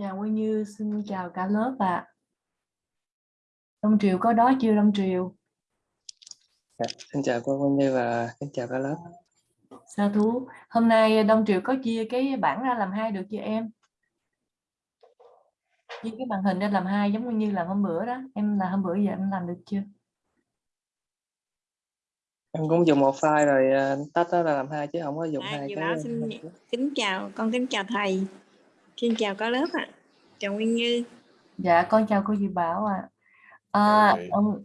Chào Nguyên Như, xin chào cả lớp ạ. À. Đông Triều có đó chưa Đông Triều? Dạ, xin chào cô Nguyên Như và xin chào cả lớp. Sao thú? Hôm nay Đông Triều có chia cái bảng ra làm hai được chưa em? Chia cái màn hình ra làm hai giống như là hôm bữa đó. Em là hôm bữa giờ em làm được chưa? Em cũng dùng một file rồi uh, tách đó là làm hai chứ không có dùng à, hai cái. Báo xin kính chào, con kính chào thầy. Xin chào cả lớp ạ. À. Chào Nguyên Như. Dạ con chào cô Diệu Bảo ạ. À. À, ông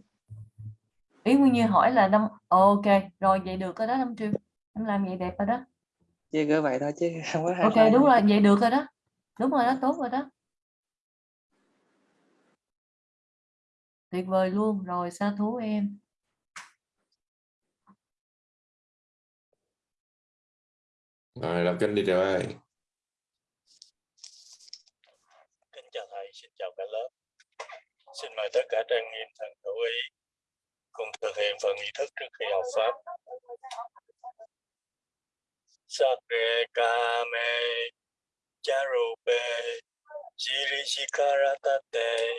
ý Nguyên Như hỏi là năm ok rồi vậy được rồi đó năm triệu em làm vậy đẹp rồi đó chỉ cứ vậy thôi chứ không có hai ok đúng rồi vậy được rồi đó đúng rồi đó tốt rồi đó tuyệt vời luôn rồi sa thú em rồi làm kênh đi rồi kính chào thầy xin chào cả lớp. Xin mời tất cả trang nghiêm thần hữu ý cùng thực hiện phần nghi thức trước khi học pháp. Sakre kame charupe jirishikaratate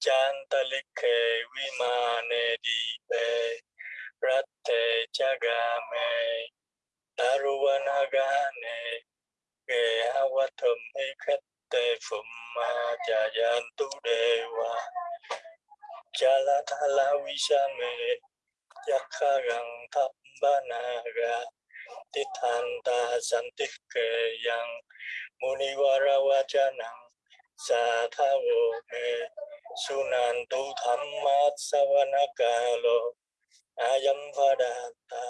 chantalike vimane dipe ratte chagame taruvanagane ge gang thap ba na ga. Ti than ta san ti ke Yang Muniwara Vajanang Sathavo Me Sunantu Dhammat Savanakalo Ayam Vadata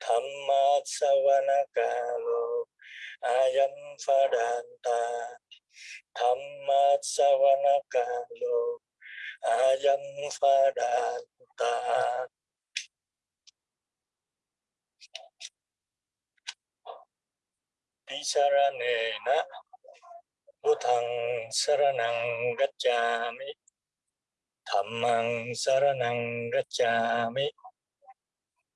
Dhammat Savanakalo Ayam Vadanta Dhammat Savanakalo ayam phadanta Pisaranena, Buddhang saranang gacchami Dhammang saranang gacchami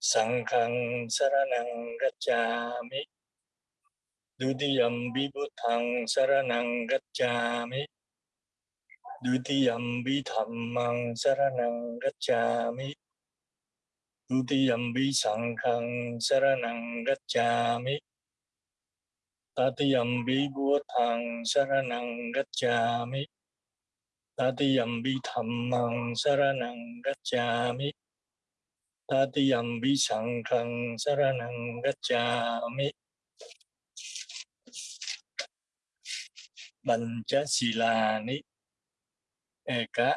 sangkang saranang gacchami Dudiyam vibhuthang saranang gacchami Dutiyambi dhammang saranang gacchami Dutiyambi sanghang saranang gacchami Tatiyambi buddhang saranang gacchami Tatiyambi dhammang saranang gacchami Tatiyambi sanghang saranang gacchami Bancha silani eka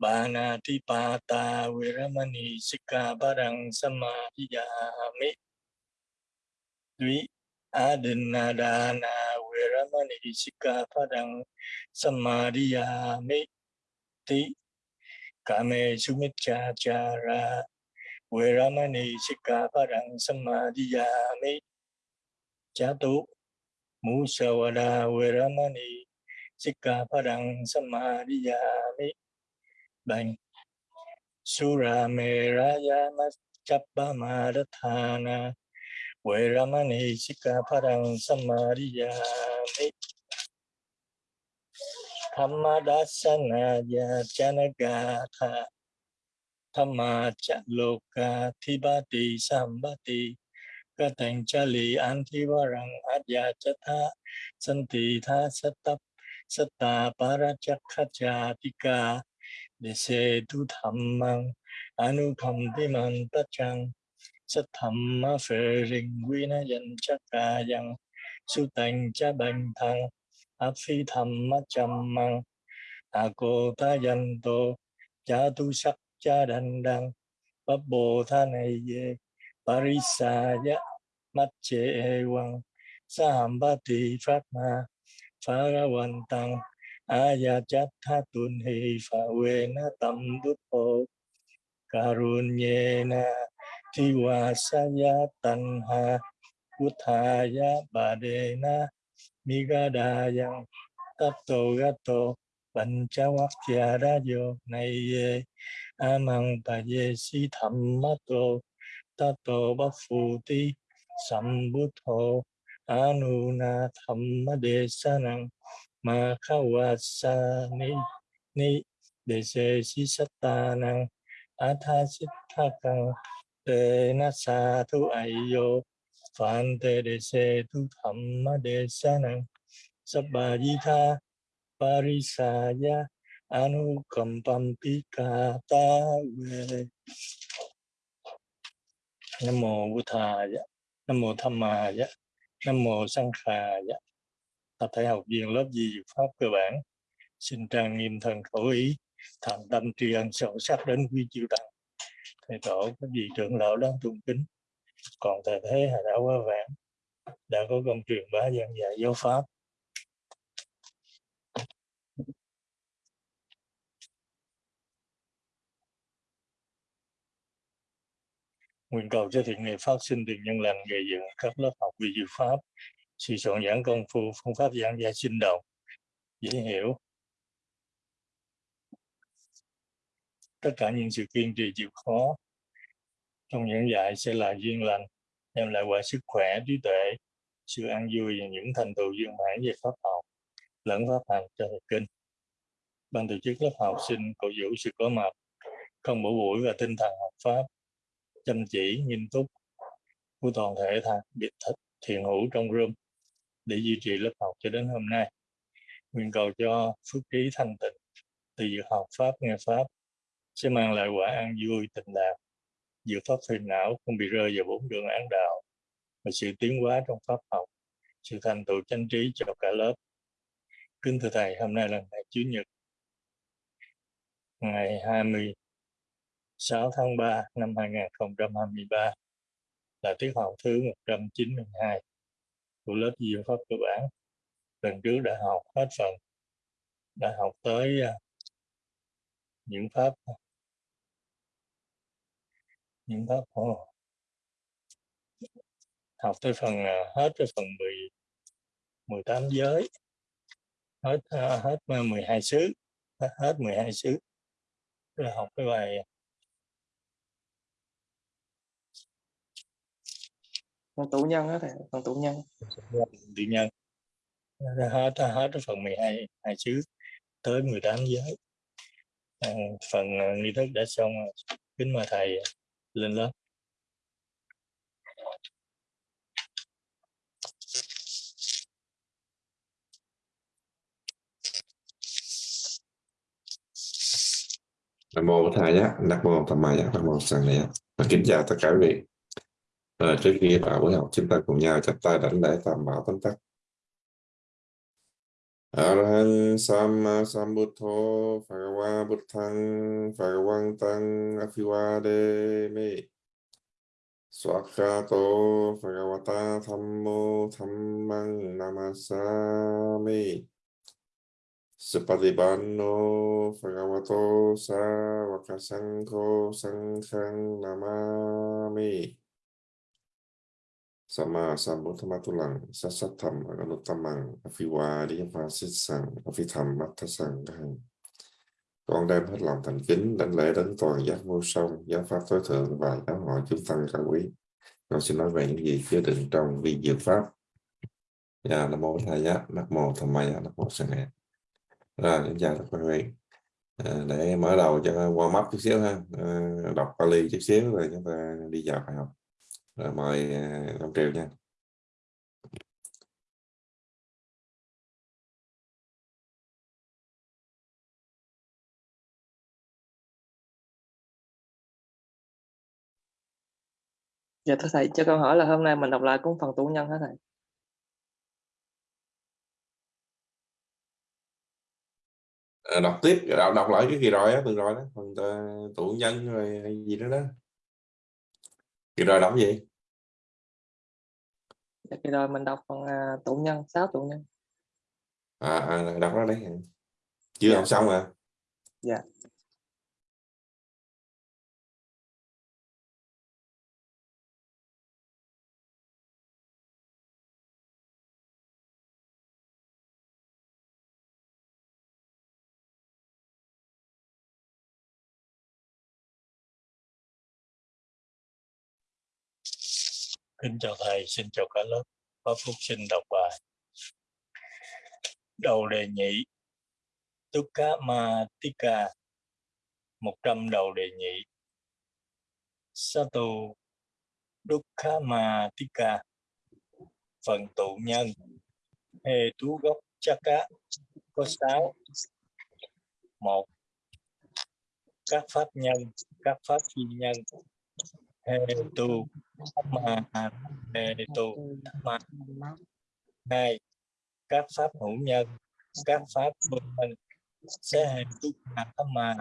banatipata viramani sikkhapadang samadhiyami dvi adinadana viramani sikkhapadang samadhiyami ti kame sumichachara viramani sikkhapadang cha tu musawada viramani Sikkhapadang Samadhiyami Bang Sura Meraya Chappa Madhathana Veramani Sikkhapadang Samadhiyami Dhammadasana Janagata Dhamma Chaloka Thibati Sambati Katanchali Antivarang Adyachatha Santi Tha Satap ma phê Dese quy na dân chắc ca dân su thành Cha Bành Thăng Áp Phi Thamma Chammang Ako Tayanto Cha Tu Sắc Cha Đành Đăng Bồ Tha Này Ye Parisaya Mắt Chế Quang Sahambati Phát Ma Pharavantam Ayachatthatunhi Phawena Tam Dupo Karunyena Tiwasaya Tanha Uthaya Badena Migadayang na Gato Panchavakyarayo Naye Amang Payesi Dhammato Tato Baphuti Sambutho cha Thamma gia ma kha wa sa ni ni đề se si sát ta sambutho Anuna Thamma Desanang Makawasani Ni Dese Sisatanang Athasitakang Tenasa Tu Ayo Phạn Te Dese Tu Thamma Desanang Sabbajitha Parisaya Anukampampikata Về Nam Mô Bụt Thầy nam mô tham maya dạ. nam mô sang dạ. Tập thể học viên lớp di dược pháp cơ bản. Xin trang nghiêm thần khẩu ý. Thành tâm tri ân sâu sắc đến quý chư tăng thầy tổ, các vị trưởng lão đáng tôn kính. Còn thầy thế hà đã quá vãng đã có công truyền bá giảng dạy giáo pháp. Nguyện cầu cho thiện nghiệp phát sinh từ nhân lành, gây dựng các lớp học vi diệu pháp sự soạn giảng công phu, phương pháp giảng dạy sinh động. Dễ hiểu. Tất cả những sự kiên trì chịu khó trong giảng dạy sẽ là duyên lành, đem lại quả sức khỏe trí tuệ, sự an vui và những thành tựu viên mãn về pháp học, lẫn pháp hành cho thầy kinh. Ban tổ chức lớp học xin cổ vũ sự có mặt, không bỏ buổi và tinh thần học pháp chăm chỉ, nghiêm túc của toàn thể thầy biệt thích thiền hữu trong room để duy trì lớp học cho đến hôm nay. Nguyện cầu cho phước trí thanh tịnh từ việc học pháp, nghe pháp sẽ mang lại quả an vui tình đạt dự pháp phiền não không bị rơi vào bốn đường án đạo và sự tiến hóa trong pháp học, sự thành tựu chánh trí cho cả lớp. Kính thưa thầy, hôm nay là ngày chủ nhật, ngày 6 tháng 3 năm 2023 là tiết học thứ 192 của lớp diệu pháp cơ bản lần trước đã học hết phần đã học tới à, những pháp à, những pháp oh. học tới phần à, hết tới phần 10 18 giới hết hết 12 xứ hết, hết 12 xứ rồi học cái bài phần tụ nhân đó thầy phần tụ nhân. Tự nhân. Hết hết cái phần 12 hai xứ tới 18 giới. À, phần nghi thức đã xong kính mời thầy lên lớp. Nam mô Thầy nhé, Nam mô Tham Maya, Nam mô Sang Nhé. Và kính chào tất cả quý vị. À, trước khi vào buổi học chúng ta cùng nhau chắp tay đảnh lễ tam bảo tấm tắc. Arahang Samma Sambuddho Phagawa Buddhang Phagawang Tăng Phagawantang Afiwademe Swakato Phagawata Thammo Thammang Namasami Supatipanno Phagawato Sa Savakasangho Sanghang Namami Sama Sambuddhamatulang Sasatham Anutamang Afiwa Đi Pha Xích Sằng Afitham Con đem hết lòng thành kính đánh lễ đến toàn giác vô song giáo pháp tối thượng và giáo hội chúng tăng cao quý. Con xin nói về những gì chứa đựng trong vi diệu pháp. Dạ, Nam Mô Thầy Giá, Nam Mô Tham mây Nam Mô Sang Hẹn Rồi, những chào tất quý vị. À, Để mở đầu cho qua mắt chút xíu ha. À, Đọc Pali chút xíu rồi chúng ta đi vào bài học rồi mời Long Triều nha. dạ thưa thầy cho con hỏi là hôm nay mình đọc lại cũng phần tụ nhân hả thầy À, đọc tiếp đọc, đọc lại cái gì rồi á từ rồi đó phần tụ nhân rồi gì đó đó kỳ rồi đọc gì? Dạ kỳ rồi mình đọc phần uh, tụ nhân sáu tụ nhân. À, à đọc ra đấy chưa dạ. học xong à? Dạ kính chào thầy, xin chào cả lớp. Pháp phúc xin đọc bài. Đầu đề nhị Tukka Matika 100 đầu đề nhị Satu Dukkha Matika phần tụ nhân hề tú gốc chaka có sáu. Một, các pháp nhân, các pháp phi nhân hề tu ma hề tu ma, hai các pháp hữu nhân các pháp vô nhân sẽ hề tu mà. Ma,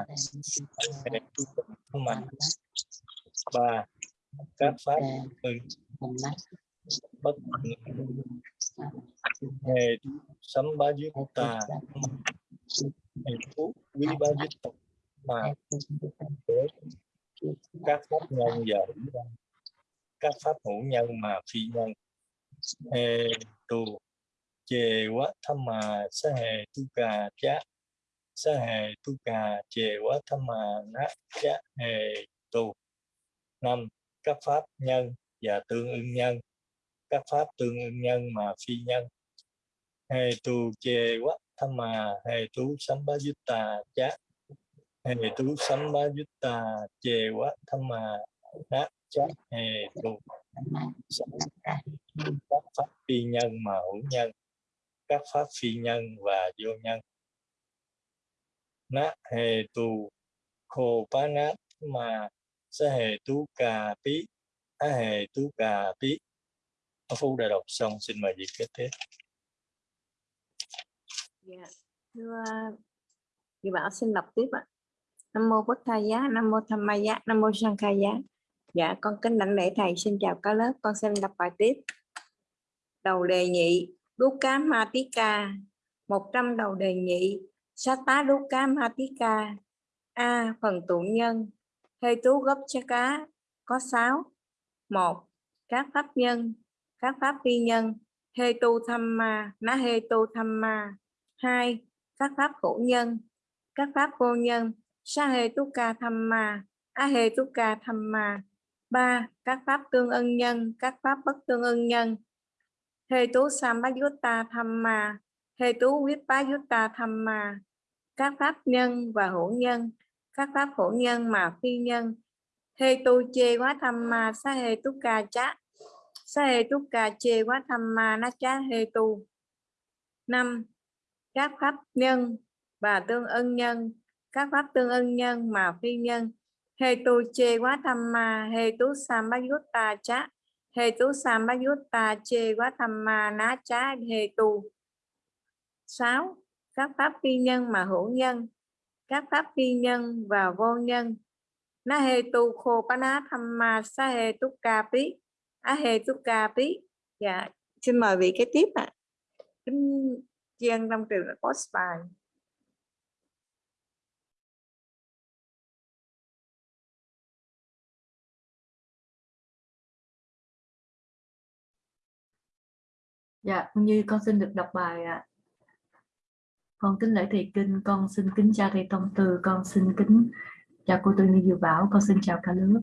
hề tu ma ba các pháp ưng bất hề sấm ba dứt tà hề phú quý ba tà. mà các pháp nhân và hữu nhân. Các pháp hữu nhân mà phi nhân. Hề tu. Chề quá tham mà sa hề tu cà chá. Sa hề tu cà. Chề quá tham mà nát chá. Hề tu. Năm, các pháp nhân và tương ưng nhân. Các pháp tương ưng nhân mà phi nhân. Hề tu chê quá tham mà hề tu sambhajutta chá hề tu tà chề quá tham mà nát chát hề tu các pháp phi nhân mà hữu nhân. Các pháp phi nhân và vô nhân. Nát hề tu khổ phá nát. Mà sẽ hề tu cà tí á hề tu cà tí ông Phú đã đọc xong, xin mời vị kế tiếp. Dạ. Thưa Chị Bảo xin đọc tiếp ạ. Nam mô Bổn Thầy giá, Nam mô Tham Ma giá, Nam mô Sang Khai giá. Dạ, con kính đảnh lễ thầy xin chào cả lớp, con xin đọc bài tiếp. Đầu đề nhị, đúc cá ma tí ca, 100 đầu đề nhị, sát tá đúc cá ma tí ca. A. Phần tụ nhân, hơi tú gốc cho cá, có 6. 1. Các pháp nhân, các pháp vi nhân, hê tu tham ma, ná hê tu tham ma. 2. Các pháp hữu nhân, các pháp vô nhân, sa Thamma, Ahetuka ca tham ca tham 3. Các pháp tương ưng nhân, các pháp bất tương ưng nhân. Hê tú Samayutta Thamma, hê tú huyết Thamma. tham. Các pháp nhân và hữu nhân, các pháp hữu nhân mà phi nhân. Hê tu chê quá tham Sahetuka sa hê ca chá. Sa ca chê quá Thamma, na chá hê tu. 5 các pháp nhân và tương ưng nhân các pháp tương ưng nhân, mà phi nhân. Hê tu chê quá tham ma, hê tú sambayutta chá. Hê tú ta chê quá tham ma, ná chá, hê tu. 6. Các pháp phi nhân mà hữu nhân. Các pháp phi nhân và vô nhân. Na hê tu khô pa ná tham ma sa hê tu ca pí. Á hê tu ca pí. Dạ xin mời vị kế tiếp ạ. À. Chiên trong trường là post bài. Dạ, như con xin được đọc bài ạ. À. Con kính lễ thầy kinh, con xin kính cha thầy Tông Từ, con xin kính chào cô Tư như Diệu Bảo, con xin chào cả lớp.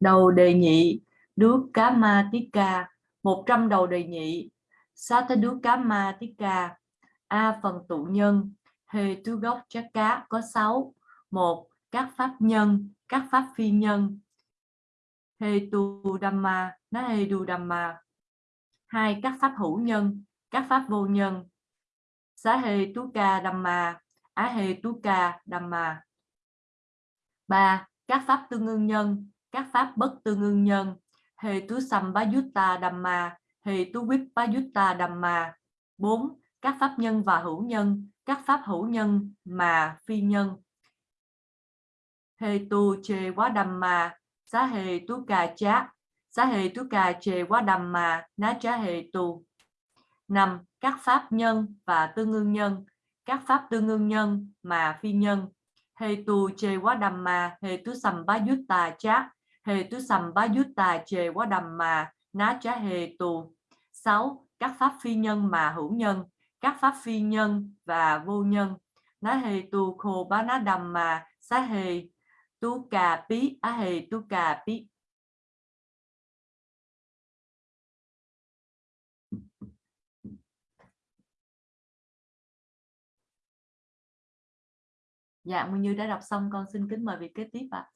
Đầu đề nhị, đuốc cá ma tiết ca, 100 đầu đề nhị, sa thế đu cá ma tiết ca A phần tụ nhân Hề tu gốc chắc cá có 6 một Các pháp nhân, các pháp phi nhân Hề tu đam ma nó hề đam ma hai Các pháp hữu nhân, các pháp vô nhân Xá hê tú ca Dhamma, Á hê tú ca Dhamma ba Các pháp tương ương nhân, các pháp bất tương ương nhân Hề tu Sambhayutta Dhamma, thì tu Vipayutta Dhamma. 4. Các pháp nhân và hữu nhân, các pháp hữu nhân mà phi nhân. hê tu chê quá đam ma xá hê tú ca chát quá Dhamma, ná chá hề tù 5. Các pháp nhân và tương ưng nhân, các pháp tương ưng nhân mà phi nhân. Hề tù chê quá Dhamma, chát tu tú sầm bá tu sambhayutta chê quá Dhamma, ná chá hề tù. 6. Các pháp phi nhân mà hữu nhân, các pháp phi nhân và vô nhân. Ná hề tù khô bá ná đầm mà xá hề tu cà pí á hề tu cà pí. Dạ Nguyên Như đã đọc xong, con xin kính mời vị kế tiếp ạ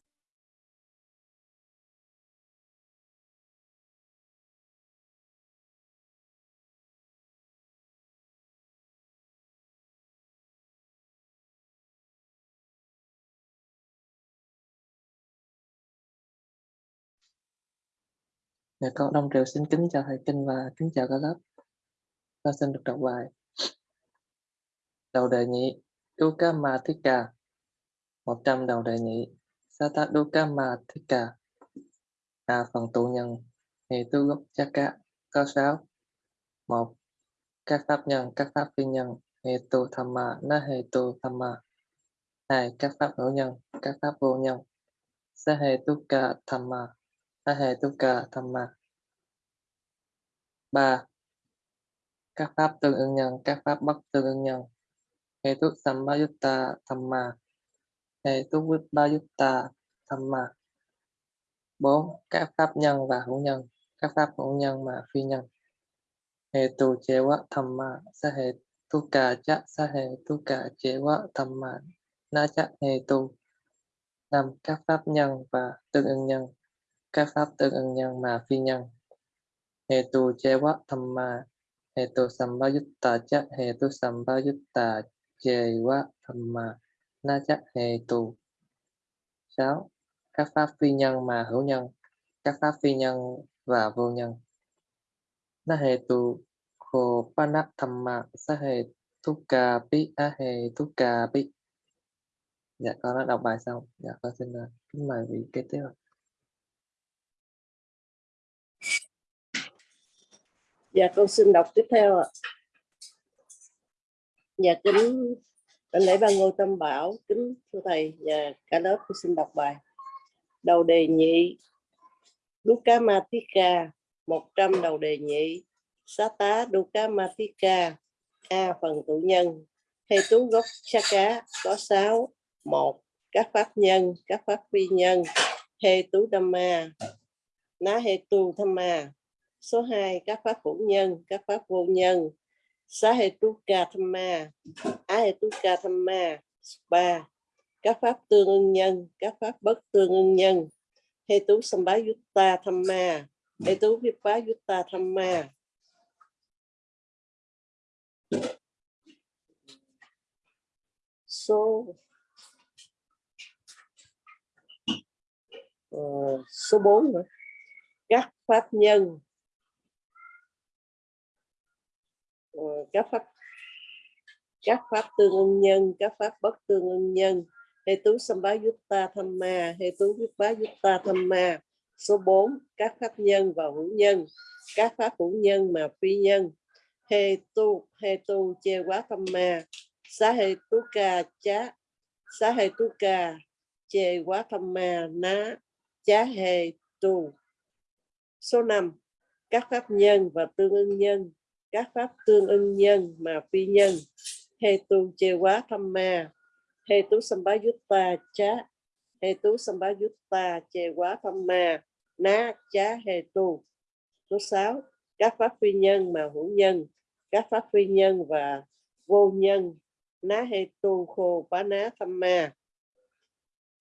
Dạ con Đông Triều xin kính chào thầy Kinh và kính chào cả lớp. Con xin được đọc bài. Đầu đề nhị Dukkha ca 100 đầu đề nhị Sata Dukkha Mathika A phần tụ nhân Hệ tu gốc chaka có 6 1. Các pháp nhân, các pháp phi nhân Hệ tu thamma, na hệ tu thamma 2. Các pháp hữu nhân, các pháp vô nhân Sa hệ dukkha thamma Ahetuka Thamma 3. Các pháp tương ứng nhân, các pháp bất tương ứng nhân Hetu Sambayutta Thamma Hetu Vipayutta Thamma bốn Các pháp nhân và hữu nhân, các pháp hữu nhân mà phi nhân. Hệ tu Hetu hệ Thamma cả Cha quá Chewa Thamma Na Cha Hetu 5. Các pháp nhân và tương ứng nhân. Các pháp tương ứng nhân mà phi nhân. Hệ tu chế quá tham mà hệ tu sambayutta chắc hệ tu sambayutta chế quá tham mà na chắc hệ tù. Sáu, các pháp phi nhân mà hữu nhân, các pháp phi nhân và vô nhân. Na hệ tù. Khổ panat tham ma sa hệ tu ca pi a hệ tu ca pi dạ con đã đọc bài xong. Dạ con xin ờ, kính mời vị kế tiếp ạ. Dạ con xin đọc tiếp theo ạ. Dạ kính đảnh lễ ba ngôi tâm bảo, kính thưa thầy và cả lớp tôi xin đọc bài. Đầu đề nhị Dukkha Matika 100 đầu đề nhị Xá tá Dukkha Matika A phần tự nhân Hay tú gốc Chaka có 6 1. Các pháp nhân, các pháp phi nhân Hê tú Dhamma Ná hê tu Dhamma Số 2, các pháp hữu nhân, các pháp vô nhân. Xá hệ tu ca tham ma, á hệ tu ca tham ma. 3. Các pháp tương ưng nhân, các pháp bất tương ưng nhân. Hệ tú Thamma, Hetu tham ma, hệ tham ờ, ma. Số uh, số 4 nữa. Các pháp nhân Ờ, Ừ, các pháp các pháp tương ưng nhân, các pháp bất tương ưng nhân. Hệ tú sambá yutta thamma hệ tú vipa yutta thamma số 4 các pháp nhân và hữu nhân. Các pháp hữu nhân mà phi nhân. Hệ tu hệ tu che quá tham ma. Xá hệ tú ca chá, xá hệ tú ca che quá tham ma ná, chá hệ tu. Số 5 các pháp nhân và tương ưng nhân các pháp tương ưng nhân mà phi nhân. Hệ tu chê quá tham ma. Hệ tú sambajutta chá. Hệ tú sambajutta chê quá tham ma. Ná chá hệ tu. Số 6 các pháp phi nhân mà hữu nhân. Các pháp phi nhân và vô nhân. Ná hệ tu khô bá ná tham ma.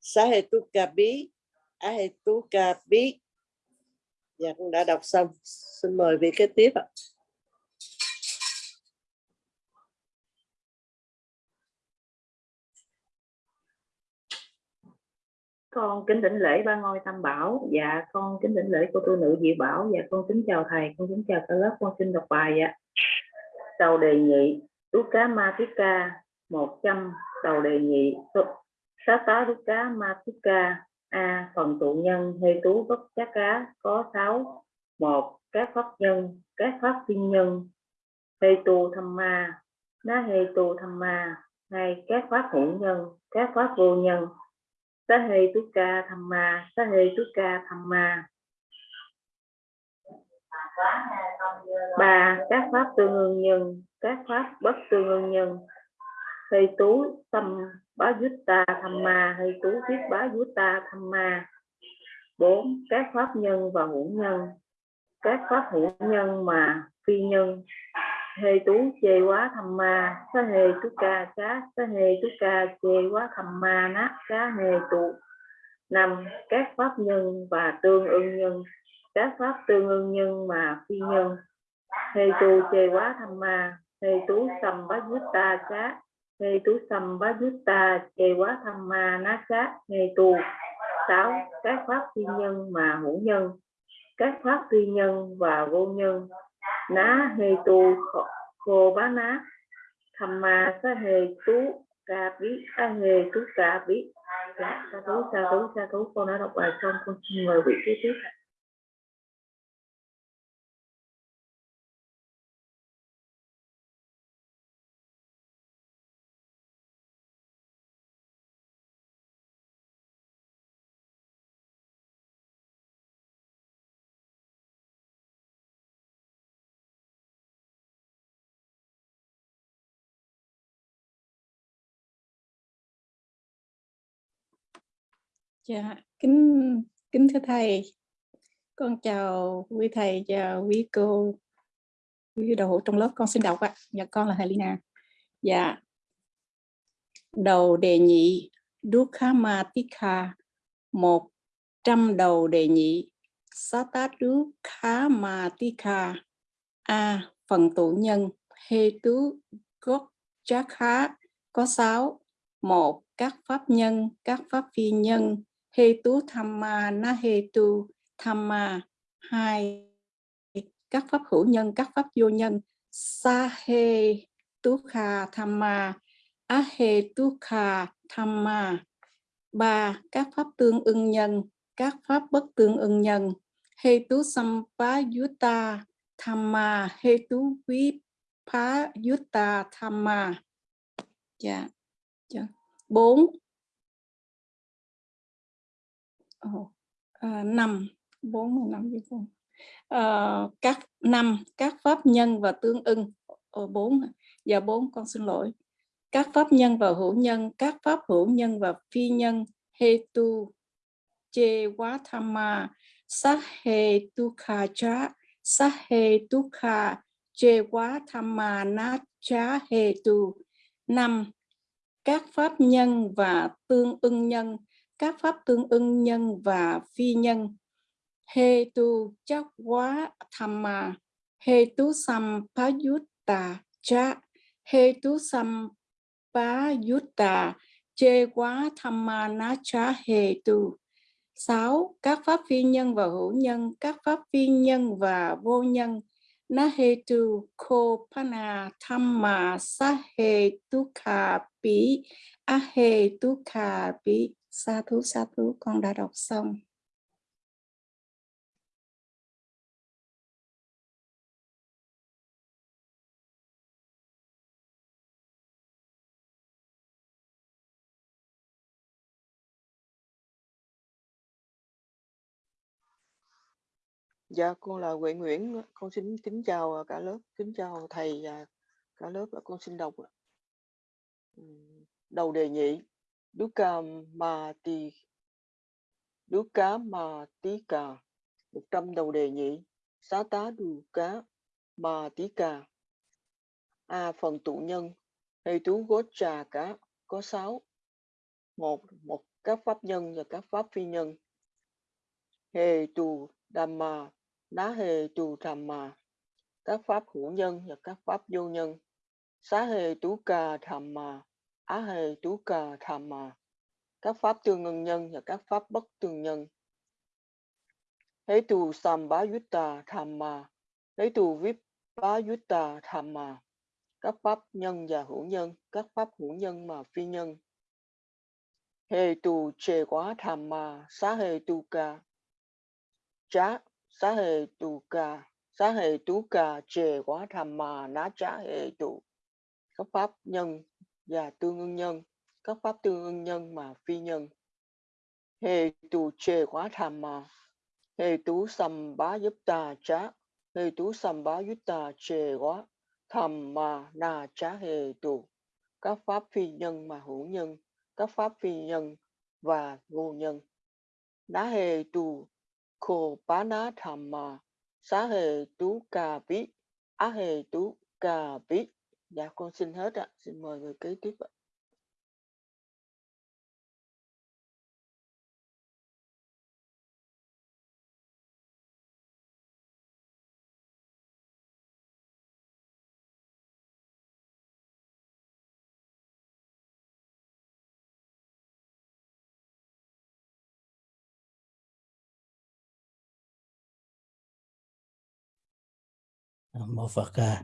Sa hệ tu cà bí. Á hệ tu cà bí. Dạ cũng đã đọc xong. Xin mời vị kế tiếp ạ. Con kính đỉnh lễ ba ngôi tam bảo. Dạ con kính đỉnh lễ cô tu nữ diệu bảo. Dạ con kính chào thầy, con kính chào cả lớp, con xin đọc bài ạ. Tàu đề nghị Dukkha Matika 100 đầu đề nghị xá tá thiết ca, A. Phần tụ nhân, hê tú bất chá cá, có sáu. Một, các pháp nhân, các pháp thiên nhân, hê tu tham ma. Ná hê tu tham ma. Hai, các pháp hữu nhân, các pháp vô nhân sa hê tu ca tham ma sa hê tu ca tham ma. Ba, các pháp tương ương nhân, các pháp bất tương ương nhân. Hê tú tâm bá yutta tham ma, hê tú viết bá yutta tham ma. Bốn, các pháp nhân và hữu nhân. Các pháp hữu nhân mà phi nhân hê tú chê quá tham ma, sa hê tú ca cá, sa hê tú ca chê quá tham ma ná, cá hê tụ năm các pháp nhân và tương ưng nhân, các pháp tương ưng nhân mà phi nhân. Hê tu chê quá tham ma hê tú sầm bá dứt ta cá hê tú sầm bá dứt ta chê quá tham ma ná cá hê tu sáu, các pháp phi nhân mà hữu nhân, các pháp phi nhân và vô nhân ná hê tu khô- bá ná. Tham ma sa hê tú ca bí a hê tú ca bí. Dạ sa tú sa tú sa tú. Con đã đọc bài xong, con xin mời vị kế tiếp ạ. Dạ, kính kính thưa thầy, con chào quý thầy và quý cô, quý đầu trong lớp con xin đọc ạ. Dạ con là thầy Lina. Dạ. Đầu đề nhị Dukkhamatika một trăm đầu đề nhị Satadukkhamatika A. Phần tụ nhân Hê tứ gốc chá khá có sáu một các pháp nhân các pháp phi nhân hê tú tham ma na hê tu tham ma hai, các pháp hữu nhân, các pháp vô nhân. Sa hê tú kha tham ma a hê tú kha tham ma ba, các pháp tương ưng nhân, các pháp bất tương ưng nhân. Hê tú sampayutta tham ma hê tú quý phá yutta tham ma dạ dạ. Bốn Ồ, à, năm bốn mươi năm với ờ, các năm các pháp nhân và tương ưng. Ồ, bốn hả? dạ bốn con xin lỗi. Các pháp nhân và hữu nhân các pháp hữu nhân và phi nhân. Hetu che quá tham ma. Sát hệ tu kha cha sát hệ tu kha che quá tham ma. Na cha hệ tu. Năm các pháp nhân và tương ưng nhân các pháp tương ưng nhân và phi nhân. He tu chắc quá tham ma. Tu sam pa yutta cha he tu sam pa yutta chê quá tham ma na cha he tu. Sáu, các pháp phi nhân và hữu nhân, các pháp phi nhân và vô nhân. Na he tu ko pana tham sa he tu kha pi a he tu kha pi sa thú sa thú con đã đọc xong. Dạ, con là Huệ Nguyễn, con xin kính chào cả lớp, kính chào thầy và cả lớp, con xin đọc. Đầu đề nhị, Dukkha Mati, Dukkha Matika, 100 đầu đề nhị, Xá tá Dukkha Matika. A. Phần tụ nhân, hệ tú gốt trà cá, có sáu, Một, một các pháp nhân và các pháp phi nhân. Hê tù Dhamma, Ná hề tù mà, các pháp hữu nhân và các pháp vô nhân. Xá hề tú cà thầm mà. Á hề tú ca mà các pháp tương ưng nhân và các pháp bất tương nhân. Hế tù Sambá tham mà hề tù Vip Bá yuta tham mà các pháp nhân và hữu nhân, các pháp hữu nhân mà phi nhân. Hề tù chê quá Dhamma, Xá hề tu ca, Chá xá hề tu ca xá hề tú ca chề quá tham mà ná chá hề tụ các pháp nhân và tương ưng nhân, các pháp tương ưng nhân mà phi nhân. Hệ tu chề quá tham mà hệ tú sầm bá giúp ta chá hệ tú sầm bá giúp ta chề quá, tham mà na chá hệ tu các pháp phi nhân mà hữu nhân, các pháp phi nhân và vô nhân. Ná hệ tu khổ bá ná tham mà xá hệ tú cà bí á hệ tú cà bí dạ con xin hết ạ. Xin mời người kế tiếp ạ. Mô Phật à,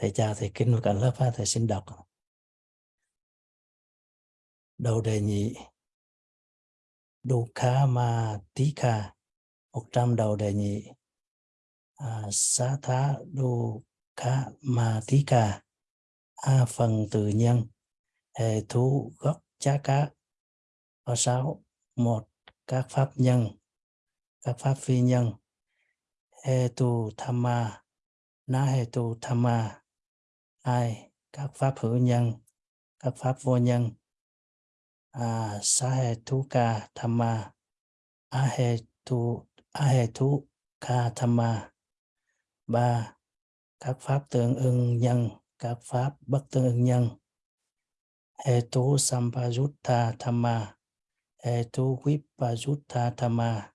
thầy chào thầy kính và cả lớp ha, thầy xin đọc. Đầu đề nhị Dukha Ma Tika 100 đầu đề nhị à, Xá Thá Dukha Ma Tika A phần từ nhân hệ thú gốc chá cá. Có sáu một các pháp nhân các pháp phi nhân. Hệ tu tham ma na hệ tu tham ma ai? Các pháp hữu nhân các pháp vô nhân. À, sa hệ thú ca tham ma a hệ tu a hệ thú ca tham ma ba các pháp tương ưng nhân các pháp bất tương ưng nhân. Hệ tu sampajutta thamma hệ tu vipajutta thamma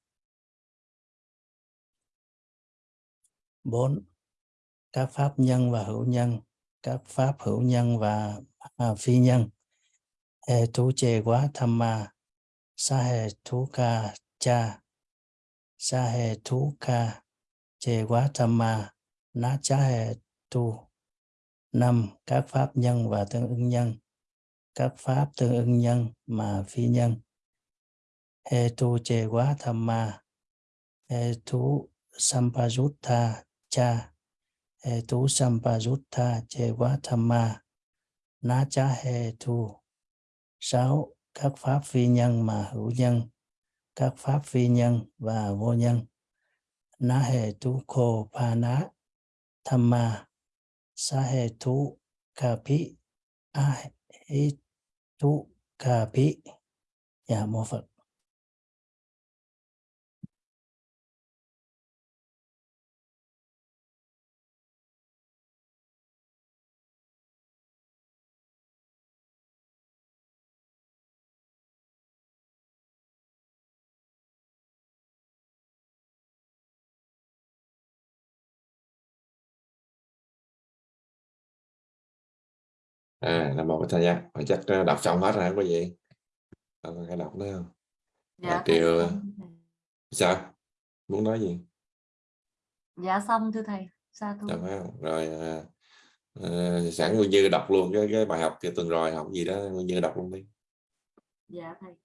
bốn các pháp nhân và hữu nhân các pháp hữu nhân và à, phi nhân. Hệ tu chê quá tham ma. Sa hệ tu ca cha. Sa hệ tu ca chê quá tham ma. Na cha hệ tu. Năm các pháp nhân và tương ứng nhân. Các pháp tương ứng nhân mà phi nhân. Hệ tu chê quá tham ma. Hệ tu sampajutta cha he tu sampajutta chê na cha he tu sáu các pháp phi nhân mà hữu nhân, các pháp phi nhân và vô nhân. Na hệ tu khô pa ná tham ma sa hệ tu ca pi a hệ tu ca pi dạ mô phật. À mô bổn thầy nha. Và chắc ờ, đọc xong hết rồi không có gì Ờ, hãy đọc nữa không? Dạ xong thưa thầy. sao? Muốn nói gì? Dạ xong thưa thầy. Sa thu Dạ phải không? Rồi à, à, sẵn Nguyên Như đọc luôn cái cái bài học cái tuần rồi học gì đó Nguyên Như đọc luôn đi. dạ thầy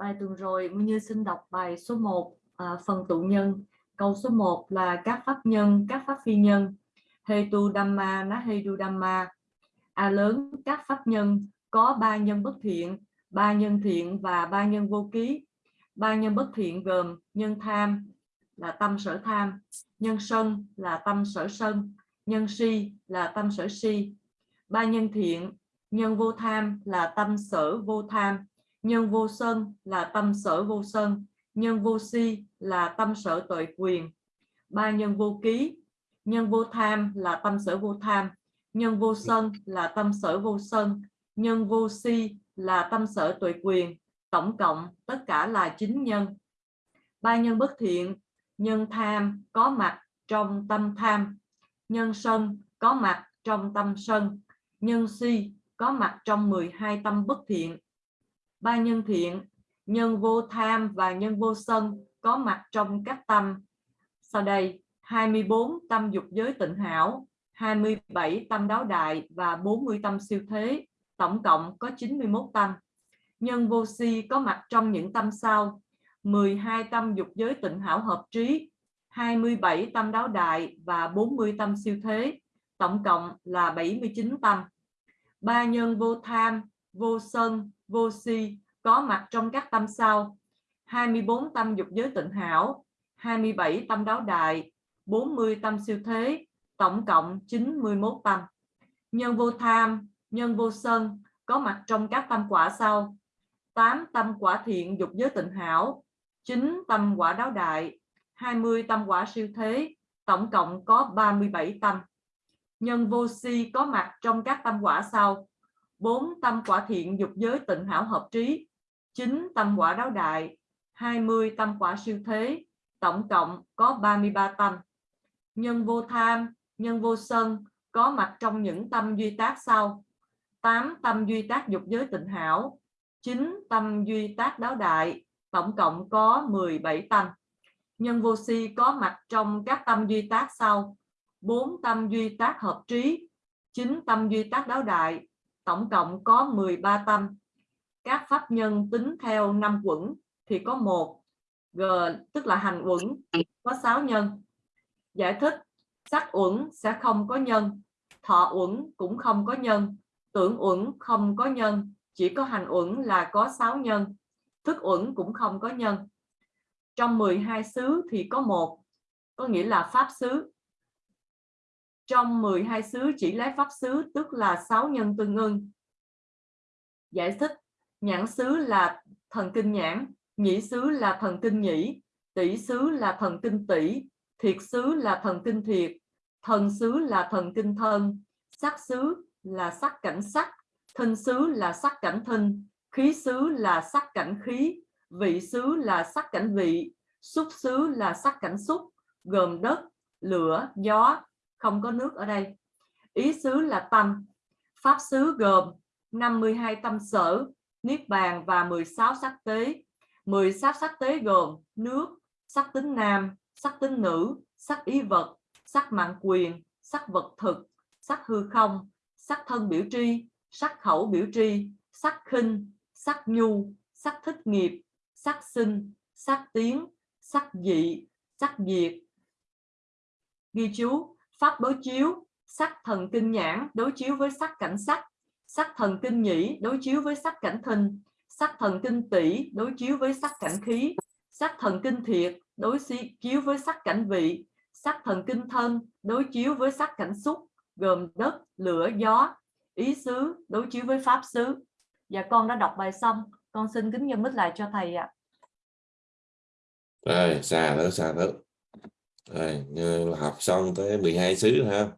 Bài tuần rồi Nguyên Như xin đọc bài số 1 à, phần tụ nhân. Câu số 1 là các pháp nhân, các pháp phi nhân. Hetu Dhamma ná Hetu Dhamma. A à, lớn các pháp nhân có ba nhân bất thiện, ba nhân thiện và ba nhân vô ký. Ba nhân bất thiện gồm nhân tham là tâm sở tham, nhân sân là tâm sở sân, nhân si là tâm sở si. Ba nhân thiện, nhân vô tham là tâm sở vô tham, nhân vô sân là tâm sở vô sân, nhân vô si là tâm sở tội quyền. Ba nhân vô ký, nhân vô tham là tâm sở vô tham, nhân vô sân là tâm sở vô sân, nhân vô si là tâm sở tuệ quyền, tổng cộng tất cả là chín nhân. Ba nhân bất thiện, nhân tham có mặt trong tâm tham, nhân sân có mặt trong tâm sân, nhân si có mặt trong 12 tâm bất thiện. Ba nhân thiện, nhân vô tham và nhân vô sân có mặt trong các tâm. Sau đây, 24 tâm dục giới tịnh hảo, 27 tâm đáo đại và 40 tâm siêu thế, tổng cộng có 91 tâm. Nhân vô si có mặt trong những tâm sau, 12 tâm dục giới tịnh hảo hợp trí, 27 tâm đáo đại và 40 tâm siêu thế, tổng cộng là 79 tâm. Ba nhân vô tham, vô sân, vô si có mặt trong các tâm sau, 24 tâm dục giới tịnh hảo, 27 tâm đáo đại, 40 tâm siêu thế, tổng cộng 91 tâm. Nhân vô tham, nhân vô sân có mặt trong các tâm quả sau. 8 tâm quả thiện dục giới tịnh hảo 9 tâm quả đáo đại 20 tâm quả siêu thế tổng cộng có 37 tâm. Nhân vô si có mặt trong các tâm quả sau. 4 tâm quả thiện dục giới tịnh hảo hợp trí. 9 tâm quả đáo đại. 20 tâm quả siêu thế. Tổng cộng có 33 tâm. Nhân vô tham, nhân vô sân, có mặt trong những tâm duy tác sau. 8 tâm duy tác dục giới tịnh hảo. 9 tâm duy tác đáo đại. Tổng cộng có 17 tâm. Nhân vô si có mặt trong các tâm duy tác sau. 4 tâm duy tác hợp trí. 9 tâm duy tác đáo đại tổng cộng có 13 tâm. Các pháp nhân tính theo năm quẩn thì có một, g, tức là hành uẩn có 6 nhân. Giải thích, sắc uẩn sẽ không có nhân, thọ uẩn cũng không có nhân, tưởng uẩn không có nhân, chỉ có hành uẩn là có 6 nhân, thức uẩn cũng không có nhân. Trong 12 xứ thì có một, có nghĩa là pháp xứ trong 12 xứ chỉ lấy pháp xứ tức là 6 nhân tương ưng giải thích nhãn xứ là thần kinh nhãn nhĩ xứ là thần kinh nhĩ tỷ xứ là thần kinh tỷ thiệt xứ là thần kinh thiệt thần xứ là thần kinh thân sắc xứ là sắc cảnh sắc thân xứ là sắc cảnh thân khí xứ là sắc cảnh khí vị xứ là sắc cảnh vị xúc xứ là sắc cảnh xúc gồm đất lửa gió không có nước ở đây. Ý xứ là tâm. Pháp xứ gồm 52 tâm sở niết bàn và 16 sắc tế. 16 sắc sắc tế gồm nước sắc tính nam sắc tính nữ sắc ý vật sắc mạng quyền sắc vật thực sắc hư không sắc thân biểu tri sắc khẩu biểu tri sắc khinh sắc nhu sắc thích nghiệp sắc sinh sắc tiếng, sắc dị sắc diệt. Ghi chú pháp đối chiếu, sắc thần kinh nhãn đối chiếu với sắc cảnh sắc sắc thần kinh nhĩ đối chiếu với sắc cảnh thinh sắc thần kinh tỷ đối chiếu với sắc cảnh khí, sắc thần kinh thiệt đối chiếu với sắc cảnh vị, sắc thần kinh thân đối chiếu với sắc cảnh xúc, gồm đất, lửa, gió, ý xứ đối chiếu với pháp xứ. Và con đã đọc bài xong. Con xin kính nhân mít lại cho thầy ạ. Rồi, xa nữa xa nữa rồi như là học xong tới 12 xứ ha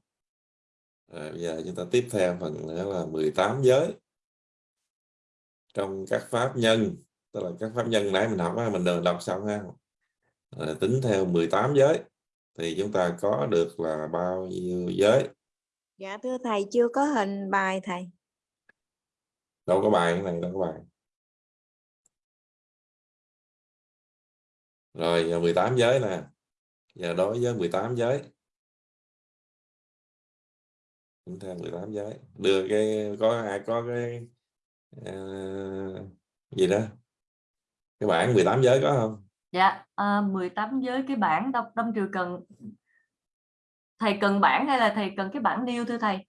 rồi, bây giờ chúng ta tiếp theo phần nữa là 18 giới. Trong các pháp nhân tức là các pháp nhân nãy mình học á, mình đừng đọc xong ha. Rồi, tính theo 18 giới thì chúng ta có được là bao nhiêu giới? Dạ thưa thầy chưa có hình bài thầy. đâu có bài cái này đâu có bài. Rồi giờ 18 giới nè giờ đối với 18 giới. Tính theo 18 giới. Đưa cái có ai có cái uh, gì đó? Cái bảng 18 giới có không? Dạ uh, 18 giới cái bảng đông đông triều cần. Thầy cần bảng hay là thầy cần cái bảng điêu thưa thầy?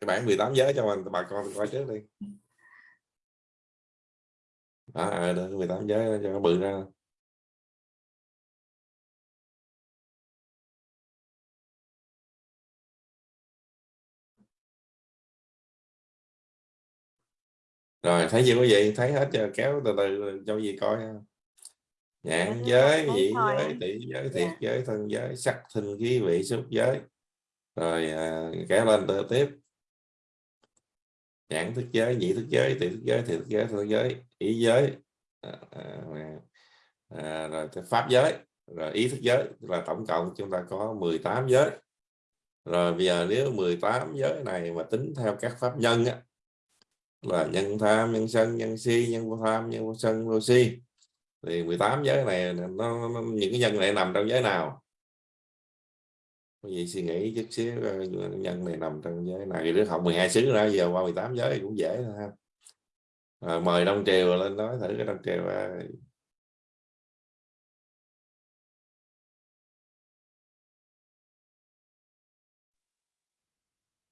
Cái bảng 18 giới cho mình bà con coi trước đi. Đó à, 18 giới cho nó bự ra rồi thấy chưa quý vị thấy hết chưa? Kéo từ từ cho gì coi ha. Nhãn giới vị giới tỷ giới thiệt Dạ. giới thân giới sắc thinh khí vị xúc giới. Rồi à, kéo lên từ tiếp. Nhãn thức giới nhị thức giới tỷ thức giới thiệt thức giới thân giới ý giới. À, à, à, rồi pháp giới. Rồi ý thức giới là tổng cộng chúng ta có 18 giới. Rồi bây giờ nếu 18 giới này mà tính theo các pháp nhân á, là nhân tham nhân sân nhân si nhân vô tham nhân vô sân vô si. Thì 18 giới này nó, nó, những cái nhân này nằm trong giới nào? Có gì suy nghĩ chút xíu ờ, nhân này nằm trong giới nào? Thì đứa học 12 xứ ra giờ qua 18 giới cũng dễ thôi ha. À, mời Đông Triều lên nói thử cái Đông Triều à,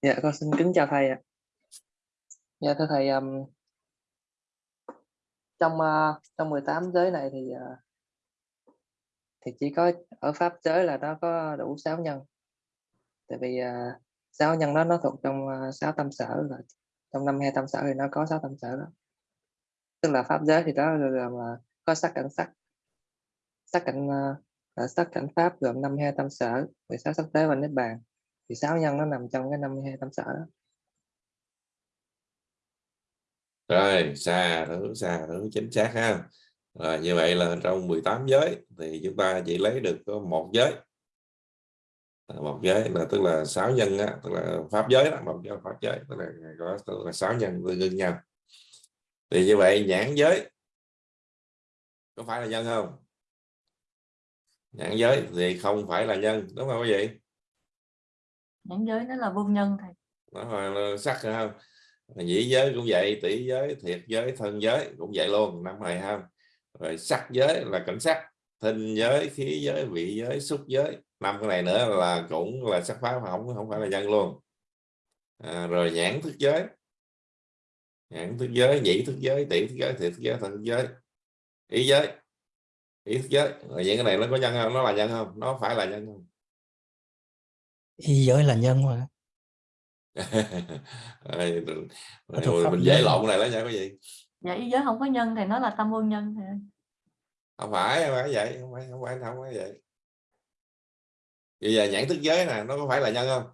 Dạ con xin kính chào thầy ạ. Dạ thưa thầy um, trong uh, trong 18 giới này thì uh, thì chỉ có ở pháp giới là nó có đủ 6 nhân. Tại vì ờ, uh, 6 nhân đó nó thuộc trong uh, 6 tâm sở là trong năm hai tâm sở thì nó có sáu tâm sở đó. Tức là pháp giới thì đó là, là, có sắc cảnh sắc. Sắc cảnh uh, là sắc cảnh pháp gồm năm hai tâm sở 16 sắc tế và niết bàn. Thì sáu nhân nó nằm trong cái năm hai tâm sở đó rồi xa thứ xa thứ chính xác ha. Rồi như vậy là trong 18 giới thì chúng ta chỉ lấy được có một giới. Một giới là tức là sáu nhân á, tức là pháp giới đó một giới pháp giới tức là có tức là sáu nhân tương đương nhau. Thì như vậy nhãn giới có phải là nhân không? Nhãn giới thì không phải là nhân đúng không quý vị? Nhãn giới nó là vô nhân thầy. Nó là sắc rồi không nhĩ giới cũng vậy tỷ giới thiệt giới thân giới cũng vậy luôn năm này không rồi sắc giới là cảnh sắc thinh giới khí giới vị giới xúc giới. Năm cái này nữa là cũng là sắc pháp không không phải là nhân luôn. À, rồi nhãn thức giới. Nhãn thức giới nhĩ thức giới tỷ thức giới thiệt thức giới thân thức giới ý giới. Ý thức giới. Rồi những cái này nó có nhân không? Nó là nhân không? Nó phải là nhân không? Ý giới là nhân mà rồi, mình dễ lộn này đó nha quý vị dạ ý giới không có nhân thì nó là tâm vô nhân ơi. không phải không phải vậy không phải không phải không phải vậy. Bây giờ nhãn thức giới nè nó có phải là nhân không?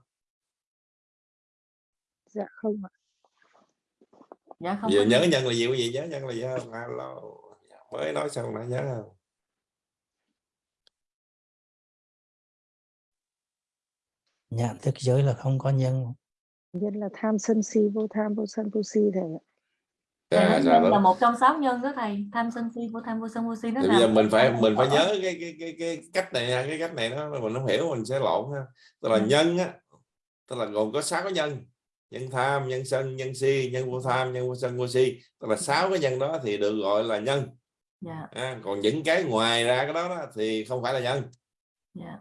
Dạ không ạ. Dạ không giờ nhớ nhân. nhân là gì quý vị nhớ nhân là gì không? Alo mới nói xong đã nhớ không? Nhãn thức giới là không có nhân nhân là tham sân si vô tham vô sân vô si thầy ạ. Thầy nói à, nhân là đó. một trong sáu nhân đó thầy. Tham sân si vô tham vô sân vô si thì bây giờ mình phải mình phải nhớ cái cái cái cái cách này cái cách này nó mình không hiểu mình sẽ lộn ha. Tức là nhân á tức là gồm có sáu cái nhân. Nhân tham nhân sân nhân si nhân vô tham nhân vô sân vô si. Tức là sáu cái nhân đó thì được gọi là nhân. Dạ. À, còn những cái ngoài ra cái đó, đó thì không phải là nhân. Dạ.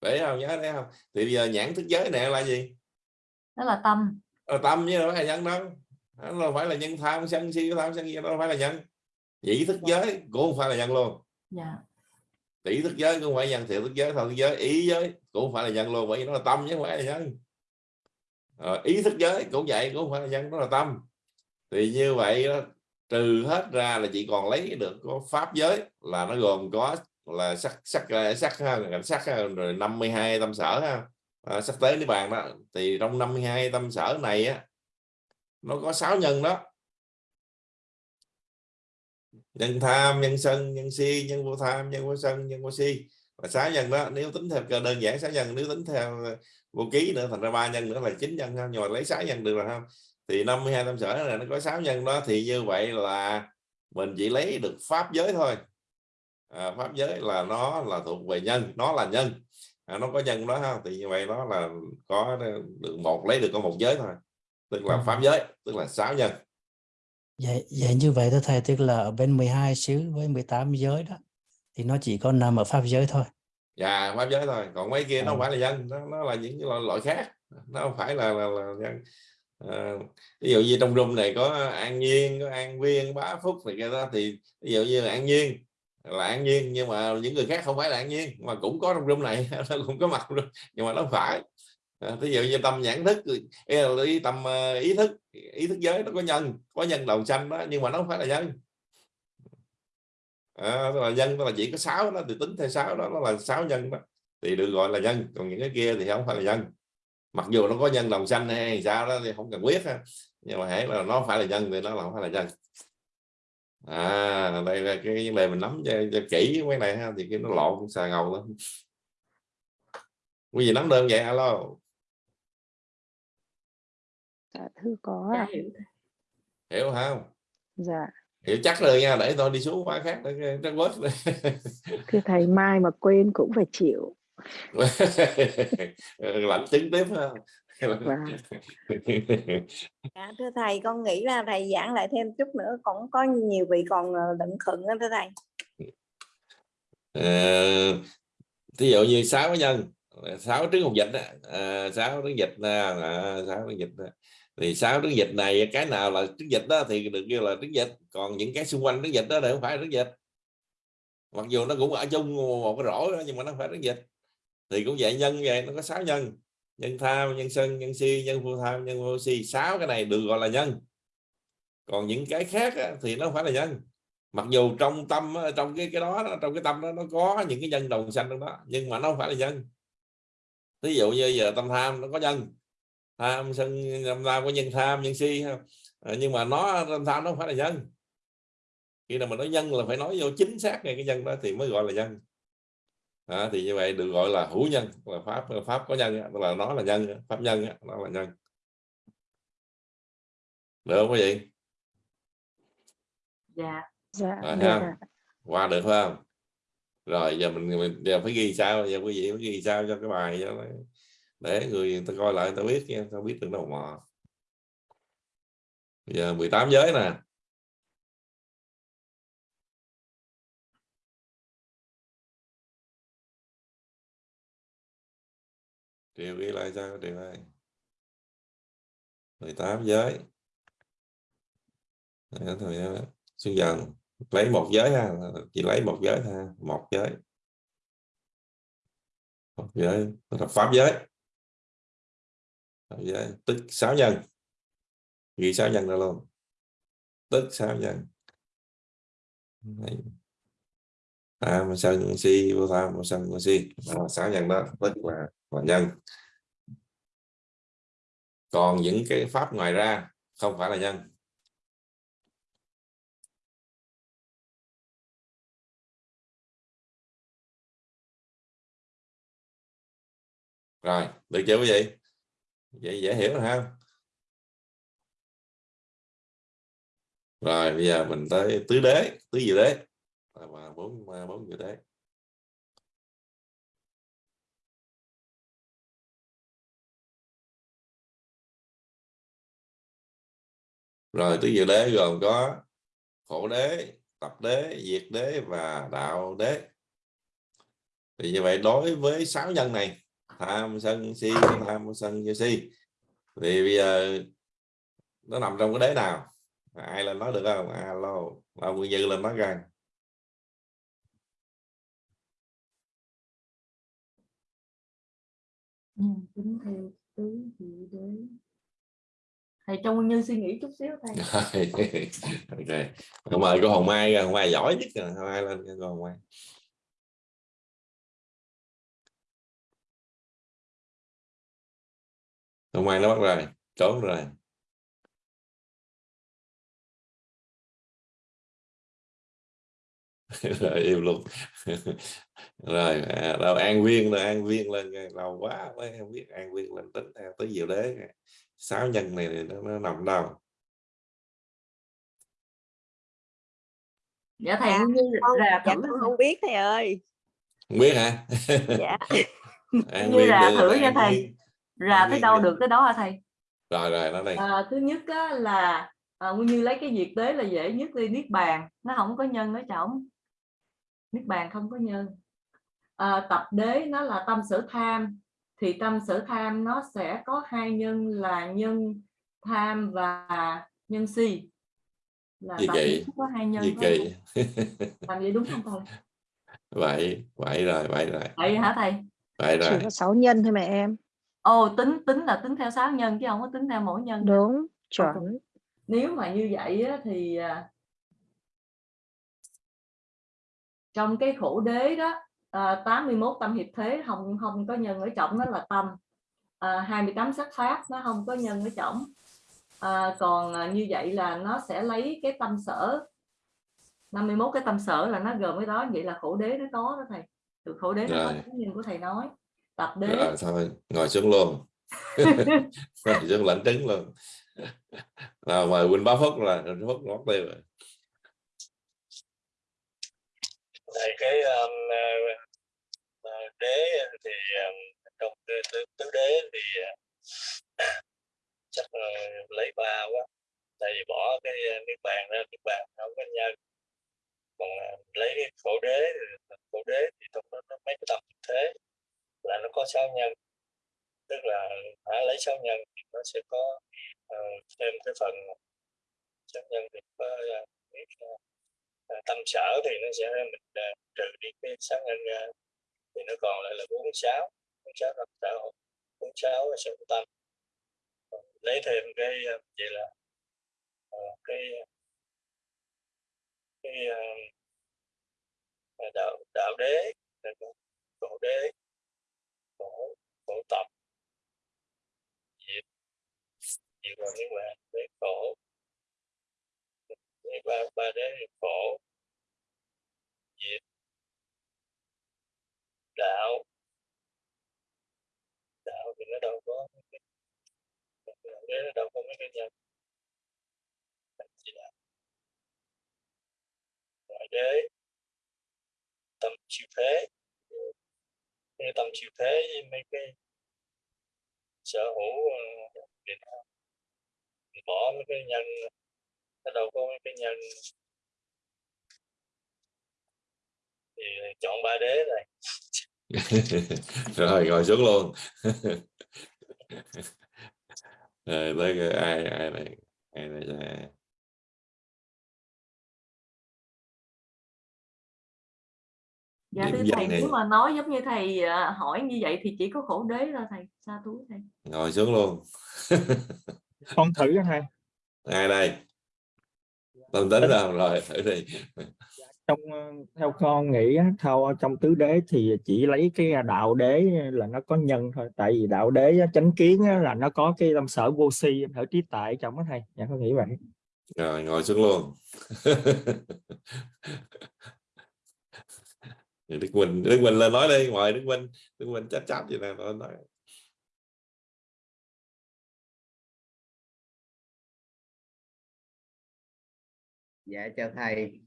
Để không nhớ đấy không? Thì bây giờ nhãn thức giới này là gì đó là tâm. Ờ, tâm chứ đâu phải là nhân đâu. Nó đâu phải là nhân tham sân si tham sân si đâu phải là nhân. Nhĩ thức giới cũng không phải là nhân luôn. Dạ. Tỷ thức giới cũng không phải nhân thiện thức giới thân thức giới ý giới cũng không phải là nhân luôn bởi vì nó là tâm chứ không phải là nhân. Ờ, ý thức giới cũng vậy cũng không phải là nhân nó là tâm. Thì như vậy đó, trừ hết ra là chỉ còn lấy được có pháp giới là nó gồm có là sắc sắc sắc cảnh sắc rồi 52 tâm sở ha à, sắp tế niết bàn đó. Thì trong 52 tâm sở này á nó có 6 nhân đó. Nhân tham nhân sân nhân si nhân vô tham nhân vô sân nhân vô si. Và sáu nhân đó nếu tính theo cơ đơn giản sáu nhân nếu tính theo ờ, vô ký nữa thành ra ba nhân nữa là chín nhân ha nhưng mà lấy sáu nhân được rồi không thì 52 tâm sở này nó có 6 nhân đó thì như vậy là mình chỉ lấy được pháp giới thôi. À, pháp giới là nó là thuộc về nhân nó là nhân à, nó có nhân đó không thì như vậy nó là có được một lấy được có một giới thôi tức là Ừ. pháp giới tức là sáu nhân vậy, vậy như vậy thưa thầy tức là ở bên 12 xứ với 18 giới đó thì nó chỉ có nằm ở pháp giới thôi dạ pháp giới thôi còn mấy kia nó không À. phải là nhân nó, nó là những cái loại, loại khác nó không phải là là, là nhân à, ví dụ như trong room này có an nhiên có an viên bá phúc thì cái đó thì ví dụ như là an nhiên là an nhiên nhưng mà những người khác không phải là an nhiên mà cũng có trong room này nó cũng có mặt nhưng mà nó phải. À, Ví dụ như tâm nhãn thức ý, tâm ờ, ý thức ý thức giới nó có nhân có nhân đầu xanh đó nhưng mà nó không phải là nhân. À, tức là nhân tức là chỉ có sáu đó thì tính theo sáu đó nó là sáu nhân đó thì được gọi là nhân còn những cái kia thì không phải là nhân. Mặc dù nó có nhân đồng xanh hay sao đó thì không cần biết ha nhưng mà hãy là nó phải là nhân thì nó là không phải là nhân à đây là cái vấn đề mình nắm cho, cho kỹ cái này ha thì cái nó lộn xà ngầu lắm quý vị nắm đơn vậy alo. Dạ thưa có ạ. Hiểu. Hiểu không dạ. Hiểu chắc rồi nha để tôi đi xuống khóa khác để trắc bớt thưa thầy mai mà quên cũng phải chịu. Lãnh chứng tiếp ha. Dạ, thưa thầy con nghĩ là thầy giảng lại thêm chút nữa cũng có nhiều vị còn ờ, lận khựng đó thưa thầy. Ờ, thí dụ như sáu nhân sáu trứng hồng dịch á, à, sáu trứng dịch nè à, sáu trứng dịch đó. thì sáu trứng dịch này cái nào là trứng dịch đó thì được kêu là trứng dịch còn những cái xung quanh trứng dịch đó thì không phải là trứng dịch mặc dù nó cũng ở chung một cái rổ đó, nhưng mà nó không phải trứng dịch thì cũng vậy nhân vậy nó có sáu nhân nhân tham nhân sân nhân si nhân vô tham nhân vô si. Sáu cái này được gọi là nhân. Còn những cái khác á, thì nó không phải là nhân. Mặc dù trong tâm á, trong cái cái đó trong cái tâm đó nó có những cái nhân đồng sanh trong đó nhưng mà nó không phải là nhân. Ví dụ như giờ tâm tham nó có nhân. Tham sân tham có nhân tham nhân si à, nhưng mà nó tâm tham nó không phải là nhân. Khi nào mà nói nhân là phải nói vô chính xác ngay cái nhân đó thì mới gọi là nhân à, thì như vậy được gọi là hữu nhân là pháp pháp có nhân tức là nó là nhân pháp nhân nó là nhân. Được không quý vị? Dạ. Dạ Rồi được ha. ạ. qua được phải không? Rồi giờ mình, mình giờ phải ghi sao? Giờ quý vị phải ghi sao cho cái bài cho nó, để người, người ta coi lại người ta biết nha ta biết được đầu mò giờ 18 giới nè Điều ghi lại sao Điều ơi 18 giới Đấy, thôi. Ờ, Xuân dần. Lấy một giới ha chỉ lấy một giới ha một giới. Một giới là pháp giới. Pháp giới tức sáu nhân. Ghi sáu nhân ra luôn. Tức sáu nhân. Đấy. à mà sân si vô tham mà sân si? Đó, sáu nhân đó tức là và nhân. Còn những cái pháp ngoài ra, không phải là nhân. Rồi, được chưa quý vị? Vậy dễ hiểu rồi ha. Rồi, bây giờ mình tới tứ đế, tứ gì đế. Bốn bốn gì đế. Rồi tứ diệu đế gồm có khổ đế tập đế diệt đế và đạo đế. Thì như vậy đối với sáu nhân này tham sân si tham sân như si thì bây giờ nó nằm trong cái đế nào? Ai lên nói được không? Alo là nguyên như lên nói rằng Ừ, tính theo tứ diệu đế thầy cho như suy nghĩ chút xíu thầy. Ok. Mời cô hồng mai hồng mai giỏi nhất rồi. Hồng mai lên cô hồng mai. Hồng mai nó bắt rồi. Trốn rồi. Rồi yêu luôn. Rồi à, đâu an viên rồi an viên lên lâu quá mới không biết an viên lên tính theo tới diệu đế sáu nhân này nó, nó nằm đâu. Dạ thầy Nguyên như Con, rà dạ thử không biết thầy ơi. Không biết hả? Dạ. Như đi, thử nha thầy. An tới đâu được tới đó hả thầy? Rồi rồi nó đây à, thứ nhất á, là à, Nguyên như lấy cái diệt đế là dễ nhất đi niết bàn. Nó không có nhân ở trọng niết bàn không có nhân. À, tập đế nó là tâm sở tham thì tâm sở tham nó sẽ có hai nhân là nhân tham và nhân si. Là Gì đế có hai nhân gì không? làm vậy đúng không thầy? Vậy vậy rồi vậy rồi. Vậy hả thầy? Vậy chỉ rồi. có sáu nhân thôi mà em. Ồ tính tính là tính theo sáu nhân chứ không có tính theo mỗi nhân. Đúng chuẩn. Nếu mà như vậy á, thì à, trong cái khổ đế đó à, 81 tâm hiệp thế không không có nhân ở trọng nó là tâm. À, 28 sắc pháp nó không có nhân ở trọng à, còn à, như vậy là nó sẽ lấy cái tâm sở. 51 cái tâm sở là nó gồm cái đó vậy là khổ đế nó có đó thầy. Từ khổ đế nó có Rồi. cái nhân của thầy nói. Tập đế. Rồi thôi ngồi xuống luôn. Ngồi xuống lãnh trứng luôn. Nào mời Quỳnh Bá Phúc là Phúc ngót tiêu rồi Tại cái um, uh, đế thì um, trong tứ, tứ, đế thì uh, chắc là lấy ba quá. Tại vì bỏ cái niết bàn ra niết bàn không có nhân. Còn uh, lấy cái khổ đế khổ đế thì trong đó nó mấy cái tập thế là nó có sáu nhân. Tức là hả lấy sáu nhân thì nó sẽ có uh, thêm cái phần sáu nhân thì có uh, tâm sở thì nó sẽ mình ờ, trừ đi cái sáng anh ra. Thì nó còn lại là bốn sáu bốn sáu tâm sở bốn sáu là sự tâm lấy thêm cái gì vậy là ờ, cái cái đạo đạo đế cổ đế, cổ cổ tập diệt diệt là niết bàn đế cổ thì ba ba đế khổ. Diệt đạo. Đạo thì nó đâu có đạo đế nó đâu có mấy cái nhân. Thành chỉ đạo. Ngoại đế. Tâm chịu thế. Cái tâm chịu thế với mấy cái sở hữu ờ, bỏ mấy cái nhân nó đâu có mấy cái nhân thì chọn ba đế này rồi ngồi xuống luôn. Rồi tới ai ai này ai này dạ Điểm thưa thầy này. nếu mà nói giống như thầy à, hỏi như vậy thì chỉ có khổ đế thôi thầy. Sa thú thầy. Ngồi xuống luôn. Con thử cái thầy. Ai đây tâm tính rồi rồi thử đi. Trong ờ, theo con nghĩ theo trong tứ đế thì chỉ lấy cái đạo đế là nó có nhân thôi. Tại vì đạo đế chánh kiến là nó có cái tâm sở vô si ở trí tại trong đó thầy. Dạ con nghĩ vậy. Rồi ngồi xuống luôn. Đức Quỳnh Đức Quỳnh lên nói đi ngoài Đức Quỳnh Đức Quỳnh chắp chắp gì nè nói nói dạ chào thầy.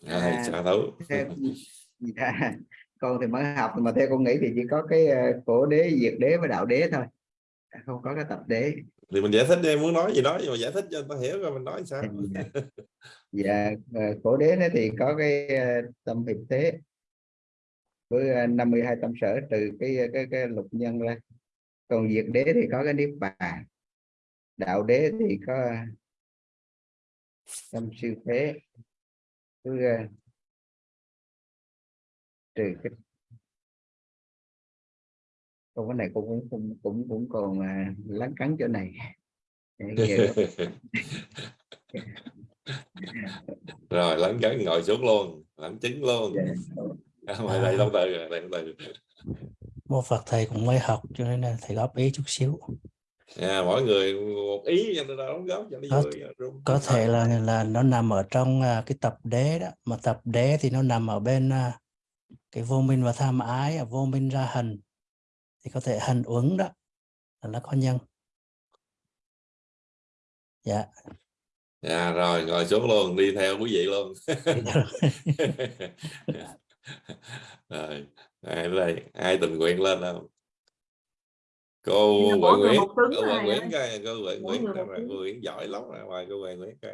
Rồi À, xả thấu. theo, dạ, con thì mới học mà theo con nghĩ thì chỉ có cái ờ, khổ đế diệt đế và đạo đế thôi. Không có cái tập đế. Thì mình giải thích đi muốn nói gì nói nhưng mà giải thích cho người ta hiểu rồi mình nói sao. Dạ, dạ ờ, khổ đế đó thì có cái ờ, tâm hiệp thế với ờ, 52 tâm sở trừ cái cái cái lục nhân ra. Còn diệt đế thì có cái niết bàn. Đạo đế thì có tâm siêu thế. Với ờ, trừ cái câu cái này cũng cũng cũng cũng, cũng còn à, lắng cắn chỗ này. Rồi lắng cắn ngồi xuống luôn lãnh chứng luôn. Dạ. ngoài đây đâu từ đây từ. Mô Phật thầy cũng mới học cho nên là thầy góp ý chút xíu à, mỗi người một ý cho nó đóng góp cho nó Có- vui có thể là là nó nằm ở trong à, cái tập đế đó mà tập đế thì nó nằm ở bên à, cái vô minh và tham ái à, vô minh ra hành. Thì có thể hành uẩn đó là nó có nhân. Dạ. À, rồi ngồi xuống luôn đi theo quý vị luôn. Rồi. Ai ở ai tình nguyện lên không cô Huệ Nguyễn cô Huệ Nguyễn coi cô Huệ Nguyễn cô Nguyễn giỏi lắm ra ngoài cô Huệ Nguyễn coi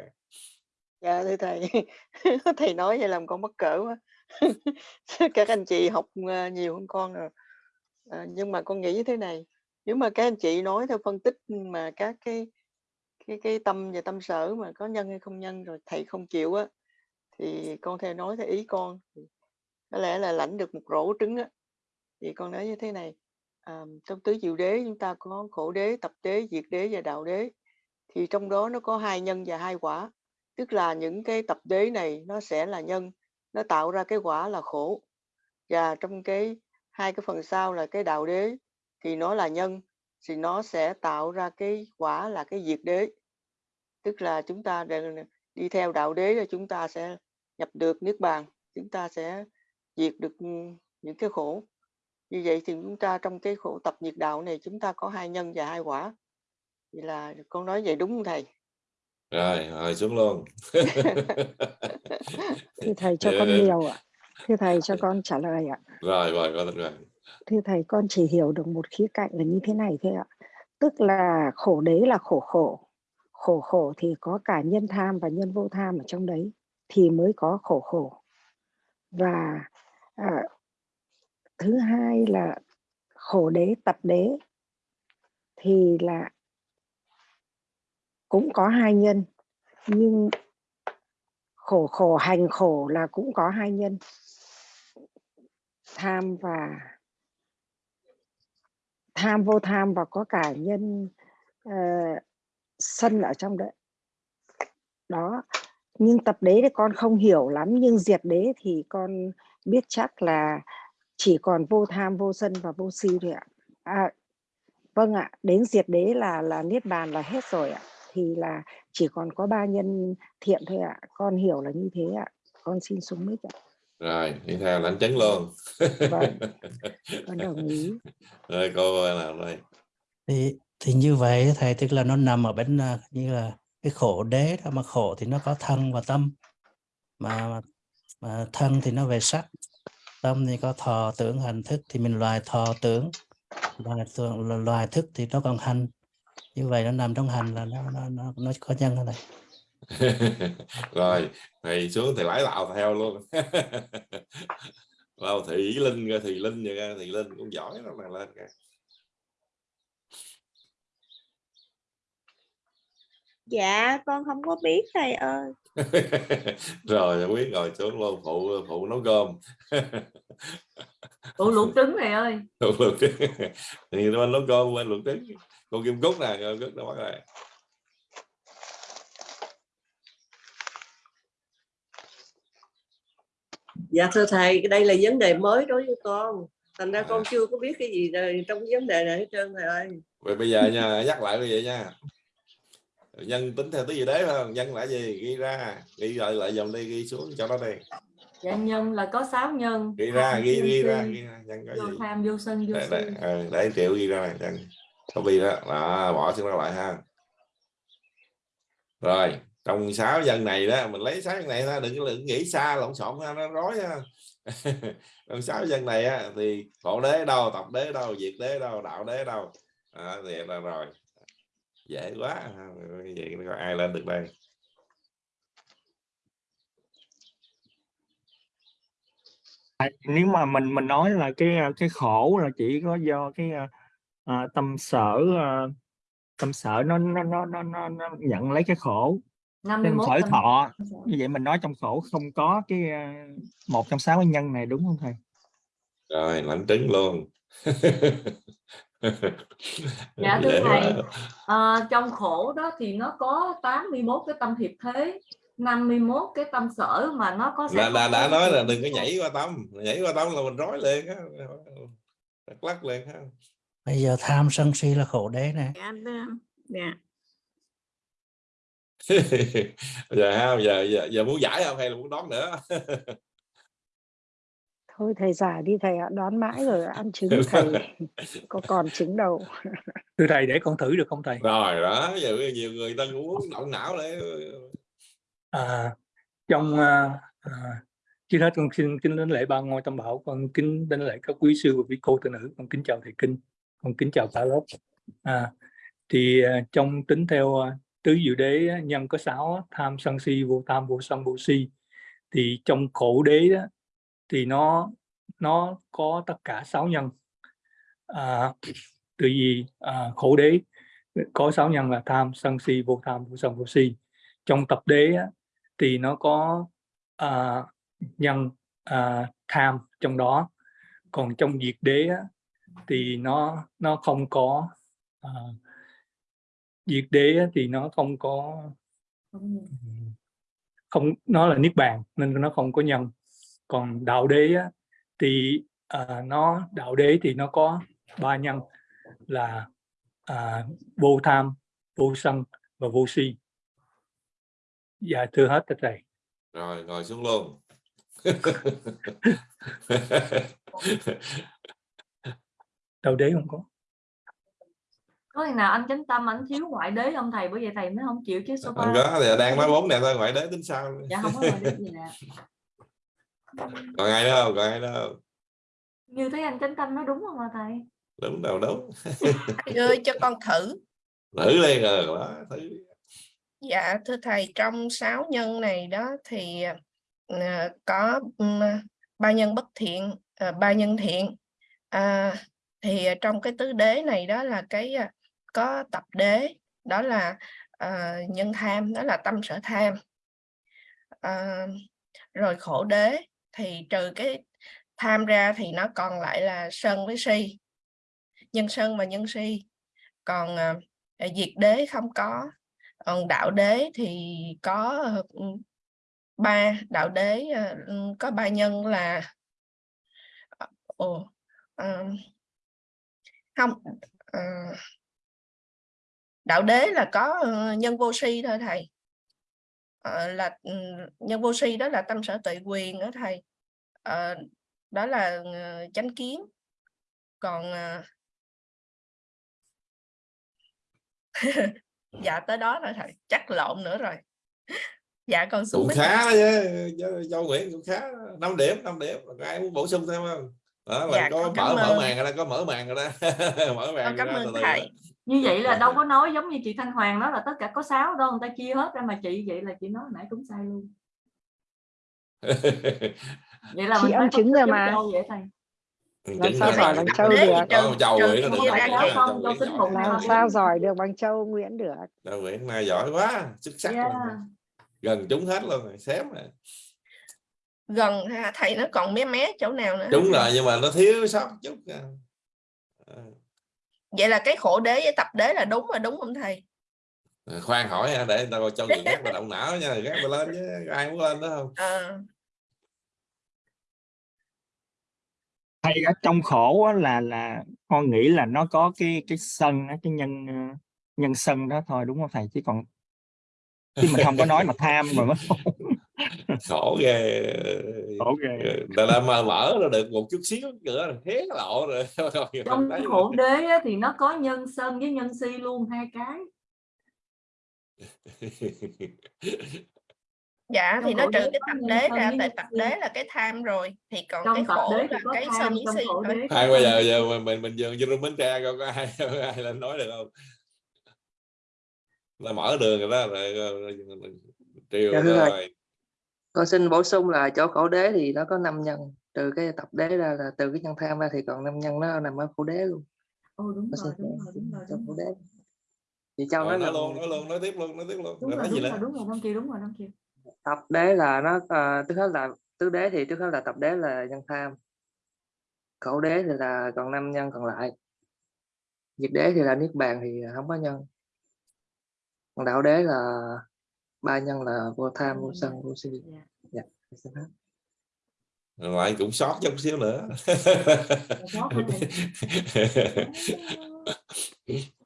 dạ thưa thầy. Thầy nói vậy làm con mắc cỡ quá. Các anh chị học ờ, nhiều hơn con rồi. Ờ, nhưng mà con nghĩ như thế này nếu mà các anh chị nói theo phân tích mà các cái cái cái tâm và tâm sở mà có nhân hay không nhân rồi thầy không chịu á thì con theo nói theo ý con thì có lẽ là lãnh được một rổ trứng á. Thì con nói như thế này à, trong tứ diệu đế chúng ta có khổ đế tập đế diệt đế và đạo đế. Thì trong đó nó có hai nhân và hai quả. Tức là những cái tập đế này nó sẽ là nhân nó tạo ra cái quả là khổ. Và trong cái hai cái phần sau là cái đạo đế thì nó là nhân thì nó sẽ tạo ra cái quả là cái diệt đế. Tức là chúng ta đi theo đạo đế là chúng ta sẽ nhập được niết bàn chúng ta sẽ diệt được ừ, những cái khổ như vậy thì chúng ta trong cái khổ tập nhiệt đạo này chúng ta có hai nhân và hai quả vậy là con nói vậy đúng không thầy rồi ngồi xuống luôn Thưa thầy cho con dạ. nhiều ạ. Thưa thầy cho con trả lời ạ. rồi rồi con rồi Thưa thầy con chỉ hiểu được một khía cạnh là như thế này thôi ạ. Tức là khổ đế là khổ khổ. Khổ khổ thì có cả nhân tham và nhân vô tham ở trong đấy thì mới có khổ khổ. Và à, thứ hai là khổ đế tập đế thì là cũng có hai nhân nhưng khổ khổ hành khổ là cũng có hai nhân tham và tham vô tham và có cả nhân uh, sân ở trong đấy. Đó nhưng tập đế thì con không hiểu lắm nhưng diệt đế thì con biết chắc là chỉ còn vô tham vô sân và vô si thôi ạ. À, vâng ạ đến diệt đế là là niết bàn là hết rồi ạ. Thì là chỉ còn có ba nhân thiện thôi ạ. Con hiểu là như thế ạ. Con xin xuống mic ạ. Rồi đi theo lãnh chấn luôn. Vâng. con đồng ý. Rồi cô nào đây. Thì thì như vậy thầy tức là nó nằm ở bên à, như là cái khổ đế đó mà khổ thì nó có thân và tâm. Mà mà thân thì nó về sắc tâm thì có thọ tưởng hành thức thì mình loài thọ tưởng loài tưởng loài thức thì nó còn hành như vậy nó nằm trong hành là nó nó nó, nó có nhân ở đây rồi thầy xuống thì lái lạo theo luôn lao thị linh ra thì linh vậy ra thì linh cũng giỏi lắm mà lên kìa. Dạ con không có biết thầy ơi. rồi biết rồi xuống luôn phụ phụ nấu cơm. Ủa luộc trứng này ơi. Phụ luộc trứng. Thì nó nấu cơm quên luộc trứng. Cô kim cúc nè cô cúc nó bắt rồi Dạ thưa thầy, cái đây là vấn đề mới đối với con. Thành ra con chưa có biết cái gì trong vấn đề này hết trơn thầy ơi. vậy bây giờ nha nhắc lại như vậy nha nhân tính theo tứ gì đấy phải không? Nhân là gì? Ghi ra. Ghi lại lại dòng đi ghi xuống cho nó đi. Dạ nhân là có sáu nhân. Ghi ra ghi sân, ghi ra ghi ra. Nhân có vô gì? tham vô sân vô để, si để, ờ, để triệu ghi ra này nhân. Copy đó. Đó bỏ xuống đó lại ha. Rồi trong sáu dân này đó mình lấy sáu dân này ra đừng, đừng nghĩ xa lộn xộn ha, nó rối ha. Trong sáu dân này á, thì khổ đế đâu tập đế đâu diệt đế đâu đạo đế đâu. À, thì là rồi dễ quá ha. vậy có ai lên được đây? À, nếu mà mình mình nói là cái à, cái khổ là chỉ có do cái à, à, tâm sở à, tâm sở nó nó nó nó nó, nó nhận lấy cái khổ. Tâm 51 sở tâm thọ như vậy mình nói trong khổ không có cái à, một trong sáu cái nhân này đúng không thầy? Rồi lãnh trứng luôn Dạ thưa thầy, ờ, trong khổ đó thì nó có 81 cái tâm hiệp thế, 51 cái tâm sở mà nó có đã, không đã, nói là đừng có nhảy qua tâm nhảy qua tâm là mình rối liền á lắc lắc liền ha bây giờ tham sân si là khổ đế này Dạ, dạ. giờ ha giờ, giờ giờ muốn giải không hay là muốn đón nữa thôi thầy giả đi thầy ạ đón mãi rồi ăn trứng thầy có còn trứng đâu. Thưa thầy để con thử được không thầy? Rồi đó giờ nhiều người ta cũng muốn động não để à, trong à, à, trước hết con xin kính đến lễ ba ngôi tam bảo con kính đến lễ các quý sư và quý cô tu nữ con kính chào thầy kinh con kính chào cả lớp. À, thì à, trong tính theo à, tứ diệu đế nhân có sáu tham sân si vô tham vô sân vô si thì trong khổ đế đó, thì nó nó có tất cả sáu nhân. À, từ vì à, khổ đế có sáu nhân là tham sân si vô tham vô sân vô si. Trong tập đế á, thì nó có à, nhân à, tham trong đó. Còn trong diệt đế á, thì nó nó không có à, diệt đế á, thì nó không có không nó là niết bàn nên nó không có nhân còn đạo đế á, thì à, nó đạo đế thì nó có ba nhân là à, vô tham vô sân và vô si. Dạ thưa hết tất thầy. Rồi ngồi xuống luôn. Đạo đế không có. Có khi nào anh chánh tâm anh thiếu ngoại đế không thầy? Bởi vậy thầy mới không chịu chứ số không có thì đang nói bốn này thôi ngoại đế tính sao? Dạ không có ngoại đế gì nè còn ai nữa không còn ai nữa không như thấy anh chánh tâm nói đúng không mà thầy đúng đâu đúng Thầy ơi cho con thử. thử đi rồi đó thử Dạ thưa thầy trong sáu nhân này đó thì ờ, có ừm, ba nhân bất thiện, ờ, ba nhân thiện. À, thì trong cái tứ đế này đó là cái ờ, có tập đế đó là ờ, nhân tham đó là tâm sở tham. À, rồi khổ đế thì trừ cái tham ra thì nó còn lại là sân với si. nhân sân và nhân si. Còn à, diệt đế không có. Còn đạo đế thì có ờ, ba đạo đế có ba nhân là ồ, à, không à, đạo đế là có nhân vô si thôi thầy. Ờ, là nhân vô si đó là tâm sở tuệ quyền đó thầy. Ờ, đó là ờ, chánh kiến. Còn dạ tới đó rồi thầy chắc lộn nữa rồi. Dạ con xuống cũng khá chứ châu Nguyễn cũng khá 5 điểm 5 điểm ai muốn bổ sung thêm không? Đó là Dạ, có mở mở màn rồi đó có mở màn rồi đó mở màn con cảm ơn thầy như vậy là đâu có nói giống như chị Thanh Hoàng nói là tất cả có 6 đâu người ta chia hết ra mà chị vậy là chị nói nãy cũng sai luôn vậy là Chị mình âm phải chứng rồi mà. vậy thầy Làm sao giỏi bằng châu được. Châu Nguyễn không? Làm sao giỏi được bằng châu Nguyễn được. Châu Nguyễn này giỏi quá xuất sắc Yeah. luôn gần trúng hết luôn rồi xém rồi gần thầy nó còn mé mé chỗ nào nữa thầy? rồi nhưng mà nó thiếu sót chút à. À, vậy là cái khổ đế với tập đế là đúng rồi đúng không thầy? Khoan hỏi ha, để tao cho người khác mà động não nha gác tao lên chứ ai muốn lên đó không? Ờ, hay ở trong khổ á, là là con nghĩ là nó có cái cái sân á, cái nhân ờ, nhân sân đó thôi đúng không thầy? Chứ còn chứ mình không có nói mà tham mà mới khổ ghê. Khổ ghê. Ta đã mà mở ra được một chút xíu nữa là hé lộ rồi. Trong khổ đế á, thì nó có nhân sân với nhân si luôn hai cái. Dạ Trong thì nó trừ cái tập đế ra tại tập đế là cái tham rồi thì còn trong cái khổ là cái sân với si khổ thôi. hai bây giờ giờ mình mình mình dường vô bến tre coi có ai có ai lên nói được không? Là mở đường rồi đó rồi, rồi, rồi, triều Dạ, thưa thầy. rồi con xin bổ sung là chỗ khổ đế thì nó có năm nhân trừ cái tập đế ra là từ cái nhân tham ra thì còn năm nhân nó nằm ở khổ đế luôn. Ồ đúng rồi, xin đúng rồi, đúng rồi, đúng khổ rồi. đế. Chị châu rồi, nói luôn nói luôn nói tiếp luôn nói tiếp luôn. Đúng rồi rồi, đúng rồi, đúng rồi, đúng rồi, Đông Kiều. tập đế là nó ờ, trước hết là tứ đế thì trước hết là tập đế là nhân tham. Khổ đế thì là còn năm nhân còn lại. Diệt đế thì là niết bàn thì không có nhân. Còn đạo đế là ba nhân là vô tham vô sân vô si Dạ. dạ hết. rồi lại cũng sót chút xíu nữa sót hả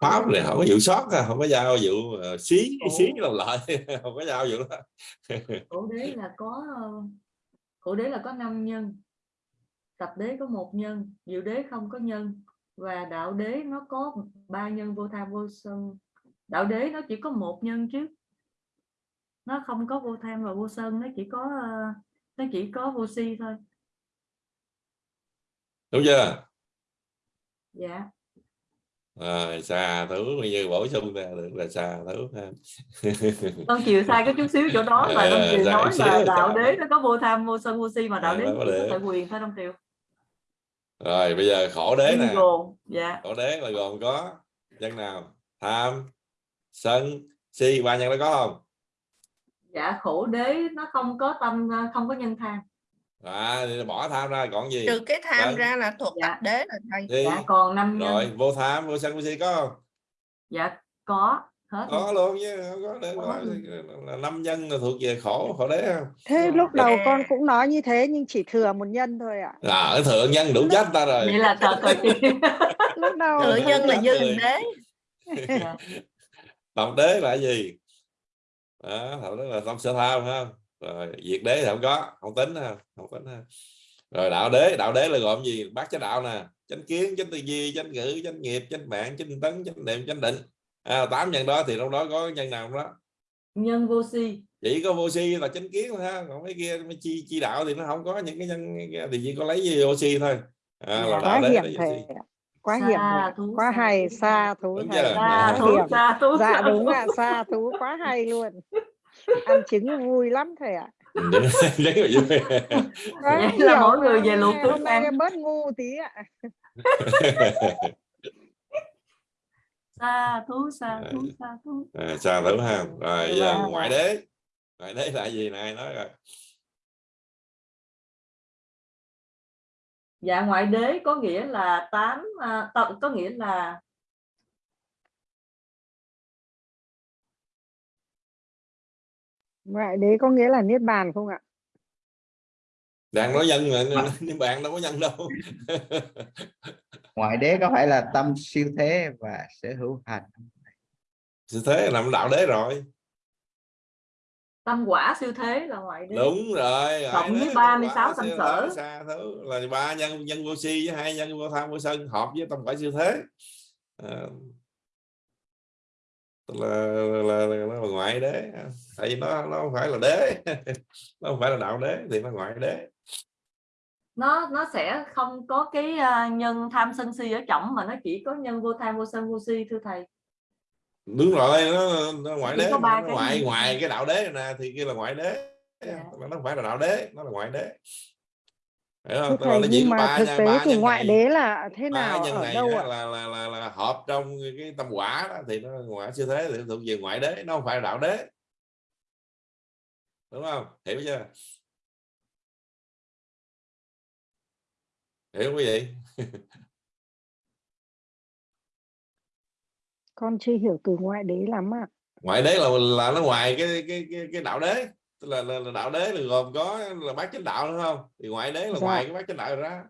pháp này không có vụ sót à, không có giao vụ uh, xí xí làm lại không có giao vụ đó Khổ đế là có ờ, khổ đế là có năm nhân. Tập đế có một nhân, diệu đế không có nhân và đạo đế nó có ba nhân vô tham vô sân. Đạo đế nó chỉ có một nhân chứ. Nó không có vô tham và vô sân, nó chỉ có ờ, nó chỉ có vô si thôi. đúng chưa Dạ. rồi xà thú bây giờ bổ sung ra được là xà thú ha Đông Kiều sai có chút xíu chỗ đó là Đông Ờ, Kiều sai nói là là đạo đế nó có vô tham vô sân vô si mà đạo Ờ, đế có tại quyền thôi Đông Kiều. rồi bây giờ khổ đế nè dạ. khổ đế là gồm có nhân nào tham sân si ba nhân đó có không Dạ khổ đế nó không có tâm không có nhân tham. à thì bỏ tham ra còn gì trừ cái tham Sân, ra là thuộc Dạ. tập đế rồi thầy si Dạ còn năm nhân. rồi vô tham vô sân vô si có không Dạ có hết có luôn. luôn chứ không có Có là, năm nhân là thuộc về khổ khổ đế không Thế Dạ. lúc đầu À. con cũng nói như thế nhưng chỉ thừa một nhân thôi ạ. à, ở thượng nhân đủ chết ta rồi Vậy là thật rồi. Lúc đầu tự Nhân là dư đế Tập đế là gì? Đó tập đế là tâm sở tham không? Rồi diệt đế thì không có không tính ha không tính ha. Rồi đạo đế đạo đế là gồm gì? Bát chánh đạo nè chánh kiến chánh tư duy chánh ngữ chánh nghiệp chánh mạng chánh tấn chánh niệm chánh định. À, tám nhân đó thì trong đó có nhân nào đó. Nhân vô si. chỉ có vô si là chánh kiến thôi ha. Còn mấy kia mấy chi chi đạo thì nó không có những cái nhân thì chỉ có lấy gì vô si thôi. À, là Dạ. đạo quá đế là vô si. Quá Xa hiểm thú, Quá xa hay thú. xa thú Đúng thầy. chưa? Xa Quá thú, xa thú. Dạ xa đúng thú. ạ, xa thú quá hay luôn. Ăn trứng vui lắm thầy ạ. Là. Quá Vậy là hiểu mỗi người về luộc nay ăn. bớt ngu tí ạ. Xa thú, xa thú, xa thú. à, sao thử ha rồi giờ Dạ. ngoại đế ngoại đế là gì này nói rồi dạ ngoại đế có nghĩa là tám à, có nghĩa là ngoại đế có nghĩa là niết bàn không ạ? Đang nói nhân mà nhưng bạn đâu có nhân đâu. Ngoại đế có phải là tâm siêu thế và sở hữu hành. Sự thế là nằm đạo đế rồi tâm quả siêu thế là ngoại đế đúng rồi cộng với đế, 36 quả tâm sở. xa thứ là ba nhân nhân vô si với hai nhân vô tham vô sân hợp với tâm quả siêu thế. À, là, là, là, là ngoại đế. Tại vì nó nó không phải là đế nó không phải là đạo đế thì nó ngoại đế. Nó nó sẽ không có cái à, nhân tham sân si ở trọng mà nó chỉ có nhân vô tham vô sân vô si thưa thầy đúng rồi nó, nó ngoại đế nó cái ngoại ngoài cái đạo đế nè thì kia là ngoại đế. Dạ. nó không phải là đạo đế nó là ngoại đế. Không? Là thầy nhưng mà ba thực tế thì ngoại này. đế là thế nào nhân ở này đâu ạ? là, là, là, là hợp trong cái tâm quả đó thì nó ngoại siêu thế thì thuộc về ngoại đế nó không phải là đạo đế. Đúng không? Hiểu chưa? Hiểu quý vị con chưa hiểu từ ngoại đế lắm ạ. Ngoại đế là là nó ngoài cái cái cái, cái đạo đế. Tức là, là, là đạo đế là gồm có là bát chánh đạo đúng không? Thì ngoại đế là Dạ. ngoài cái bát chánh đạo ra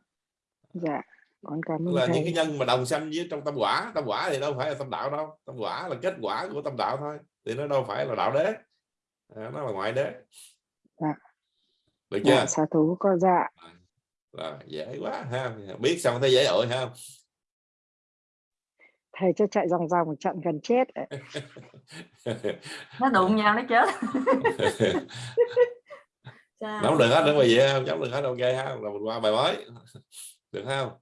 dạ con cảm ơn là những thầy cái nhân mà đồng sanh với trong tâm quả tâm quả thì đâu phải là tâm đạo đâu. Tâm quả là kết quả của tâm đạo thôi thì nó đâu phải là đạo đế. À, nó là ngoại đế. Dạ. được chưa? Dạ xá thú con dạ. Rồi dễ quá ha. Biết xong thấy dễ ổi ha thầy cho chạy vòng vòng chặn gần chết ạ. nó đụng nhau nó chết. Nắm được hết đúng rồi vậy không nắm được hết ok ha rồi mình qua bài mới. Được không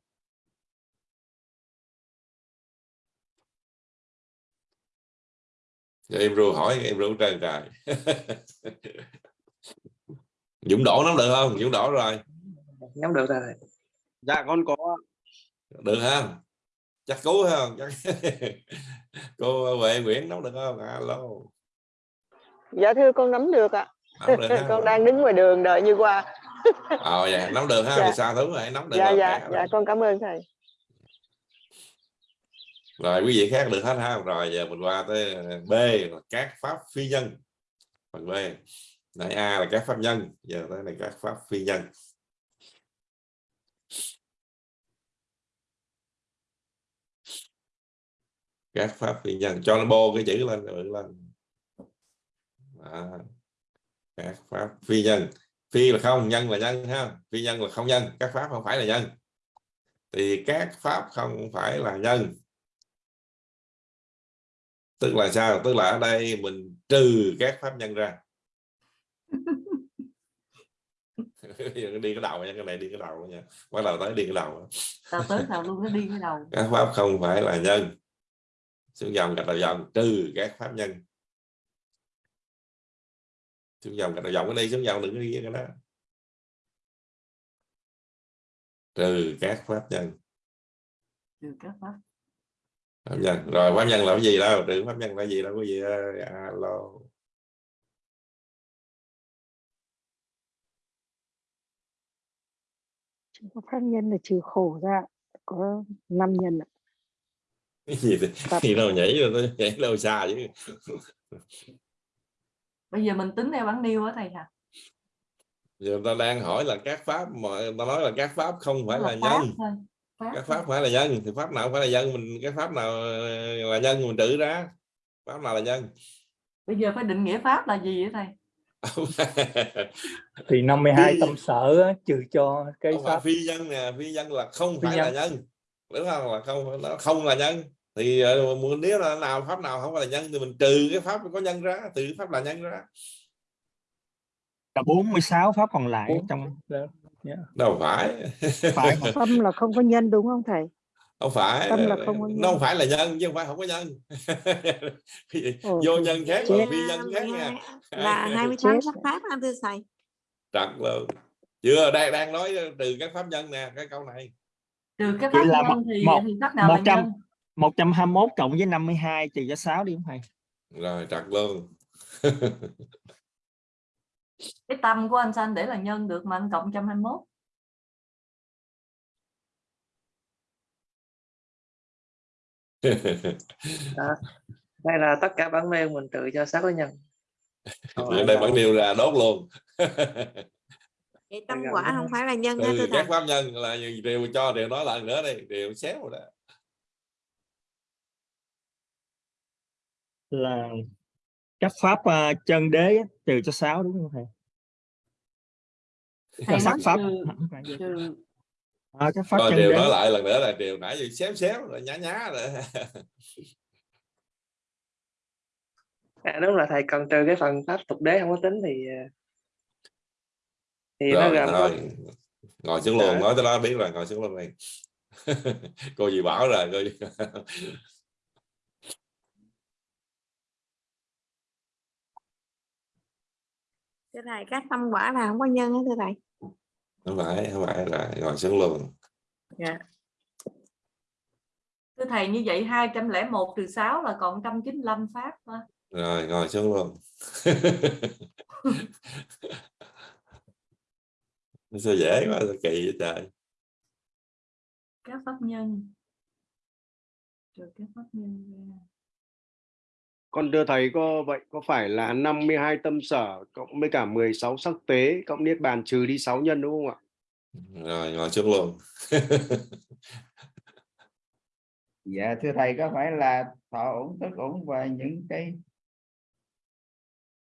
Giờ em ru hỏi em ru trời trời. Dũng đổ nắm được không? Dũng đổ rồi. Nắm được rồi. Dạ con có. Được không chắc cứu không? Chắc cô Huệ Nguyễn nắm được không? Alo dạ thưa con nắm được ạ. Nắm được con đang đứng ngoài đường đợi như qua. Ờ dạ nắm được ha? Dạ. thì sao thứ này nắm được dạ dạ dạ con cảm ơn thầy. Rồi quý vị khác được hết ha? Rồi giờ mình qua tới B là các pháp phi nhân. Phần B. Nãy A là các pháp nhân giờ tới này các pháp phi nhân các pháp phi nhân cho nó bô cái chữ lên rồi lên. Đó. các pháp phi nhân. Phi là không nhân là nhân ha. Phi nhân là không nhân các pháp không phải là nhân. Thì các pháp không phải là nhân. Tức là sao? Tức là ở đây mình trừ các pháp nhân ra. Đi cái đầu nha cái này đi cái đầu nha. Bắt đầu tới đi cái đầu. Tao tới nào luôn nó đi cái đầu. Các pháp không phải là nhân xuống dòng gạch đầu dòng trừ các pháp nhân. Xuống dòng gạch đầu dòng cái đi xuống dòng đừng có đi cái đó. Trừ các pháp nhân. Trừ các pháp pháp nhân. Rồi pháp nhân là cái gì đâu? Trừ pháp nhân là gì đâu? Có gì ơi alo pháp nhân là trừ khổ ra có năm nhân ạ. Cái gì thì Tập. đâu nhảy rồi tôi nhảy đâu xa chứ. Bây giờ mình tính theo bản niêu á thầy hả? Giờ người ta đang hỏi là các pháp mà người ta nói là các pháp không phải là pháp nhân. thôi. Pháp các thôi. pháp phải là nhân. Thì pháp nào không phải là nhân mình cái pháp nào là nhân mình trừ ra? Pháp nào là nhân? Bây giờ phải định nghĩa pháp là gì vậy thầy? Thì 52 Phi- tâm sở trừ cho cái không pháp phi nhân nè. Phi nhân là không Phi phải là nhân. đúng không? Là không nó không là nhân thì ờ, muốn nếu là nào pháp nào không phải là nhân thì mình trừ cái pháp có nhân ra trừ cái pháp là nhân ra. Cả 46 pháp còn lại trong đâu phải. Phải. Mà. tâm là không có nhân đúng không thầy? Không phải. Tâm là không có nó không nhân. phải là nhân chứ không phải không có nhân? Ồ, vô thì nhân khác và phi nhân khác nha. Là 28 Chết. sắc pháp anh thưa thầy. Trật luôn. Chưa đang đang nói trừ các pháp nhân nè cái câu này. Trừ các pháp là nhân thì một- thì pháp nào là 100 nhân 121 cộng với 52 trừ cho 6 đi không thầy? Rồi chặt luôn. cái tâm của anh Sanh để là nhân được mà anh cộng 121. à, đây là tất cả bản nêu mình tự cho 6 cái nhân. Ở đây bản nêu là đốt luôn. Vậy tâm quả không phải là nhân nha ừ, thưa thầy. Các pháp nhân là điều cho điều nói lần nữa đi, điều xéo rồi đó. Là các pháp à, chân đế trừ cho sáu đúng không thầy? Thầy sắc pháp trừ, à, các pháp rồi chân đều đế. nói lại lần nữa là đều nãy giờ xéo xéo rồi nhá nhá rồi. À, đúng là thầy cần trừ cái phần pháp tục đế không có tính thì ờ, thì nó rồi, gồm có rồi. ngồi xuống luôn Dạ. nói tới đó biết rồi ngồi xuống luôn này cô gì bảo rồi cô thưa thầy các tâm quả là không có nhân á thưa thầy. Không phải không phải rồi ngồi xuống luôn. Dạ. Thưa thầy như vậy 201 trừ 6 là còn 195 pháp mà. rồi ngồi xuống luôn. Sao dễ quá sao kỳ vậy trời? Các pháp nhân. Trừ các pháp nhân ra Con thưa thầy có vậy có phải là 52 tâm sở cộng với cả 16 sắc tế cộng niết bàn trừ đi 6 nhân đúng không ạ? rồi ngồi xuống luôn. Dạ thưa thầy có phải là thọ ổn tức ổn và những cái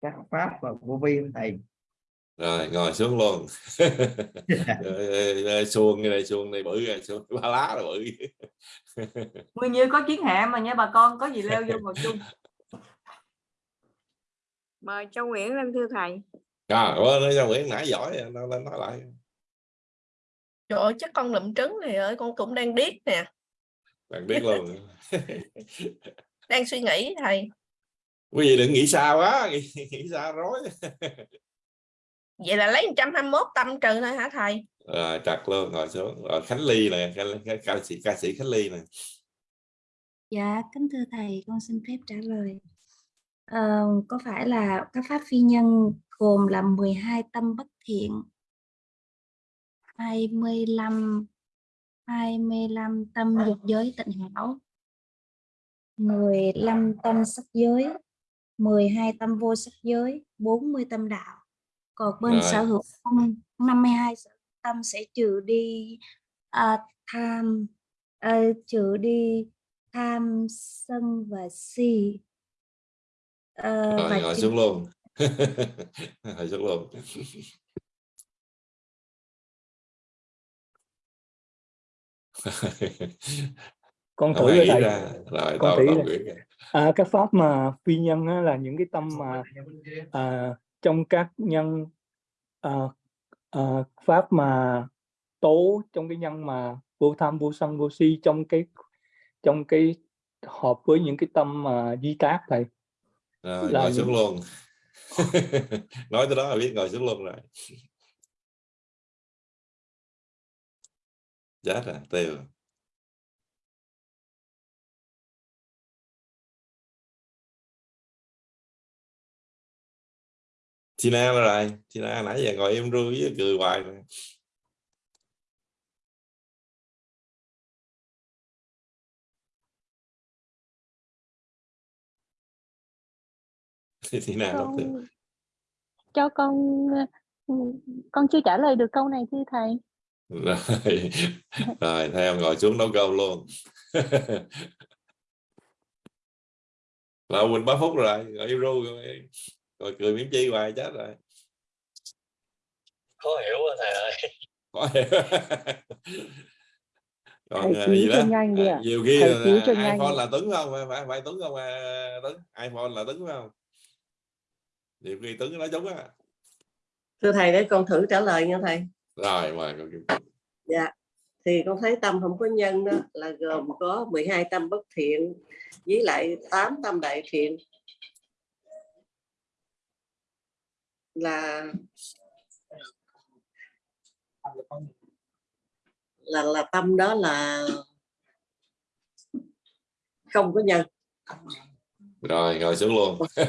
các pháp và vô vi không thầy? Rồi ngồi xuống luôn. Rồi, rồi, rồi, xuông này xuông này bự rồi xuông ba lá là bự. Nguyên như có chiến hạ mà nha bà con có gì leo vô ngồi chung mời châu Nguyễn lên thưa thầy. À nói cho Nguyễn nãy giỏi rồi, nó lên nói lại. Trời ơi, chắc con lụm trứng này ơi con cũng đang điếc nè. Bạn biết luôn. Đang suy nghĩ thầy. Quý vị đừng nghĩ xa quá nghĩ, nghĩ xa rối. Vậy là lấy 121 tâm trừ thôi hả thầy? Rồi trật luôn ngồi xuống. Rồi Khánh Ly nè ca, ca, ca sĩ ca sĩ Khánh Ly nè. Dạ, kính thưa thầy, con xin phép trả lời. Ờ, có phải là các pháp phi nhân gồm là 12 tâm bất thiện, 25 25 tâm dục giới tịnh hảo, 15 tâm sắc giới, 12 tâm vô sắc giới, 40 tâm đạo. Còn bên Rồi. sở hữu tâm 52 sở hữu tâm sẽ trừ đi à, tham ờ, trừ đi tham sân và si Ờ, rồi trừ xuống luôn. Ngồi xuống luôn. Con thử rồi thầy. ra rồi con thử à, các pháp mà phi nhân á, là những cái tâm mà à, trong các nhân à, à, pháp mà tố trong cái nhân mà vô tham vô sân vô si trong cái trong cái hợp với những cái tâm mà di tác thầy rồi là ngồi xuống luôn. Nói tới đó là biết ngồi xuống luôn rồi. Chết rồi tiêu. Đâu rồi. Tina nãy giờ ngồi im ru với cười hoài rồi. Đâu tiêu con cho con ừ, con chưa trả lời được câu này thưa thầy. Rồi. Rồi theo ngồi xuống nấu cơm luôn. Là Quỳnh ba phút rồi ngồi im ru rồi, rồi cười miếng chi hoài chết rồi. Khó hiểu quá thầy ơi. Có hiểu. còn Thầy cứu gì đó? nhanh đi À, nhiều khi Thầy là iPhone đi. là Tuấn không? Phải phải, Tuấn không? À, Tuấn iPhone là Tuấn phải không nhiều khi Tuấn nói đúng á. Thưa thầy để con thử trả lời nha thầy. Rồi mời con Kim. dạ. Thì con thấy tâm không có nhân đó là gồm có 12 tâm bất thiện với lại 8 tâm đại thiện. Là là là tâm đó là không có nhân rồi ngồi xuống luôn.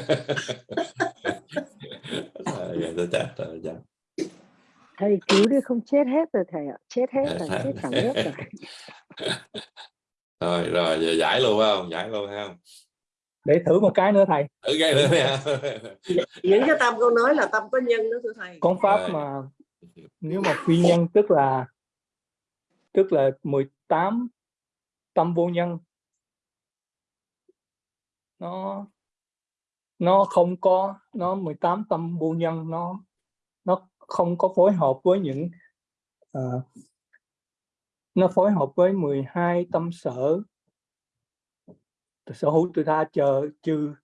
Thầy cứu đi không chết hết rồi thầy ạ. Chết hết rồi Chết chết hết. cả lớp rồi. Rồi rồi giờ giải luôn phải không? Giải luôn phải không? Để thử một cái nữa thầy. Thử cái nữa những cái tâm con nói là tâm có nhân đó thưa thầy. Con pháp Rồi. mà nếu mà phi nhân tức là tức là 18 tâm vô nhân nó nó không có nó 18 tâm vô nhân nó nó không có phối hợp với những ờ, nó phối hợp với 12 tâm sở. Sở hữu từ tha chờ trừ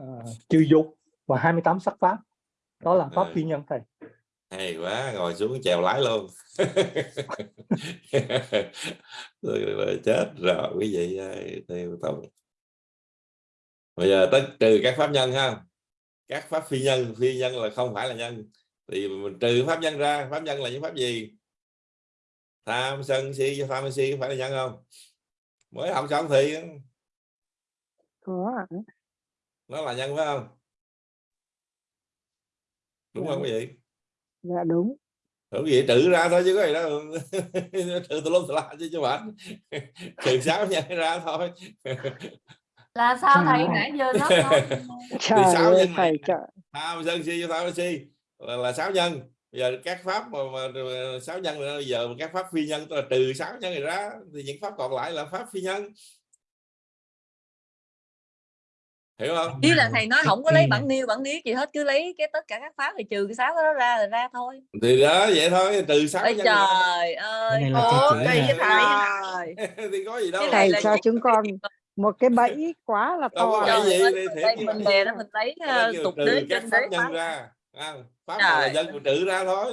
uh, trừ dục và 28 sắc pháp. Đó là pháp phi nhân thầy. Hay quá ngồi xuống chèo lái luôn. Chết rồi quý vị ơi, theo tôi bây giờ tới trừ các pháp nhân ha. Các pháp phi nhân phi nhân là không phải là nhân. Thì mình trừ pháp nhân ra pháp nhân là những pháp gì? Tham sân si tham si phải là nhân không? Mới học xong thì nó là nhân phải không? Đúng không quý vị dạ đúng. Đúng vậy trừ ra thôi chứ có gì đâu. Trừ tùm lum tùm la chứ chứ bạn trừ sáu nhân ra thôi là sao thầy nãy giờ nó trời sáu ơi nhân thầy trời. Sân si tham si là, là sáu nhân. Bây giờ các pháp mà, mà sáu nhân bây giờ các pháp phi nhân tức là trừ sáu nhân này ra thì những pháp còn lại là pháp phi nhân. Hiểu không? Ý là thầy nói không có Ừ. lấy bản niêu bản niết gì hết cứ lấy cái tất cả các pháp thì trừ cái sáu đó ra là ra thôi. Thì đó vậy thôi trừ sáu nhân ra. trời ơi. Thầy thì có gì đâu. Cái này thầy là cho chúng con một cái bẫy quá là to phải Trời gì? Đây như mình đè đó mình lấy đây kêu tục đế pháp đế nhân ra à, pháp là Trời nhân mình trừ ra thôi.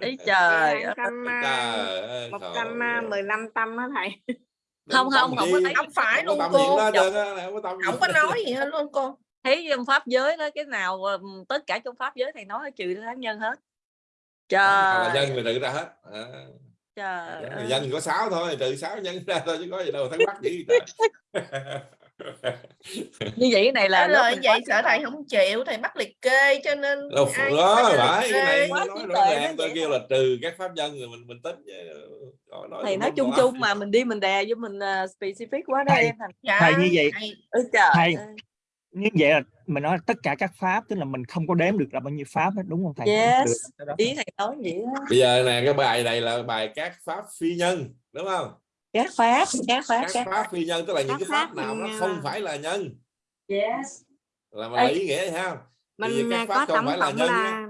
Ý trời Trời ơi, một à, ghê. mười lăm tâm đó thầy. Không không không có thấy không phải luôn cô. á, không có nói gì hết luôn cô. Thấy trong pháp giới đó cái nào ừm, tất cả trong pháp giới thầy nói trừ thánh nhân hết. Nào là trời. nhân mình trừ ra hết. À, trời ơi. nhân có sáu thôi trừ sáu nhân ra thôi chứ có gì đâu thắc mắc gì như vậy cái này là lời vậy sợ thầy không chịu thầy bắt liệt kê cho nên đâu ai đó phải này nói rõ ràng tôi kêu là trừ các pháp nhân rồi mình mình tính. Rồi nói thầy nói chung chung mà mình đi mình đè với mình uh, specific quá đó Thầy- em thành. thầy như vậy thầy- ôi trời thầy như vậy là mình nói tất cả các pháp tức là mình không có đếm được là bao nhiêu pháp hết đúng không thầy? Yes. Được đó. ý thầy nói vậy đó. Bây giờ nè cái bài này là bài các pháp phi nhân đúng không? Các pháp các pháp các các pháp phi nhân tức là những cái pháp pháp nào nó không à, phải là nhân. Yes. Là mà ý nghĩa vậy ha? Thì mình các à, pháp có không tổng phải là nhân là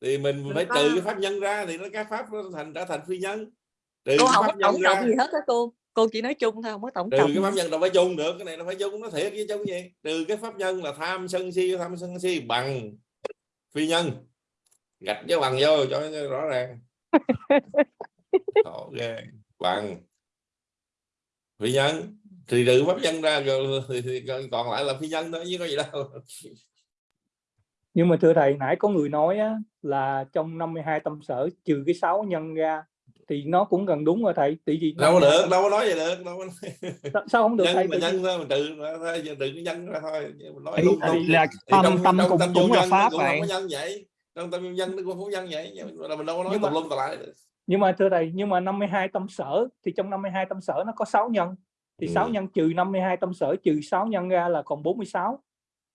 thì mình Mình phải có- trừ cái pháp nhân ra thì nó các pháp nó thành trở thành phi nhân. Trừ cô không có pháp nhân tổng ra cộng gì hết á cô cô chỉ nói chung thôi không có tổng trừ cộng cái pháp nhân đâu phải chung được cái này nó phải chung nó thiệt với chung gì. Trừ cái pháp nhân là tham sân si tham sân si bằng phi nhân. Gạch dấu bằng vô cho rõ ràng. Ghê bằng phi nhân. Thì trừ pháp nhân ra rồi thì, thì còn lại là phi nhân thôi chứ có gì đâu. Nhưng mà thưa thầy nãy có người nói á, là trong 52 tâm sở trừ cái sáu nhân ra thì nó cũng gần đúng rồi thầy tại vì đâu có 52 được đâu có nói vậy được đâu có nói. sao- sao không được thầy nhân mà Tại vì- nhân thôi mình trừ ra thôi trừ cái nhân ra thôi mình nói Ý- tung là tâm- trong, tâm trong cũng- tâm vô là pháp vậy. không có nhân vậy trong tâm vô nhân nó cũng không nhân vậy mà mình đâu có nói Nhưng tùm mà- lum tùm lại nhưng mà thưa thầy nhưng mà 52 tâm sở thì trong 52 tâm sở nó có 6 nhân thì Ừ. 6 nhân trừ 52 tâm sở trừ 6 nhân ra là còn 46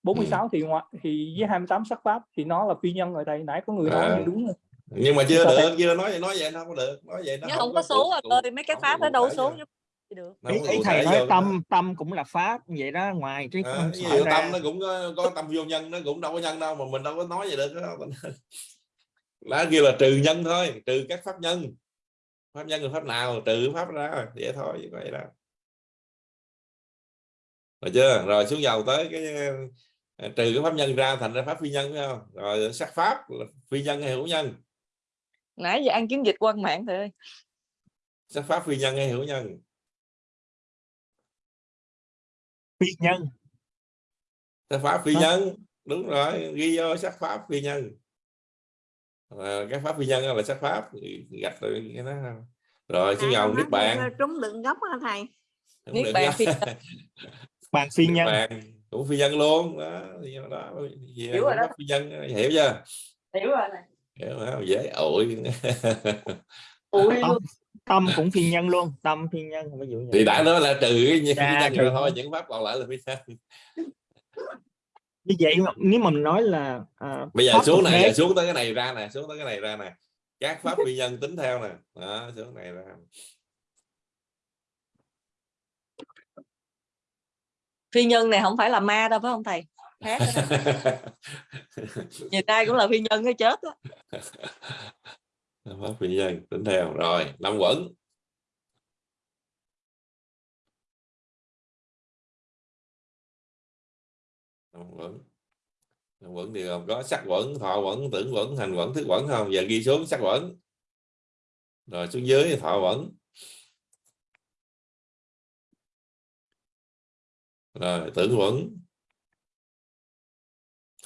46 Ừ. thì ngoại thì với 28 sắc pháp thì nó là phi nhân rồi thầy nãy có người nói À. đúng rồi nhưng mà chưa được chưa nói vậy nói vậy nó không có được nói vậy nó nhưng không có số rồi ơi mấy cái không pháp nó đâu số được. Nó ý, không ý thầy nói tâm tâm cũng là pháp vậy đó ngoài cái À, tâm ra. nó cũng có, có tâm vô nhân nó cũng đâu có nhân đâu mà mình đâu có nói vậy được đó. lá kia là trừ nhân thôi trừ các pháp nhân. Pháp nhân là pháp nào trừ pháp ra vậy thôi chứ vậy đâu rồi chưa? Rồi xuống dầu tới cái ờ, trừ cái pháp nhân ra thành ra pháp phi nhân phải không? Rồi sắc pháp là phi nhân hay hữu nhân nãy giờ ăn chiến dịch quan mạng thầy ơi sắc pháp phi nhân hay hữu nhân. Phi nhân. Sắc pháp phi nhân. Đúng rồi ghi vô sắc pháp phi nhân. À, các pháp phi nhân là sắc pháp. Gạch rồi cái đó. Rồi niết nói bàn. theo trúng đựng gốc hả thầy. Bàn đó. phi bàn phi nhân. Bàn. Cũng phi nhân luôn. Đó, thì đó gì Hiểu rồi đó. phi nhân hiểu chưa? Hiểu rồi này hiểu không? dễ ổi Ui tâm, tâm cũng phi nhân luôn tâm phi nhân ví dụ như thì đã nói là trừ cái nhân, Dạ, nhân trừ ra thôi những pháp còn lại là phi nhân. Như vậy mà- nếu mà mình nói là à, bây giờ xuống này giờ xuống tới cái này ra nè xuống tới cái này ra nè. Các pháp phi nhân tính theo nè. Đó, xuống này ra. Phi nhân này không phải là ma đâu phải không thầy đó. nhìn ai cũng là phi nhân cái chết á. Pháp phi nhân tính theo. Rồi năm quẩn. Năm quẩn. Năm quẩn thì gồm có sắc quẩn thọ quẩn tưởng quẩn hành quẩn thức quẩn không? Giờ ghi xuống sắc quẩn. Rồi xuống dưới thọ quẩn. Rồi tưởng quẩn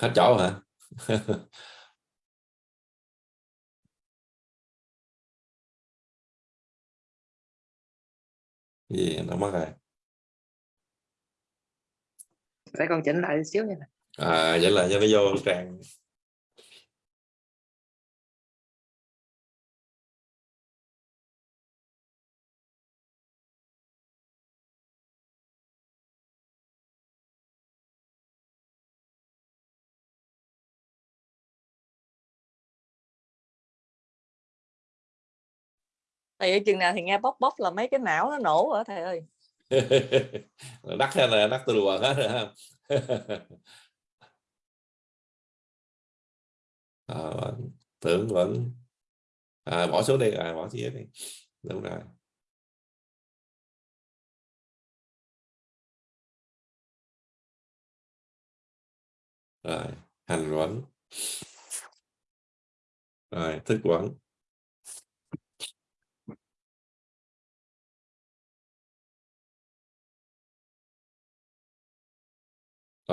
hết chỗ hả? Gì nó mất rồi. Để con chỉnh lại xíu nha à vậy là cho nó vô trang thầy ở chừng nào thì nghe bóc bóc là mấy cái não nó nổ rồi thầy ơi? Đắt hay là đắt từ lùa hết rồi ha. À, tưởng vẫn. À, bỏ số đi à, bỏ số đi. Đúng rồi. Rồi hành quẩn rồi thức quẩn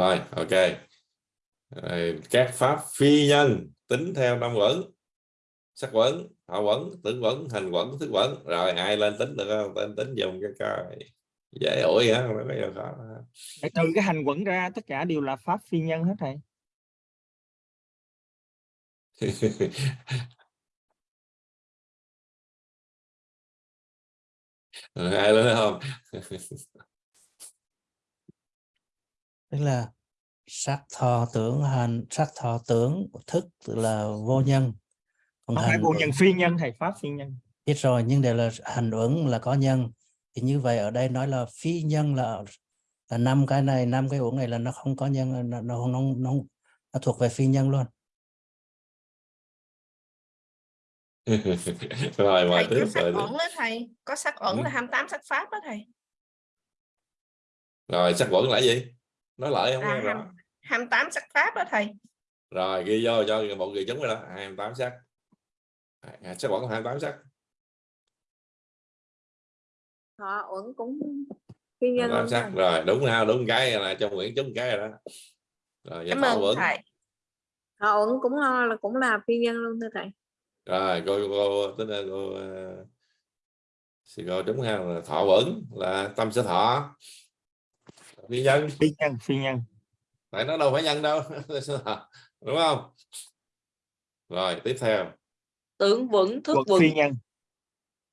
rồi ok. Rồi, các pháp phi nhân tính theo năm quẩn. Sắc quẩn họ quẩn tưởng quẩn hành quẩn thức quẩn. Rồi ai lên tính được không? Tên tính dùng cái coi. Dễ ủi hả? Không có gì khó trừ cái hành quẩn ra tất cả đều là pháp phi nhân hết thầy. Ai lên không tức là sắc thọ tưởng hành sắc thọ tưởng thức là vô nhân. Còn không phải hành vô uẩn- nhân phi nhân thầy pháp phi nhân. Biết rồi nhưng để là hành uẩn là có nhân. Thì như vậy ở đây nói là phi nhân là là năm cái này năm cái uẩn này là nó không có nhân nó nó nó, nó, nó thuộc về phi nhân luôn. Rồi mời thầy sắc ẩn đó thầy. Có sắc ẩn Ừ. là 28 sắc pháp đó thầy. Rồi sắc quẩn là gì nói lại không rõ ham- 28 sắc pháp đó thầy. Rồi ghi vô cho một người chúng rồi đó 28 sắc. À, sắc quẩn 28 sắc. Họ uẩn cũng phi nhân 28 luôn sắc. rồi. rồi đúng ha đúng cái là cho Nguyễn chúng cái rồi đó. Rồi cảm thọ ơn quẩn thầy. Họ uẩn cũng là cũng là phi nhân luôn thưa thầy. Rồi cô cô tính là cô uh, cô đúng ha là thọ quẩn là tâm sở thọ phi nhân. Phi nhân phi nhân. Tại nó đâu phải nhân đâu. Đúng không? Rồi tiếp theo. Tưởng vững thức vững. Phi nhân.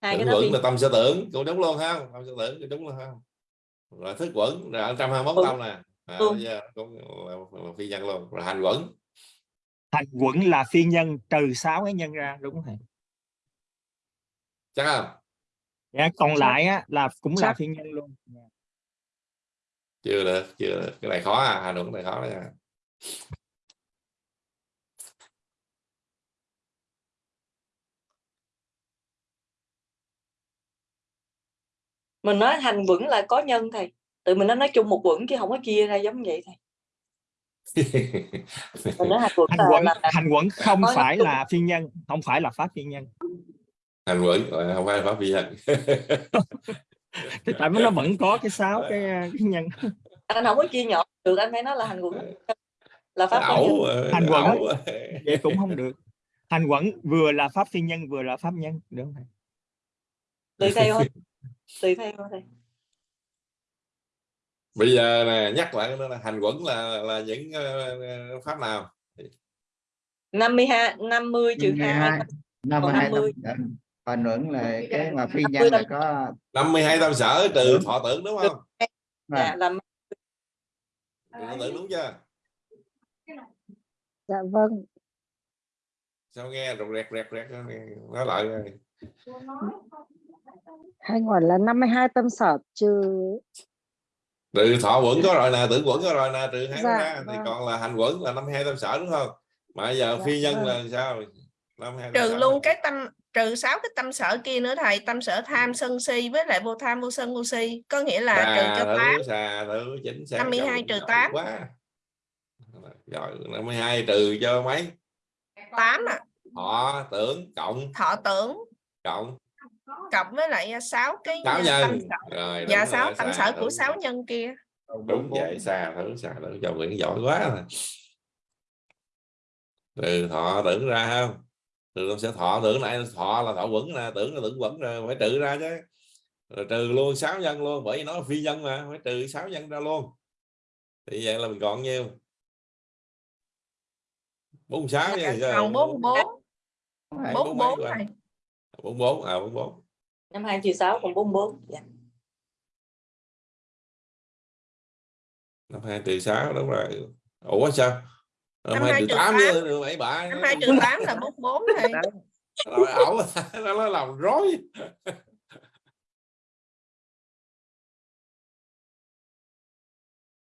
Hai cái tưởng đó phi quẩn là tâm sở tưởng. Cũng đúng luôn ha. Tâm sở tưởng cũng đúng luôn ha. Rồi thức quẩn rồi 121 Ừ. tâm nè. À, Ừ. bây giờ cũng là, là phi nhân luôn. Rồi hành quẩn. Hành quẩn là phi nhân trừ sáu cái nhân ra đúng không chắc không? Dạ, còn lại á, là cũng là Sắc. phi nhân luôn. Dạ. Chưa được chưa được. Cái này khó à hành quẩn này khó đó nha mình nói hành vững là có nhân thầy. Tự mình nó nói chung một vững chứ không có chia ra giống vậy thầy. Mình nói hành là, quẩn là, là hành quẩn không phải là phi nhân không phải là pháp phi nhân. Hành quẩn rồi không phải pháp phi nhân thì tại vì nó vẫn có cái sáu cái, cái nhân. Anh không có chia nhỏ được anh phải nói là hành quẩn. Là pháp phi nhân. ẩu ờ, Hành quẩn. ẩu vậy cũng không được. Hành quẩn vừa là pháp phi nhân vừa là pháp nhân đúng không thầy? Tùy theo thôi. Tùy theo thôi bây giờ nè nhắc lại nữa là hành quẩn là là những ờ, ờ, pháp nào? 52 50 trừ 2 năm còn hai 50. Hoàn uẩn là cái mà phi nhân là có 52 tâm sở trừ thọ tưởng đúng không? dạ Vâng. làm trừ thọ tưởng đúng chưa? Dạ vâng. Sao nghe rụt rẹt rẹt rẹt nói lại rồi. hay gọi là 52 tâm sở trừ trừ thọ quẩn có rồi nè tưởng quẩn có rồi nè trừ hai Dạ, ra thì vâng. còn là hành quẩn là 52 tâm sở đúng không? Mà giờ Dạ, phi nhân vâng. là sao? 52 tâm trừ luôn cái tâm trừ sáu cái tâm sở kia nữa thầy tâm sở tham sân si với lại vô tham vô sân vô si. Có nghĩa là trừ cho tám. xà thử chính xác 52 giỏi, trừ giỏi 8. quá. Rồi 52 trừ cho mấy? Tám à họ tưởng cộng. Thọ tưởng. Cộng. Cộng với lại à, sáu cái sáu à, nhân. rồi dạ rồi, sáu tâm sở thử. của sáu nhân kia. Đúng vậy xà thử xà thử cho Nguyễn giỏi quá. Rồi trừ thọ tưởng ra không trừ tâm sẽ thọ tưởng lại thọ là thọ quẩn nè tưởng là tưởng quẩn rồi phải trừ ra chứ. Rồi trừ luôn sáu nhân luôn bởi vì nó là phi nhân mà phải trừ sáu nhân ra luôn. Thì vậy là mình còn nhiêu? Bốn sáu bốn bốn. bốn bốn này này. Bốn bốn à bốn bốn. Năm hai trừ sáu còn bốn bốn dạ. năm hai trừ sáu đúng rồi. Ủa sao năm Năm hai trừ tám chứ bảy. Bạ năm hai trừ tám là bốn bốn thầy rồi ẩu nó nó làm rối.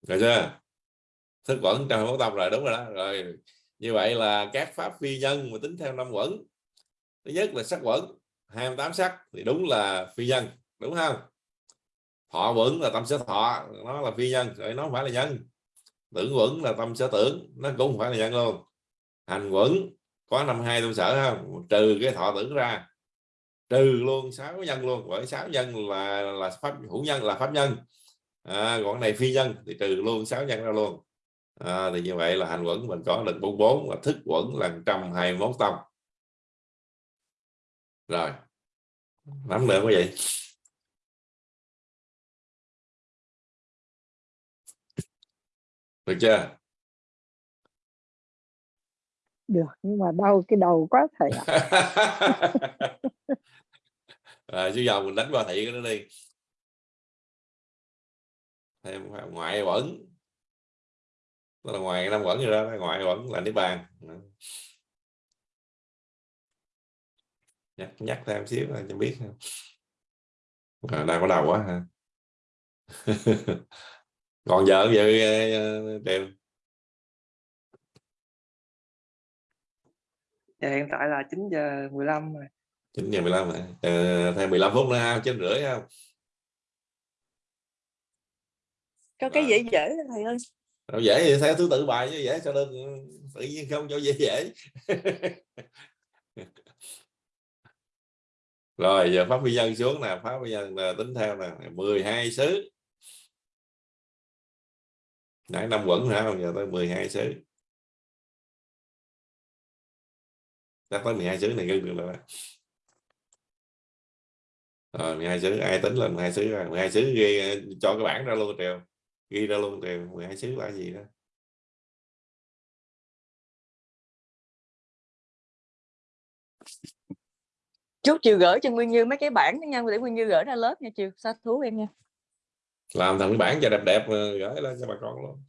Rồi chưa? Thức quẩn trong bốn tâm rồi đúng rồi đó. Rồi như vậy là các pháp phi nhân mà tính theo năm quẩn. Thứ nhất là sắc quẩn 28 sắc thì đúng là phi nhân đúng không? Thọ quẩn là tâm sở thọ nó là phi nhân rồi nó không phải là nhân tưởng quẩn là tâm sở tưởng nó cũng không phải là nhân luôn hành quẩn có năm hai tâm sở không trừ cái thọ tưởng ra. Trừ luôn sáu nhân luôn bởi sáu nhân là là pháp hữu nhân là pháp nhân. À, còn này phi nhân thì trừ luôn sáu nhân ra luôn. À, thì như vậy là hành quẩn mình có được 44 và thức quẩn là 121 tâm rồi. Nắm được quý vị được chưa? Được nhưng mà đau cái đầu quá thầy ạ. À, chứ giờ mình đánh qua thị cái đó đi. Thêm ngoại quẩn đó là ngoài năm quẩn gì đó ngoại quẩn là niết bàn. Nhắc nhắc thêm xíu cho biết. À, đang có đầu quá hả còn giờ giờ đều Dạ, hiện tại là 9 giờ 15 rồi. 9 giờ 15 rồi. Ờ, thêm 15 phút nữa ha, 9 rưỡi không? có cái dễ dễ thầy ơi Đâu dễ thì theo thứ tự bài chứ dễ cho đơn tự nhiên không cho dễ dễ. Rồi giờ pháp vi nhân xuống nè, pháp vi nhân là tính theo nè, 12 xứ. Nãy năm quẩn hả, giờ tới 12 xứ. đã tới 12 xứ này gần được rồi. Rồi 12 xứ ai tính lên 12 xứ rồi, 12 xứ ghi ờ, cho cái bảng ra luôn Triều. Ghi ra luôn Triều, 12 xứ là gì đó. chút chiều gửi cho nguyên như mấy cái bản đó nha để nguyên như gửi ra lớp nha chiều xa thú em nha làm thành cái bảng cho đẹp đẹp gửi lên cho bà con luôn.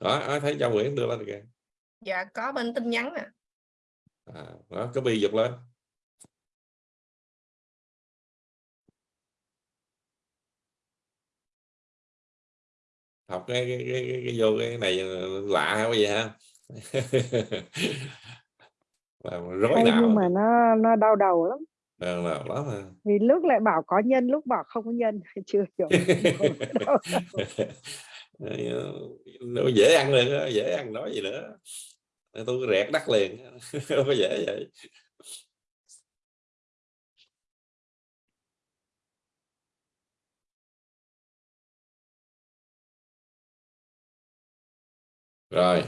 Đó ai thấy cho Nguyễn đưa lên kìa. Dạ có bên tin nhắn nè. À, đó copy giật lên. Học cái cái, cái, cái, cái vô cái này lạ hay gì ha? Rối não. nhưng mà nó nó đau đầu lắm Ờ, là lắm mà. Vì lúc lại bảo có nhân lúc bảo không có nhân chưa hiểu đầu. nó dễ ăn liền dễ ăn nói gì nữa. Tôi rẹt đắt liền không có dễ vậy. Rồi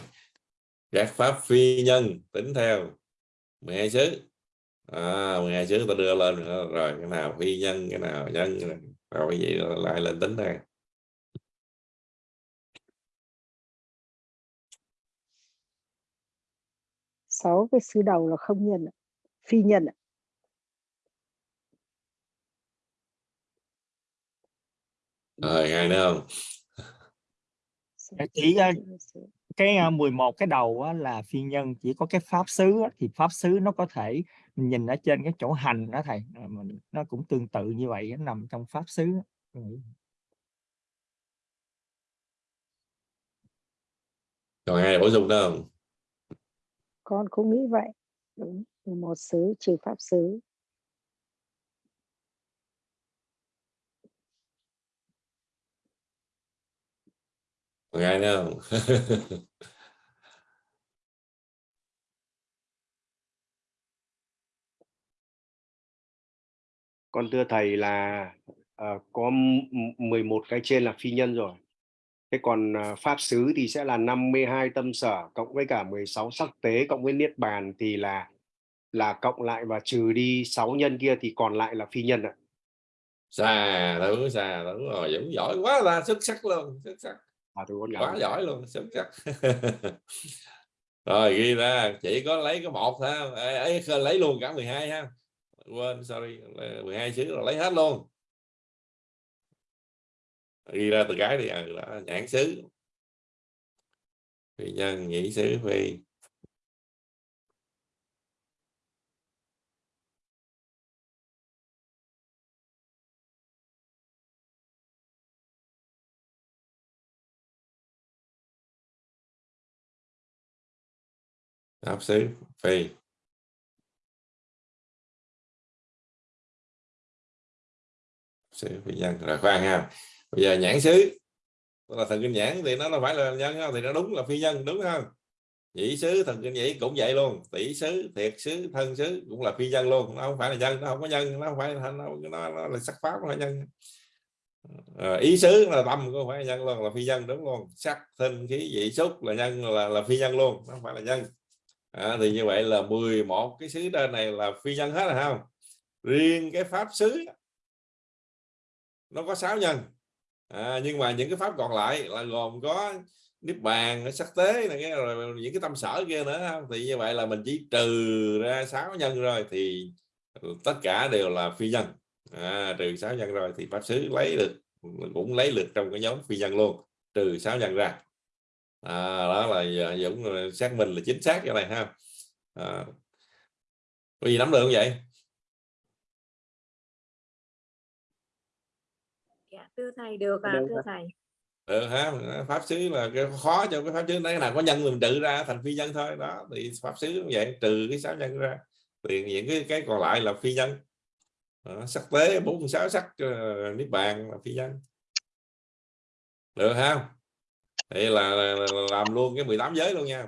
các pháp phi nhân tính theo. 12 xứ à, 12 trước ta đưa lên rồi, cái nào phi nhân cái nào nhân rồi cái gì lại lên tính đây sáu cái xứ đầu là không nhân phi nhân rồi ngay nữa không? Dạ, chỉ ờ, cái ờ, 11 cái đầu là phi nhân chỉ có cái pháp xứ thì pháp xứ nó có thể mình nhìn ở trên cái chỗ hành đó thầy mình- nó cũng tương tự như vậy nó nằm trong pháp xứ còn ai bổ sung nữa không? Con cũng nghĩ vậy. Đúng một xứ trừ pháp xứ. Còn ai nữa không con thưa thầy là ờ, có m- m- 11 cái trên là phi nhân rồi. Thế còn ờ, pháp xứ thì sẽ là 52 tâm sở cộng với cả 16 sắc tế cộng với niết bàn thì là là cộng lại và trừ đi 6 nhân kia thì còn lại là phi nhân ạ. Xà đúng xà đúng rồi dũng giỏi quá là xuất sắc luôn xuất sắc. À, tôi quá giỏi luôn xuất sắc. Rồi ghi ra chỉ có lấy có một ha ấy, ấy, lấy luôn cả 12 ha quên sorry. 12 xứ là lấy hết luôn. Ghi ra từ cái thì à, đó, nhãn xứ. Phi nhân nhĩ xứ phi. Áp xứ phi. Xứ phi nhân. Rồi khoan ha. Bây giờ nhãn xứ. Tức là thần kinh nhãn thì nó nó phải là nhân không thì nó đúng là phi nhân đúng không nhĩ xứ thần kinh nhĩ cũng vậy luôn. Tỷ xứ thiệt xứ thân xứ cũng là phi nhân luôn. Nó không phải là nhân nó không có nhân nó không phải là nó, nó, nó là sắc pháp là nhân. À, ý xứ là tâm không phải là nhân luôn là phi nhân đúng luôn. Sắc thân khí vị xúc là nhân là là phi nhân luôn nó không phải là nhân. À, thì như vậy là 11 cái xứ trên này là phi nhân hết rồi không? Riêng cái pháp xứ nó có 6 nhân. À, nhưng mà những cái pháp còn lại là gồm có niết bàn sắc tế này cái rồi những cái tâm sở kia nữa không? thì như vậy là mình chỉ trừ ra 6 nhân rồi thì tất cả đều là phi nhân. À, trừ 6 nhân rồi thì pháp xứ lấy được cũng lấy được trong cái nhóm phi nhân luôn trừ 6 nhân ra. À, đó là Dũng ờ, xác minh là chính xác cái này ha. À, có nắm được không vậy? Thầy được à Được thưa thầy. Ừ, ha pháp xứ là cái khó cho cái pháp xứ đấy nào có nhân mình trừ ra thành phi nhân thôi. Đó thì pháp xứ cũng vậy trừ cái sáu nhân ra. Thì những cái cái còn lại là phi nhân. Đó, sắc tế bốn sáu sắc uh, niết bàn là phi nhân. Được không thì là, là, là làm luôn cái 18 giới luôn nha.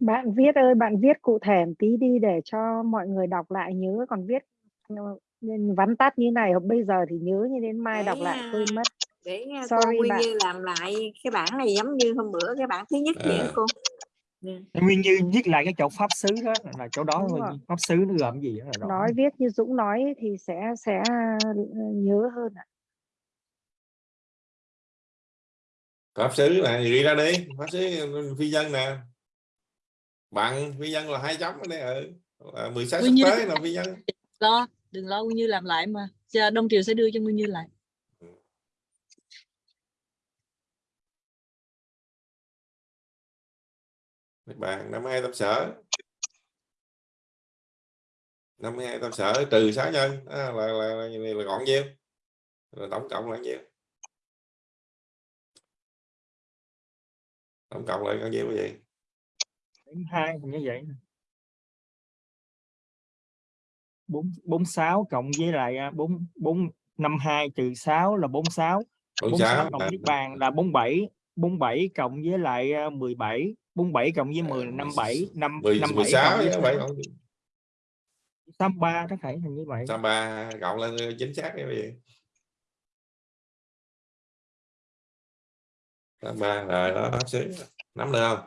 Bạn viết ơi bạn viết cụ thể một tí đi để cho mọi người đọc lại nhớ còn viết ờ, nên vắn tắt như này bây giờ thì nhớ như đến mai đọc Để, lại quên mất để à, cô Sorry Nguyên bạn. Như làm lại cái bản này giống như hôm bữa cái bản thứ nhất vậy À. đó cô Dạ. Nguyên như viết lại cái chỗ pháp xứ đó là chỗ đó Đúng là rồi. pháp xứ nó gồm gì đó là rõ. nói viết như Dũng nói thì sẽ sẽ ờ, nhớ hơn ạ. pháp xứ này ghi ra đi pháp xứ phi nhân nè bằng phi nhân là hai chấm ở đây ừ. là 16 sắc Nguyên Như tế là phi nhân lo đừng lo Nguyên Như làm lại mà. Chờ Đông Triều sẽ đưa cho Nguyên Như lại. Niết bàn 52 tâm sở. 52 tâm sở trừ 6 nhân. Đó là, là, là, là, là gọn nhiêu? Là tổng cộng là nhiêu? Tổng cộng lại bao nhiêu cái gì hai như vậy bốn bốn sáu cộng với lại à, bốn bốn năm hai trừ 6 là 46 46 46 cộng niết bàn là 47 47 cộng với lại à, 17 47 cộng với 10 là 57 5 10, 57 16 cộng với chứ vậy 6 còn 83 đó phải hình như vậy. 83 cộng lên chính xác cái gì 83 rồi đó xứ. Nắm được không?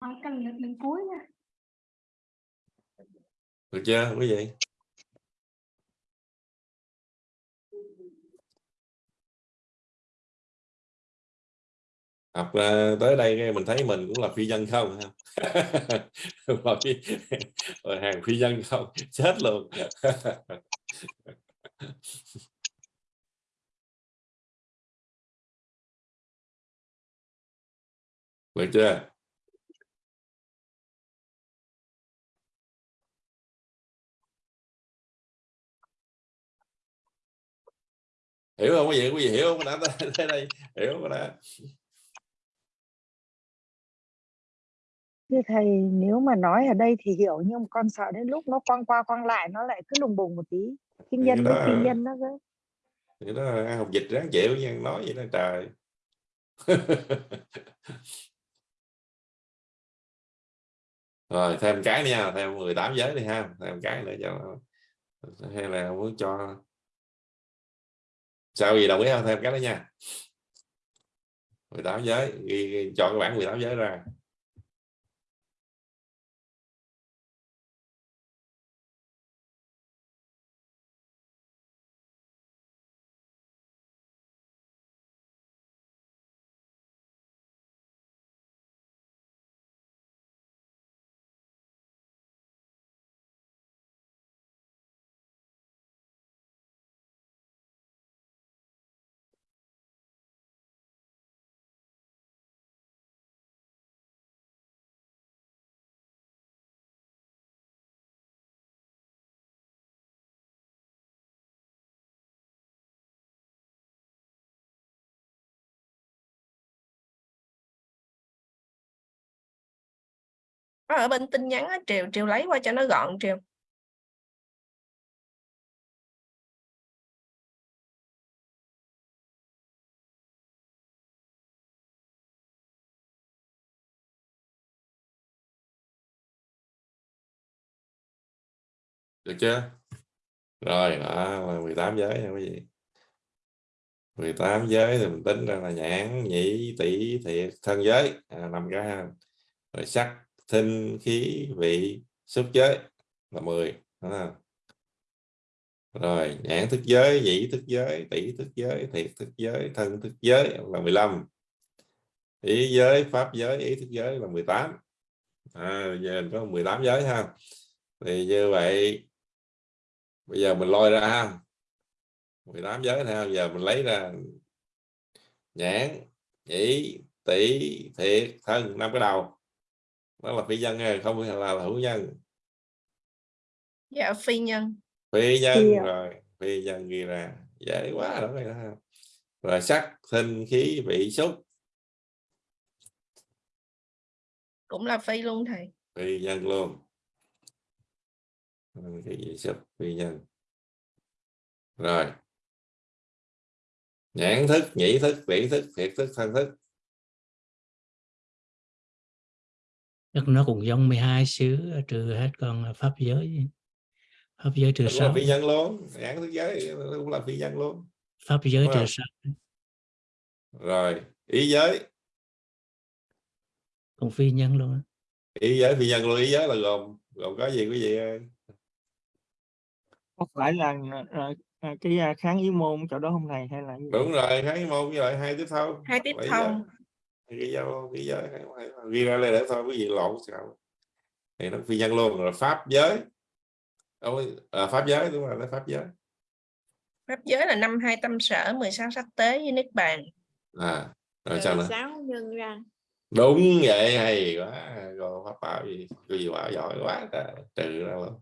Hỏi cần lực lần cuối nha được chưa? Quý vị học ờ, tới đây mình thấy mình cũng là phi dân không rồi phi- hàng phi dân không? Chết luôn. Được chưa? Hiểu không? Quý vị quý vị hiểu không? Đã tới đây. Hiểu không? Đã Thưa thầy, nếu mà nói ở đây thì hiểu nhưng con sợ đến lúc nó quăng qua quăng lại nó lại cứ lùng bùng một tí. Thì nhân đó là- nhân nó cứ thì đó học dịch ráng chịu nha nói vậy đó trời. Rồi thêm cái nữa nha thêm 18 giới đi ha thêm cái nữa cho hay là muốn cho sao gì đồng ý không? Thêm cái đó nha. 18 giới. Ghi, ghi, chọn cái bản 18 giới ra. Nó ở bên tin nhắn á, Triều Triều lấy qua cho nó gọn Triều. Được chưa? Rồi đó là 18 giới nha quý vị? 18 giới thì mình tính ra là nhãn nhĩ tỷ thiệt thân giới. À, năm cái rồi sắc thinh khí vị xúc giới là 10 à. rồi nhãn thức giới nhĩ thức giới tỷ thức giới thiệt thức giới thân thức giới là 15 ý giới pháp giới ý thức giới là 18 à, giờ mình có 18 giới ha. Thì như vậy bây giờ mình lôi ra ha. 18 giới ha giờ mình lấy ra nhãn nhĩ tỷ thiệt thân năm cái đầu đó là phi nhân ha, không phải là hữu nhân. Dạ phi nhân. Phi nhân Phi rồi phi nhân ghi ra. Dễ quá đó rồi đó rồi sắc thinh khí vị xúc. Cũng là phi luôn thầy. Phi nhân luôn. Cái gì xúc phi nhân. Rồi. Nhãn thức nhĩ thức tỷ thức thiệt thức thân thức Chắc nó cũng giống 12 xứ trừ hết con pháp giới pháp giới trừ sáu phi nhân luôn nhãn thức giới cũng là phi nhân luôn pháp giới trừ không? sáu rồi ý giới cũng phi nhân luôn á. ý giới phi nhân luôn ý giới là gồm gồm có gì quý vị ơi? có phải là, là, là cái à, kháng ý môn chỗ đó không thầy hay là gì? đúng rồi kháng môn với lại hai tiếp thông hai tiếp ý thông. Ghi dấu ghi giới ghi ra đây để thôi quý vị lộn sao thì nó phi nhân luôn rồi pháp giới. Ôi, à, pháp giới đúng rồi nó pháp giới. Pháp giới là năm hai tâm sở 16 sắc tế với niết bàn. À rồi sao nữa? sáu nhân ra. Đúng vậy hay quá. Rồi pháp bảo gì? Cái gì bảo giỏi quá trời, trừ ra luôn.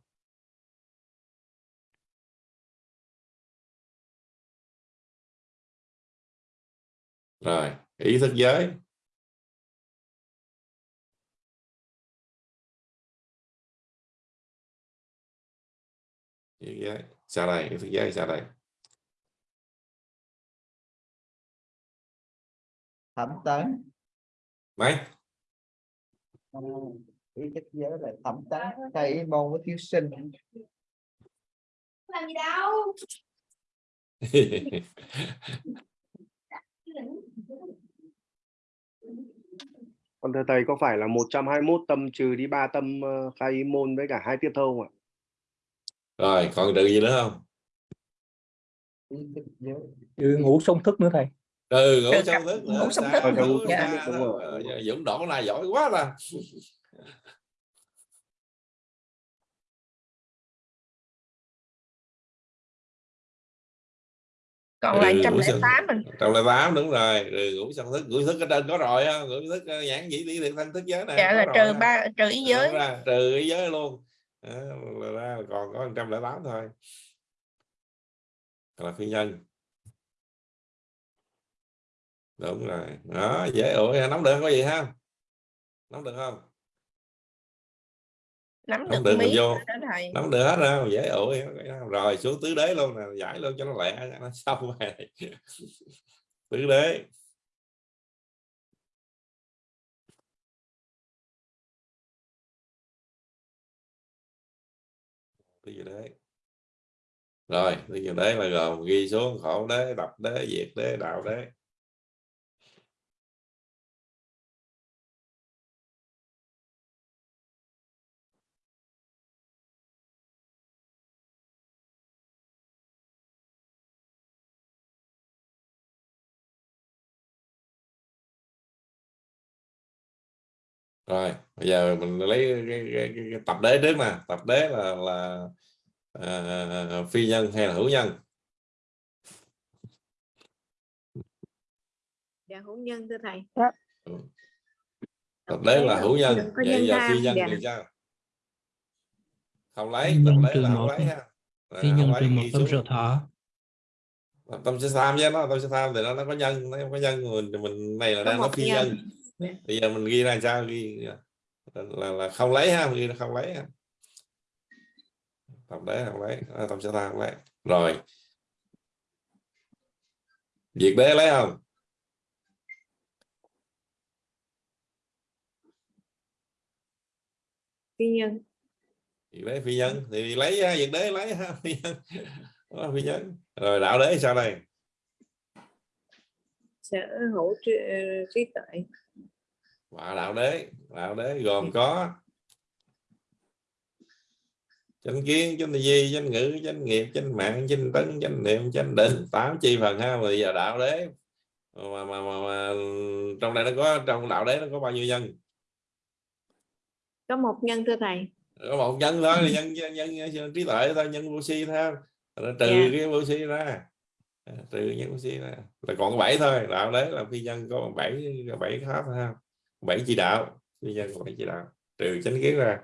Rồi ý thức giới ý thức giới sao đây ý thức giới đây thẩm tấn. Mấy? Ý thức giới là thẩm tấn thầy môn với thiếu sinh. Làm gì đâu? Còn thưa thầy có phải là 121 tâm trừ đi 3 tâm ờ, khai môn với cả hai tiếp thâu không ạ? Rồi còn trừ gì nữa không? Trừ ngủ sông thức nữa thầy. Ừ ngủ cặp- thức ngủ nữa ngủ Ừ, sao? thức, đúng rồi. Ờ, Dũng đổ này giỏi quá ta. Còn lại ừ, trăm ngũ lẻ sân tám mình. trong là tám đúng rồi. Rồi ngũ sân thức. Ngũ thức ở trên có rồi á. Ngũ thức ờ, nhãn dĩ lý thiện thân thức giới này dạ là trừ ba trừ ý giới. trừ ý giới luôn Đó, là ra còn có 108 thôi. Là phi nhân. Đúng rồi. Đó dễ ủi nắm được có gì không nắm được không? Nắm nắm được được vô. rồi nắm được hết đâu dễ ủi rồi xuống tứ đế luôn nè. Giải luôn cho nó lẹ nó xong rồi. Tứ đế tứ gì đấy rồi tứ gì đấy là gồm ghi xuống khổ đế đập đế, diệt đế, đạo đế. Rồi bây giờ mình lấy cái, cái, cái, cái tập đế trước nè tập đế là là à, phi nhân hay là hữu nhân? Dạ hữu nhân thưa thầy. Tập đế là hữu nhân. vậy nhân giờ phi nhân dạ. thì sao? Không lấy Phi tập nhân đế là không một lấy ha. phi nhân trừ một tâm sở thọ. Tâm sẽ tham với nó tâm sẽ tham thì nó nó có nhân nó có nhân. Mình mình này là đang nói phi nhân. nhân bây giờ mình ghi ra sao? Ghi là, là, là không lấy ha ghi là không lấy ha. Tập đế không lấy. À, tâm sẽ tham không lấy. Rồi. Diệt đế lấy không? Phi nhân. Diệt đế phi nhân. Thì lấy ha, diệt đế lấy ha phi nhân. Đó, phi nhân. Rồi đạo đế sao đây? Sở hữu trí, ờ, trí tuệ và đạo đế đạo đế gồm có chánh kiến chánh duy chánh ngữ chánh nghiệp chánh mạng chánh tấn chánh niệm chánh định tám chi phần ha. Bây giờ đạo đế mà, mà, mà, mà trong đây nó có trong đạo đế nó có bao nhiêu nhân? Có một nhân thưa thầy. Có một nhân thôi là nhân, nhân, nhân, nhân trí tuệ thôi nhân vô si thôi. Rồi trừ Dạ. cái vô si ra. À, trừ nhân vô si ra. Là còn có bảy thôi đạo đế là phi nhân có bảy bảy thôi ha bảy chỉ đạo. Phi nhân của bảy chỉ đạo. Trừ chánh kiến ra.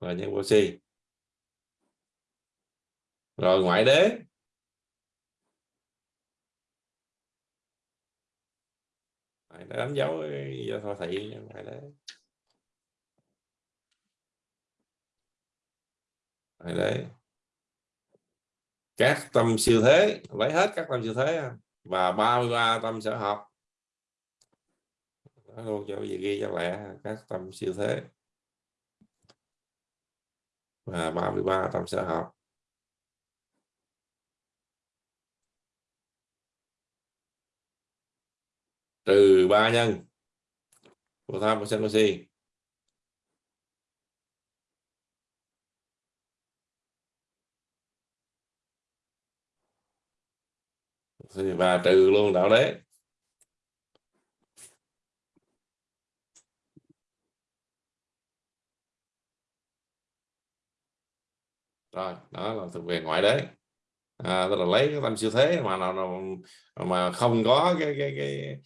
Rồi nhân vô si. Rồi ngoại đế. Ngoại đế đánh dấu ờ, do thọ thị, ngoại đế. Ngoại đế. Các tâm siêu thế, lấy hết các tâm siêu thế và 33 tâm sở học luôn cho gì ghi cho lẹ các tâm siêu thế. Và 33 tâm sở học. Trừ ba nhân, Của tham của sân vô si. Và trừ luôn đạo đế. Rồi đó là thuộc về ngoại đế. À, tức là lấy cái tâm siêu thế mà nào, nào mà không có cái cái cái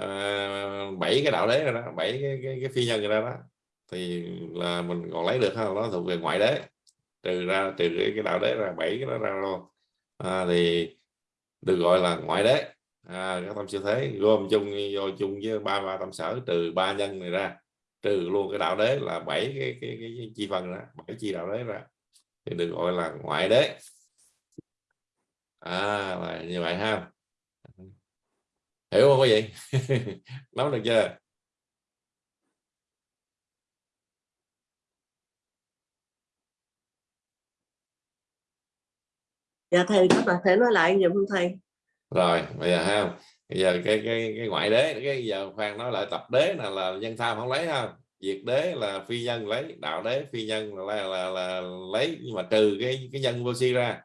bảy bảy cái đạo đế rồi đó bảy cái, cái, cái phi nhân rồi đó, đó. Thì là mình còn lấy được không nó thuộc về ngoại đế. Trừ ra trừ cái, đạo đế ra bảy cái đó ra luôn à, thì được gọi là ngoại đế. À, các tâm siêu thế gồm chung vô chung với ba ba tâm sở trừ ba nhân này ra. Trừ luôn cái đạo đế là bảy cái, cái, cái, cái chi phần đó bảy chi đạo đế ra thì được gọi là ngoại đế. À là như vậy ha. Hiểu không quý vị? Nắm được chưa? Dạ thầy các bạn thể nói lại giùm thầy? Rồi bây giờ ha. Bây giờ cái cái cái ngoại đế cái giờ khoan nói lại tập đế là là nhân tham không lấy ha diệt đế là phi nhân lấy đạo đế phi nhân là là, là, là lấy nhưng mà trừ cái cái nhân vô si ra.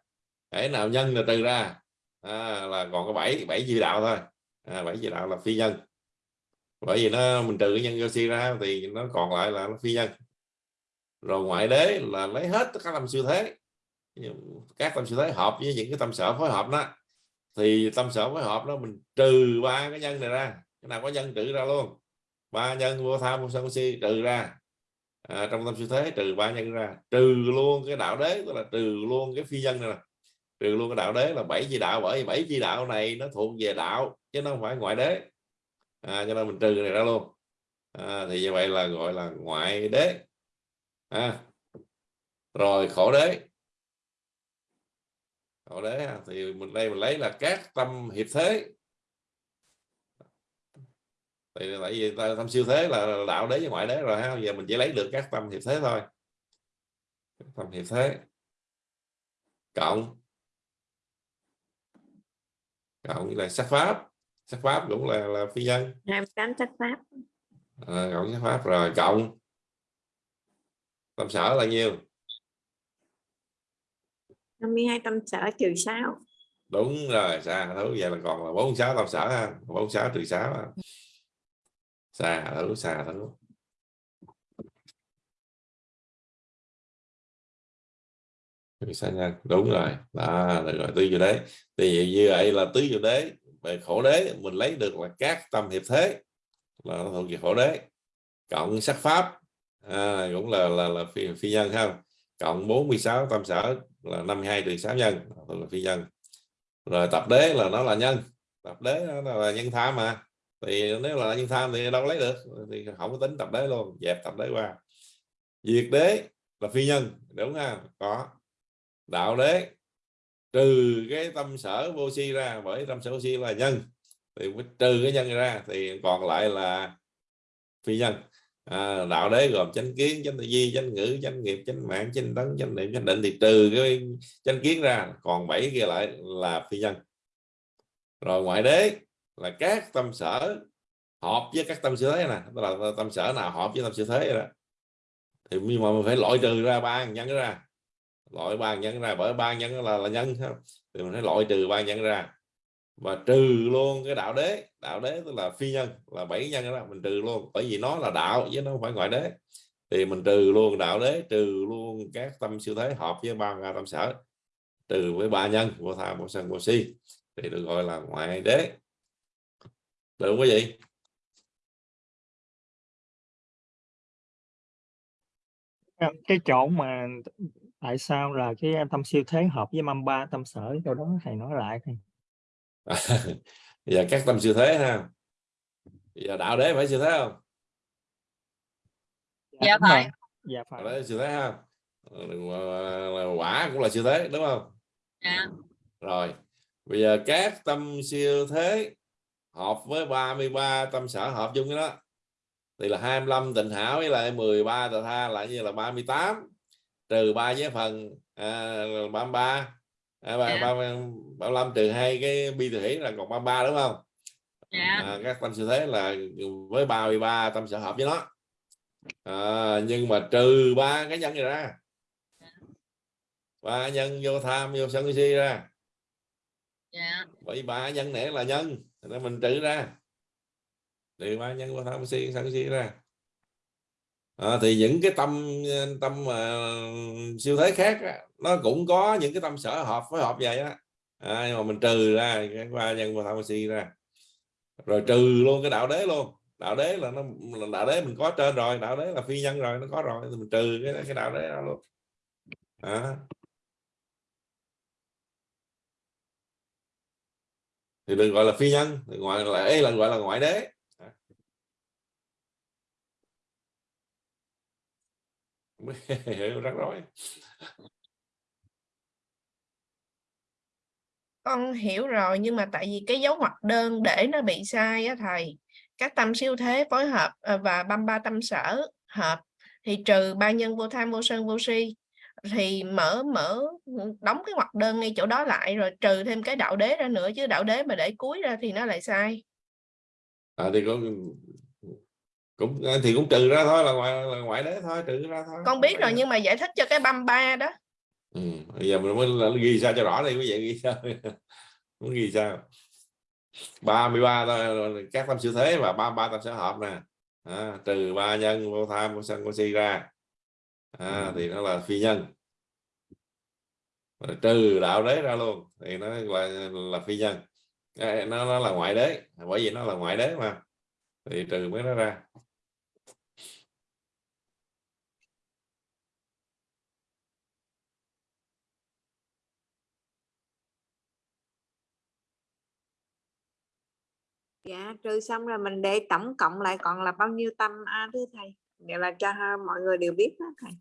Để nào nhân là trừ ra. À, là còn có bảy bảy chi đạo thôi. À, bảy chi đạo là phi nhân. Bởi vì nó mình trừ cái nhân vô si ra thì nó còn lại là nó phi nhân. Rồi ngoại đế là lấy hết các tâm siêu thế. Các tâm siêu thế hợp với những cái tâm sở phối hợp đó. Thì tâm sở phối hợp đó mình trừ ba cái nhân này ra. Cái nào có nhân trừ ra luôn ba nhân vô tham vô sân vô si trừ ra à, trong tâm siêu thế trừ ba nhân ra trừ luôn cái đạo đế tức là trừ luôn cái phi nhân này nè. Trừ luôn cái đạo đế là bảy chi đạo bởi vì bảy chi đạo này nó thuộc về đạo chứ nó không phải ngoại đế. À, cho nên mình trừ này ra luôn. À, thì như vậy là gọi là ngoại đế. À, rồi khổ đế. Khổ đế thì mình đây mình lấy là các tâm hiệp thế thì tại vì tâm siêu thế là đạo đế với ngoại đế rồi ha. Giờ mình chỉ lấy được các tâm hiệp thế thôi. Tâm hiệp thế. Cộng. Cộng là sắc pháp. Sắc pháp cũng là là phi nhân. Hai tám sắc pháp. À, cộng sắc pháp rồi. Cộng. Tâm sở là nhiêu 52 tâm sở trừ 6 đúng rồi xa. Thấu vậy là còn là 46 tâm sở ha. 46 trừ 6 ha xà thấu xa thấu ta nhân đúng rồi. Đó được rồi tứ diệu đế. Thì như vậy là tứ diệu đế. Về khổ đế mình lấy được là các tâm hiệp thế. Là nó thuộc về khổ đế. Cộng sắc pháp. À, cũng là là, là phi, phi nhân không? Cộng 46 tâm sở là 52 trừ 6 nhân là phi nhân. Rồi tập đế là nó là nhân. Tập đế nó là nhân tham mà thì nếu là nhân tham thì đâu lấy được thì không có tính tập đế luôn dẹp tập đế qua. Diệt đế là phi nhân đúng không có. Đạo đế trừ cái tâm sở vô si ra bởi tâm sở vô si là nhân thì mới trừ cái nhân ra thì còn lại là phi nhân. À, đạo đế gồm chánh kiến chánh tư duy chánh ngữ chánh nghiệp chánh mạng chánh tấn chánh niệm chánh định thì trừ cái chánh kiến ra còn bảy kia lại là phi nhân. Rồi ngoại đế là các tâm sở hợp với các tâm siêu thế nè tức là tâm sở nào hợp với tâm siêu thế đó. Thì nhưng mà mình phải loại trừ ra ba nhân ra, loại ba nhân ra, bởi ba nhân là là nhân thì mình phải loại trừ ba nhân ra. Và trừ luôn cái đạo đế đạo đế tức là phi nhân, là bảy nhân đó, mình trừ luôn, bởi vì nó là đạo chứ nó không phải ngoại đế. Thì mình trừ luôn đạo đế, trừ luôn các tâm siêu thế hợp với ba tâm sở, trừ với ba nhân, vô tham vô sân vô si. Thì được gọi là ngoại đế được không quý vị cái chỗ mà tại sao là cái tâm siêu thế hợp với mâm ba tâm sở? Chỗ đó thầy nói lại thầy giờ các tâm siêu thế ha. Giờ đạo đế phải siêu thế không? Dạ đúng phải. Dạ phải. Đạo đế siêu thế ha. Quả cũng là siêu thế đúng không? Dạ. Rồi bây giờ các tâm siêu thế hợp với 33 tâm sở hợp chung cái đó. Thì là 25 tịnh hảo với lại 13 tà tha lại như là 38 trừ ba với phần à, 33 à, ba, Dạ. ba, 35 trừ hai cái bi hỷ là còn 33 đúng không? Dạ. À, các tâm siêu thế là với 33 tâm sở hợp với nó. À, nhưng mà trừ ba cái nhân này ra. Ba nhân vô tham vô sân si ra. Dạ. Bởi ba nhân này là nhân nên mình trừ ra. Thì ba nhân qua tham si sân si ra. À, thì những cái tâm ờ, tâm uh, siêu thế khác á, nó cũng có những cái tâm sở hợp với hợp vậy á. À, nhưng mà mình trừ ra cái ba nhân qua tham si ra. Rồi trừ luôn cái đạo đế luôn. Đạo đế là nó là đạo đế mình có trên rồi đạo đế là phi nhân rồi nó có rồi thì mình trừ cái cái đạo đế đó luôn. À. thì đừng gọi là phi nhân thì ngoại là ấy là gọi là ngoại đế. Hiểu, rắc rối. Con hiểu rồi, nhưng mà tại vì cái dấu ngoặc đơn để nó bị sai á thầy, các tâm siêu thế phối hợp ờ, và băm ba tâm sở hợp, thì trừ ba nhân vô tham, vô sân, vô si thì mở mở đóng cái ngoặc đơn ngay chỗ đó lại rồi trừ thêm cái đạo đế ra nữa chứ đạo đế mà để cuối ra thì nó lại sai. À, thì cũng cũng thì cũng trừ ra thôi là ngoại là ngoại đế thôi trừ ra thôi con biết rồi nhưng mà giải thích cho cái băm ba đó. Ừ. bây giờ mình mới ghi sao cho rõ đi quý vị ghi sao muốn ghi sao? 33 thôi, các tâm siêu thế và 33 tâm sở hợp nè. À, trừ ba nhân vô tham vô sân vô si ra à, thì nó là phi nhân. Rồi trừ đạo đế ra luôn thì nó là là phi nhân. Nó nó là ngoại đế bởi vì nó là ngoại đế mà thì trừ mới nó ra. Dạ trừ xong rồi mình để tổng cộng lại còn là bao nhiêu tâm a thưa thầy? Vậy là cho mọi người đều biết đó thầy.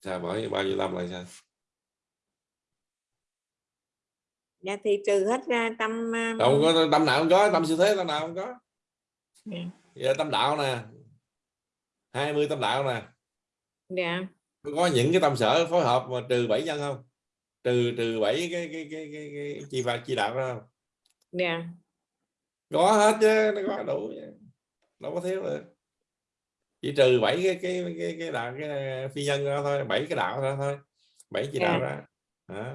Sao bỏ bao nhiêu tâm lại sao dạ thì trừ hết ra tâm không có tâm nào không có tâm siêu thế tâm nào không có. Dạ. giờ tâm đạo nè. 20 tâm đạo nè. Dạ. Có những cái tâm sở phối hợp mà trừ bảy nhân không? Trừ trừ bảy cái cái cái cái, cái chi phạt chi đạo đó không? Dạ có hết chứ nó có đủ chứ. đâu có thiếu được chỉ trừ bảy cái cái cái cái đạo cái phi nhân ra thôi bảy cái đạo ra thôi bảy chi đạo Dạ. ra đó.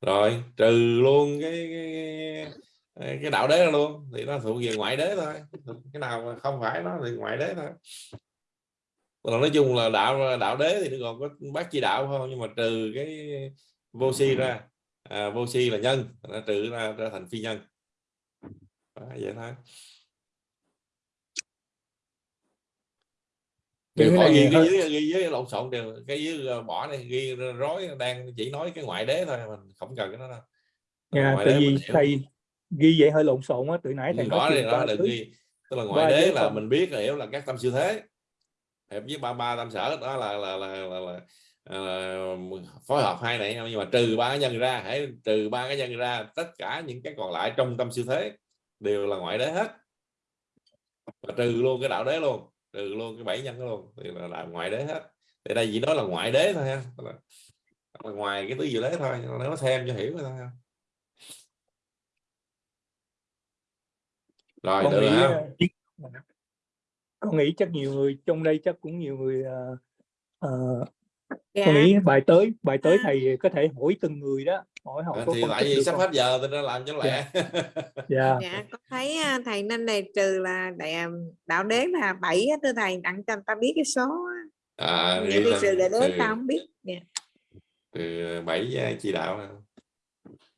rồi trừ luôn cái cái, cái, đạo đế ra luôn thì nó thuộc về ngoại đế thôi cái nào mà không phải nó thì ngoại đế thôi còn nói chung là đạo đạo đế thì nó còn có bát chi đạo không nhưng mà trừ cái vô si ra à, vô si là nhân nó trừ ra, ra thành phi nhân đó, vậy thôi. Điều khỏi ghi cái dưới ghi dưới lộn xộn đều cái dưới ờ, bỏ này ghi rối đang chỉ nói cái ngoại đế thôi mình không cần cái đó đâu. Ngoại tại vì thầy ghi vậy hơi lộn xộn á từ nãy thầy Ghi nói chuyện đó đừng ghi. Tức là ngoại đế là mình biết là hiểu là các tâm siêu thế. Hợp với ba ba tâm sở đó là là là, là, là, ờ, phối hợp hai này nhưng mà trừ ba cái nhân ra hãy trừ ba cái nhân ra tất cả những cái còn lại trong tâm siêu thế đều là ngoại đế hết. Và trừ luôn cái đạo đế luôn trừ luôn cái bảy nhân đó luôn thì là, là ngoại đế hết. Thì đây chỉ nói là ngoại đế thôi ha là, là ngoài cái tứ diệu đế thôi nó thêm cho hiểu thôi ha. rồi con được nghĩ ha. ờ, con nghĩ chắc nhiều người trong đây chắc cũng nhiều người ờ, Dạ. con nghĩ bài tới bài tới thầy có thể hỏi từng người đó hỏi họ À, có thì vì được sắp hết giờ tôi đã làm cho lẹ. Dạ. Dạ. Con thấy à, thầy nên đề trừ là đại, à, đạo đế là bảy thưa thầy đặng cho người ta biết cái số á. à, khi lên trừ đạo đế từ, ta không biết. Dạ. từ bảy uh, chỉ đạo.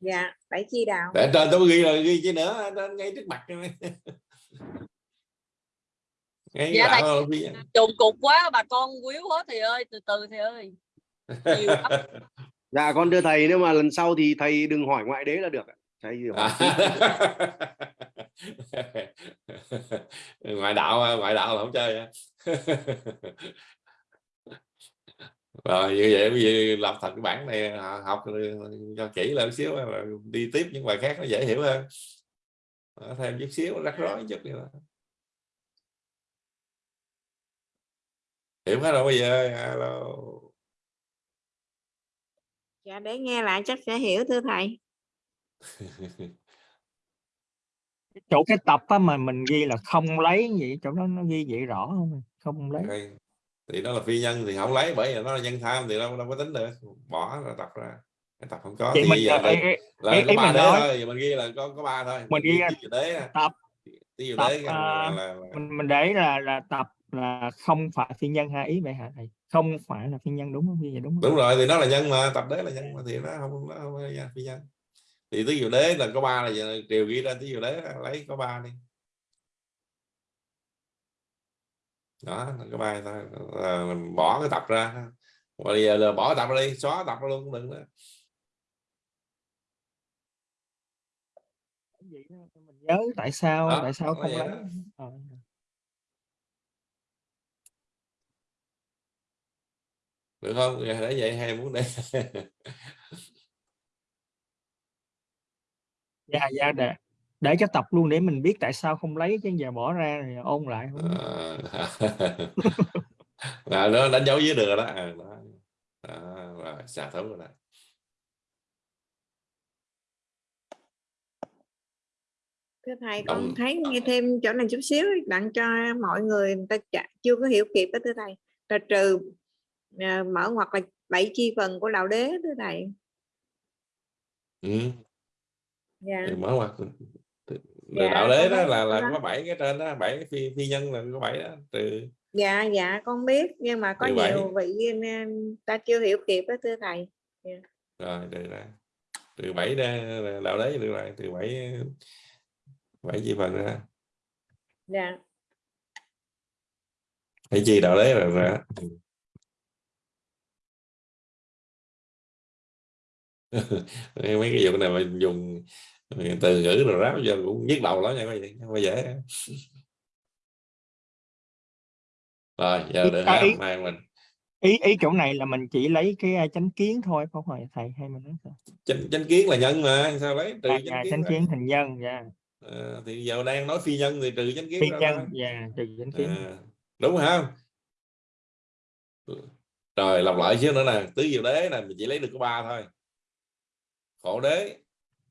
Dạ bảy chi đạo. Để trên tôi ghi rồi ghi chứ nữa ngay trước mặt. này. ngay Dạ, nhân. trùng cục quá bà con quýu quá thầy ơi từ từ thầy ơi. Dạ con thưa thầy nếu mà lần sau thì thầy đừng hỏi ngoại đế là được ạ. thầy hỏi ngoại đạo ngoại đạo là không chơi rồi như vậy bây giờ làm thật cái bản này à, học cho kỹ lên xíu rồi đi tiếp những bài khác nó dễ hiểu hơn. Đó, thêm chút xíu rắc rối chút nữa hiểu hết rồi bây giờ alo. Dạ để nghe lại chắc sẽ hiểu thưa thầy. Chỗ cái tập á mà mình ghi là không lấy vậy chỗ đó nó ghi vậy rõ không? Không lấy. Đây. thì nó là phi nhân thì không lấy bởi vì nó là nhân tham thì đâu đâu có tính được. Bỏ ra tập ra. Cái tập không có vậy thì mình bây giờ là, ý- ý- là ý- có ba mình đế thôi giờ mình ghi là có có ba thôi. Mình ghi tứ diệu đế tập tứ diệu tập đế là, à, là, là, mình mình để là là tập là không phải phi nhân hai ý vậy hả thầy? Không phải là phi nhân đúng không? Vậy đúng không? Đúng rồi thì nó là nhân mà tập đế là nhân mà thì nó không nó không phải là phi nhân. Thì tứ diệu đế là có ba là triều ghi ra tứ diệu đế lấy có ba đi. Đó là có ba thôi là mình bỏ cái tập ra bây giờ là bỏ tập ra đi xóa tập ra luôn cũng đừng nữa Vậy đó, mình nhớ tại sao Đó, tại sao không lấy đó. Ờ. được không để vậy hay muốn để dạ dạ để để cho tập luôn để mình biết tại sao không lấy chứ giờ bỏ ra rồi ôn lại không. Ờ, là nó đánh dấu dưới đường đó, à, đó. đó rồi xả thấu rồi đó thưa thầy con thấy nghe thêm chỗ này chút xíu đặng cho mọi người người ta chả- chưa có hiểu kịp đó thưa thầy. Là trừ à, mở hoặc là bảy chi phần của đạo đế thưa thầy. Ừ. dạ. Thì mở mặt Dạ, đạo đế đó là là có bảy cái trên đó bảy cái phi, phi nhân là có bảy đó trừ. Dạ dạ con biết nhưng mà có nhiều vị nên ta chưa hiểu kịp đó thưa thầy. Dạ. rồi đây ra. Từ bảy ra đạo đấy được rồi từ bảy bảy chi phần ra. Dạ. Bảy chi đạo đấy rồi ra. Mấy cái vụ này mà dùng từ ngữ rồi ráp giờ cũng nhức đầu lắm nha quý vị. Không có dễ. Rồi giờ Ý- được à, ha ý- mai mình. ý ý chỗ này là mình chỉ lấy cái à, chánh kiến thôi không phải thầy? Hay mình nói sao? Chánh, chánh kiến là nhân mà sao lấy? Trừ à, chánh dạ, kiến chánh kiến thành nhân dạ Ờ, thì giờ đang nói phi nhân thì trừ chánh kiến phi ra nhân dạ trừ chánh kiến. À, đúng không rồi lặp lại xíu nữa nè tứ diệu đế này mình chỉ lấy được có ba thôi. Khổ đế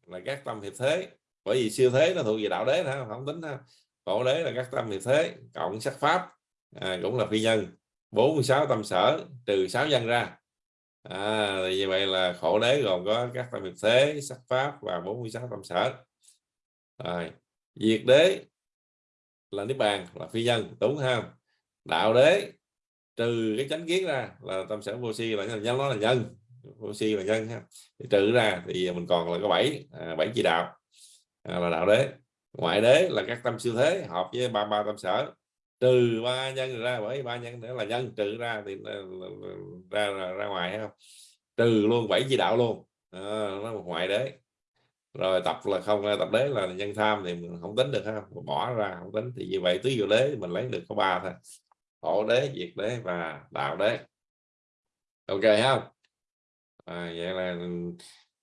là các tâm hiệp thế bởi vì siêu thế nó thuộc về đạo đế ha không tính ha. Khổ đế là các tâm hiệp thế cộng sắc pháp à, cũng là phi nhân. 46 tâm sở trừ 6 nhân ra. À, thì như vậy là khổ đế gồm có các tâm hiệp thế sắc pháp và 46 tâm sở rồi diệt đế là niết bàn là phi nhân đúng không đạo đế trừ cái chánh kiến ra là tâm sở vô si là nhân nó là nhân vô si là nhân ha. Thì trừ ra thì mình còn là có bảy à, bảy chi đạo à, là đạo đế. Ngoại đế là các tâm siêu thế hợp với ba ba tâm sở. Trừ ba nhân ra bởi ba nhân nữa là nhân trừ ra thì ờ, ra ra, ra ngoài không? Trừ luôn bảy chi đạo luôn. À, nó là ngoại đế rồi tập là không tập đế là nhân tham thì mình không tính được ha. Bỏ ra không tính thì như vậy tứ diệu đế mình lấy được có ba thôi. Khổ đế diệt đế và đạo đế. Ok không à, vậy là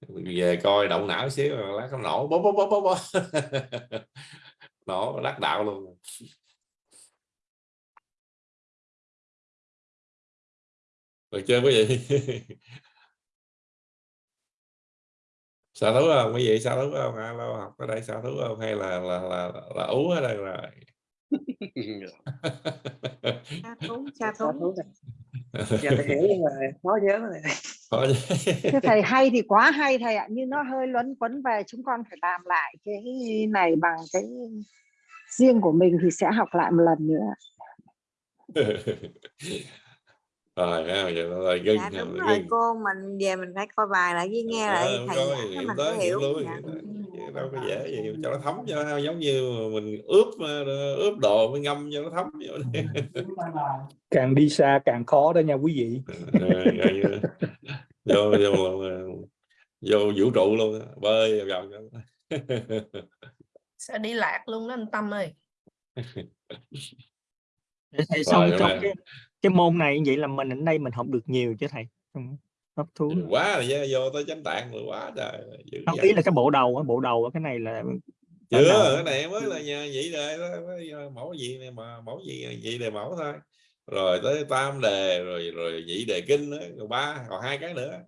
về coi động não xíu lát không nổ bố bố bố bố bố, nổ đắc đạo luôn. Được chưa quý vị sao thú không? Quý vị sao thú không alo học ở đây sao thú không? Hay là là là, là ú ở đây rồi? Sa thú sa thú giờ tôi hiểu nhưng mà khó nhớ. Này Thưa thầy hay thì quá hay thầy ạ nhưng nó hơi luấn quấn về chúng con phải làm lại cái này bằng cái riêng của mình thì sẽ học lại một lần nữa rồi ha, giờ là gân dạ đúng là rồi gân. cô mình về mình phải coi bài lại với nghe lại Ờ, thầy coi giảng hiểu mình tới hiểu lui dạ. Đâu có dễ gì cho nó thấm cho giống như mình ướp ờ, ướp đồ mới ngâm cho nó thấm vô càng đi xa càng khó đó nha quý vị. Ờ, rồi như- vô vô vô vũ trụ luôn á, bơi vào sẽ đi lạc luôn đó anh Tâm ơi. Để thầy xong trong cái cái môn này như vậy là mình ở đây mình học được nhiều chứ thầy hấp thu quá rồi chứ, vô tới chánh tạng rồi quá trời dữ không ý là cái bộ đầu bộ đầu cái này là cỡ chưa cái này mới là nhà vậy mới mẫu gì này mà mẫu gì vậy đề mẫu thôi. Rồi tới tam đề rồi rồi nhị đề kinh nữa rồi ba còn hai cái nữa.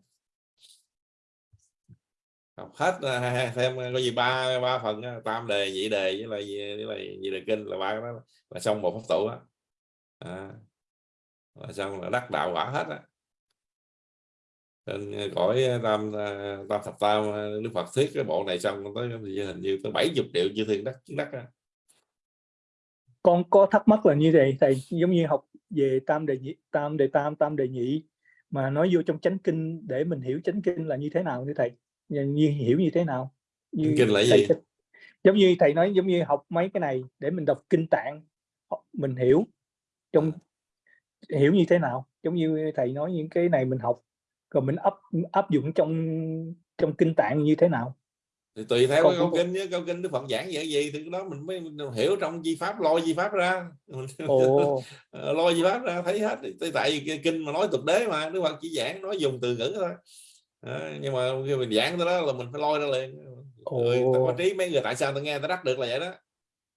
Học hết hai- thêm có gì ba ba phần tam đề nhị đề với lại với lại nhị đề kinh là ba cái đó là xong một pháp tụ á. À, là xong là đắc đạo quả hết á. Trên cõi tam à, tam thập tam đức phật thuyết cái bộ này xong tới hình như tới 70 triệu chư thiên đắc chứng đắc á. con có thắc mắc là như vậy thầy giống như học về tam đề nhị tam đề tam tam đề nhị mà nói vô trong chánh kinh để mình hiểu chánh kinh là như thế nào thưa thầy? Như, như hiểu như thế nào? Như Chánh kinh là thầy gì? sẽ- giống như thầy nói giống như học mấy cái này để mình đọc kinh tạng mình hiểu. Trong hiểu như thế nào? Giống như thầy nói những cái này mình học rồi mình áp áp dụng trong trong kinh tạng như thế nào? Thì tùy theo Còn cái câu kinh với câu kinh đức phật giảng vậy gì thì đó mình mới hiểu trong di pháp lôi di pháp ra. Ồ. Ờ, lôi di pháp ra thấy hết. Tại- tại vì kinh mà nói tục đế mà đức phật chỉ giảng nói dùng từ ngữ thôi. Đó, nhưng mà khi mình giảng tới đó là mình phải lôi ra liền. Người ta có trí mấy người tại sao ta nghe ta đắc được là vậy đó?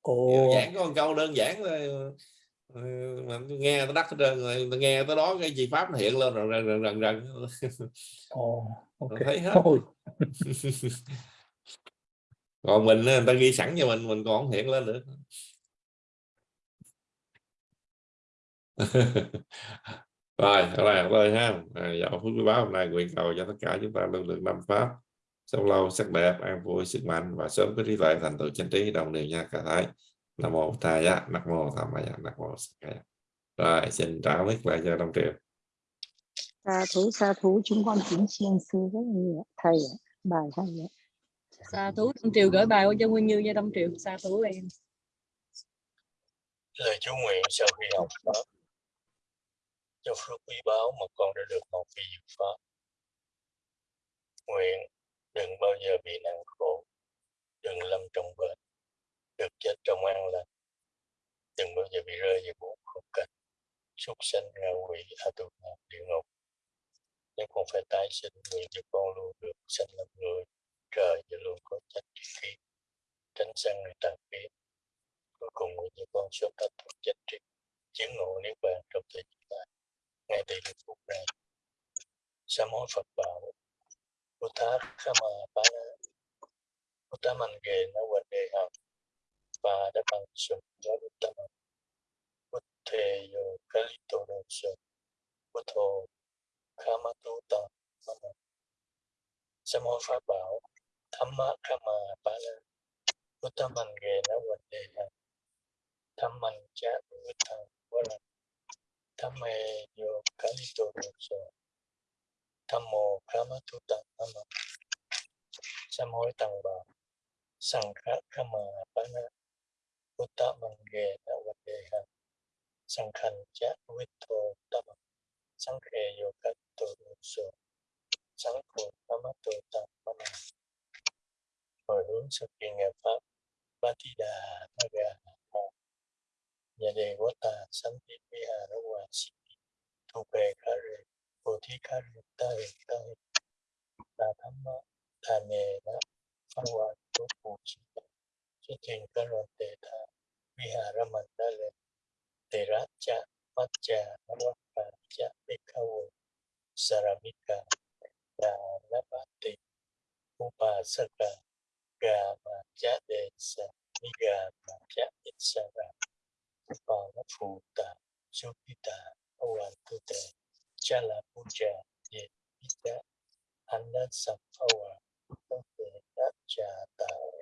Ồ. giảng có một câu đơn giản thôi mà nghe ta đắc rồi nghe tới đó cái chi pháp nó hiện lên rồi rần rần rần ok. thấy hết. Ôi. còn mình người ta ghi sẵn cho mình mình còn không hiện lên được. Rồi ở đây thôi ha. À, dạo phút báo hôm nay nguyện cầu cho tất cả chúng ta luôn được năm pháp. Sống lâu sắc đẹp an vui sức mạnh và sớm có trí tuệ thành tựu chánh trí đồng đều nha cả thái nam mô thầy nam mô tham maya nam mô Sa rồi xin trả mic lại cho Đông Triệu Sa thú, sa thú, chúng con kính chiên sư rất nhiều. Thầy ạ, bài hay ạ. Sa thú Đông Triều gửi bài qua cho Nguyên Như cho Đông Triều Sa thú em. Lời chú nguyện sau khi học pháp. Cho phước quý báu mà con đã được học vì diệu pháp. Nguyện đừng bao giờ bị nặng khổ đừng lâm trong bệnh được chết trong an lành đừng bao giờ bị rơi vào bốn khung cảnh súc sanh ngạ quỷ a tu la địa ngục. Nếu con phải tái sinh nguyện cho con luôn được sanh làm người, trời và luôn có trách khí tránh sang người tàn biến cuối cùng nguyện cho con sớm thoát thoát chánh triệt chứng ngộ niết bàn trong thời gian này. Ngay tại lúc phút này. Sám hối Phật bảo Buddha Khama Bana Buddha Mạnh Ghê Na Quỳnh Đề Hằng và đã bằng sụp gió Buddha Buddha Yo Kalito Đồ Sụp Buddha Khama Tu Ta Mama sám hối Pháp bảo Thamma Khama Bana Buddha Mạnh Ghê Nó Quỳnh Đề Hằng Buddha tâm tu hồi hướng sự kiện nghiệp pháp Batida Naga nhà đề của ta sanh ti vi hà ra hòa sĩ thu bề khá rề bồ thí khá rề ta hệ ta hệ ta tham ta nề đó pha hòa của phù Chichinkaratte viharamandale teracha pacha rapacha bhikkhavo saramika dalabhati upasaka gama chadesa nigama chadesara palaputa supita avantute chala puja yedita anna sampava tate dacha tara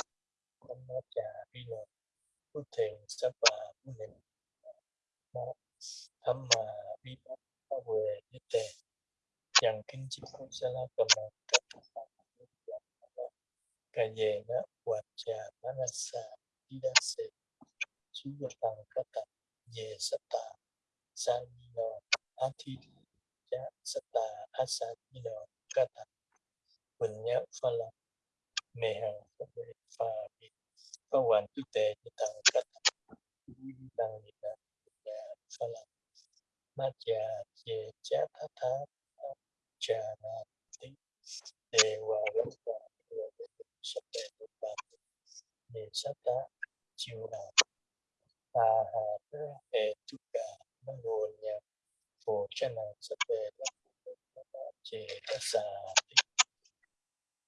Nhã Cha Ita Nhã Cha Ame Khatu Satamu Sape Namma Cha Vino Bhuthền Sapa Bhunen Mo Thamma Vino Awe Nite Yang Kinh Chi Kusala Kama cha sắp tà Manasa sa di Kata các Sata bình nhớ pha Sata Asanino Kata Punya Phala Mehang Phabri Phabi Phawan Tu Te Yatang Kata Yitang Yita Ya Phala Matya Ye Cha Tha Tha Cha Na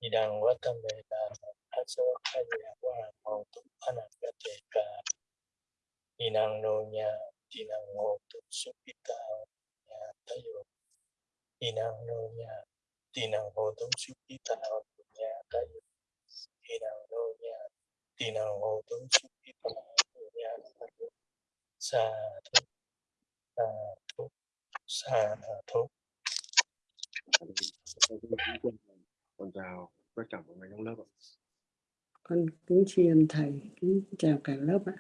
Ti Dewa Rapa Sape Rupa Ye hàng hồn túc anh hàng cả thể cả. for đằng nô nhà, tasa đằng hồn túc xuất kaya ta nhà tu anagate ka đằng nô nhà, tinang đằng hồn túc xuất tayo ta nhà nya tinang ho đằng nô nhà, tayo đằng hồn túc xuất ho ta nhà nya tayo sa thúc, sa thúc, sa thu con chào tất cả mọi người trong lớp ạ. con kính tri ân thầy kính chào cả lớp ạ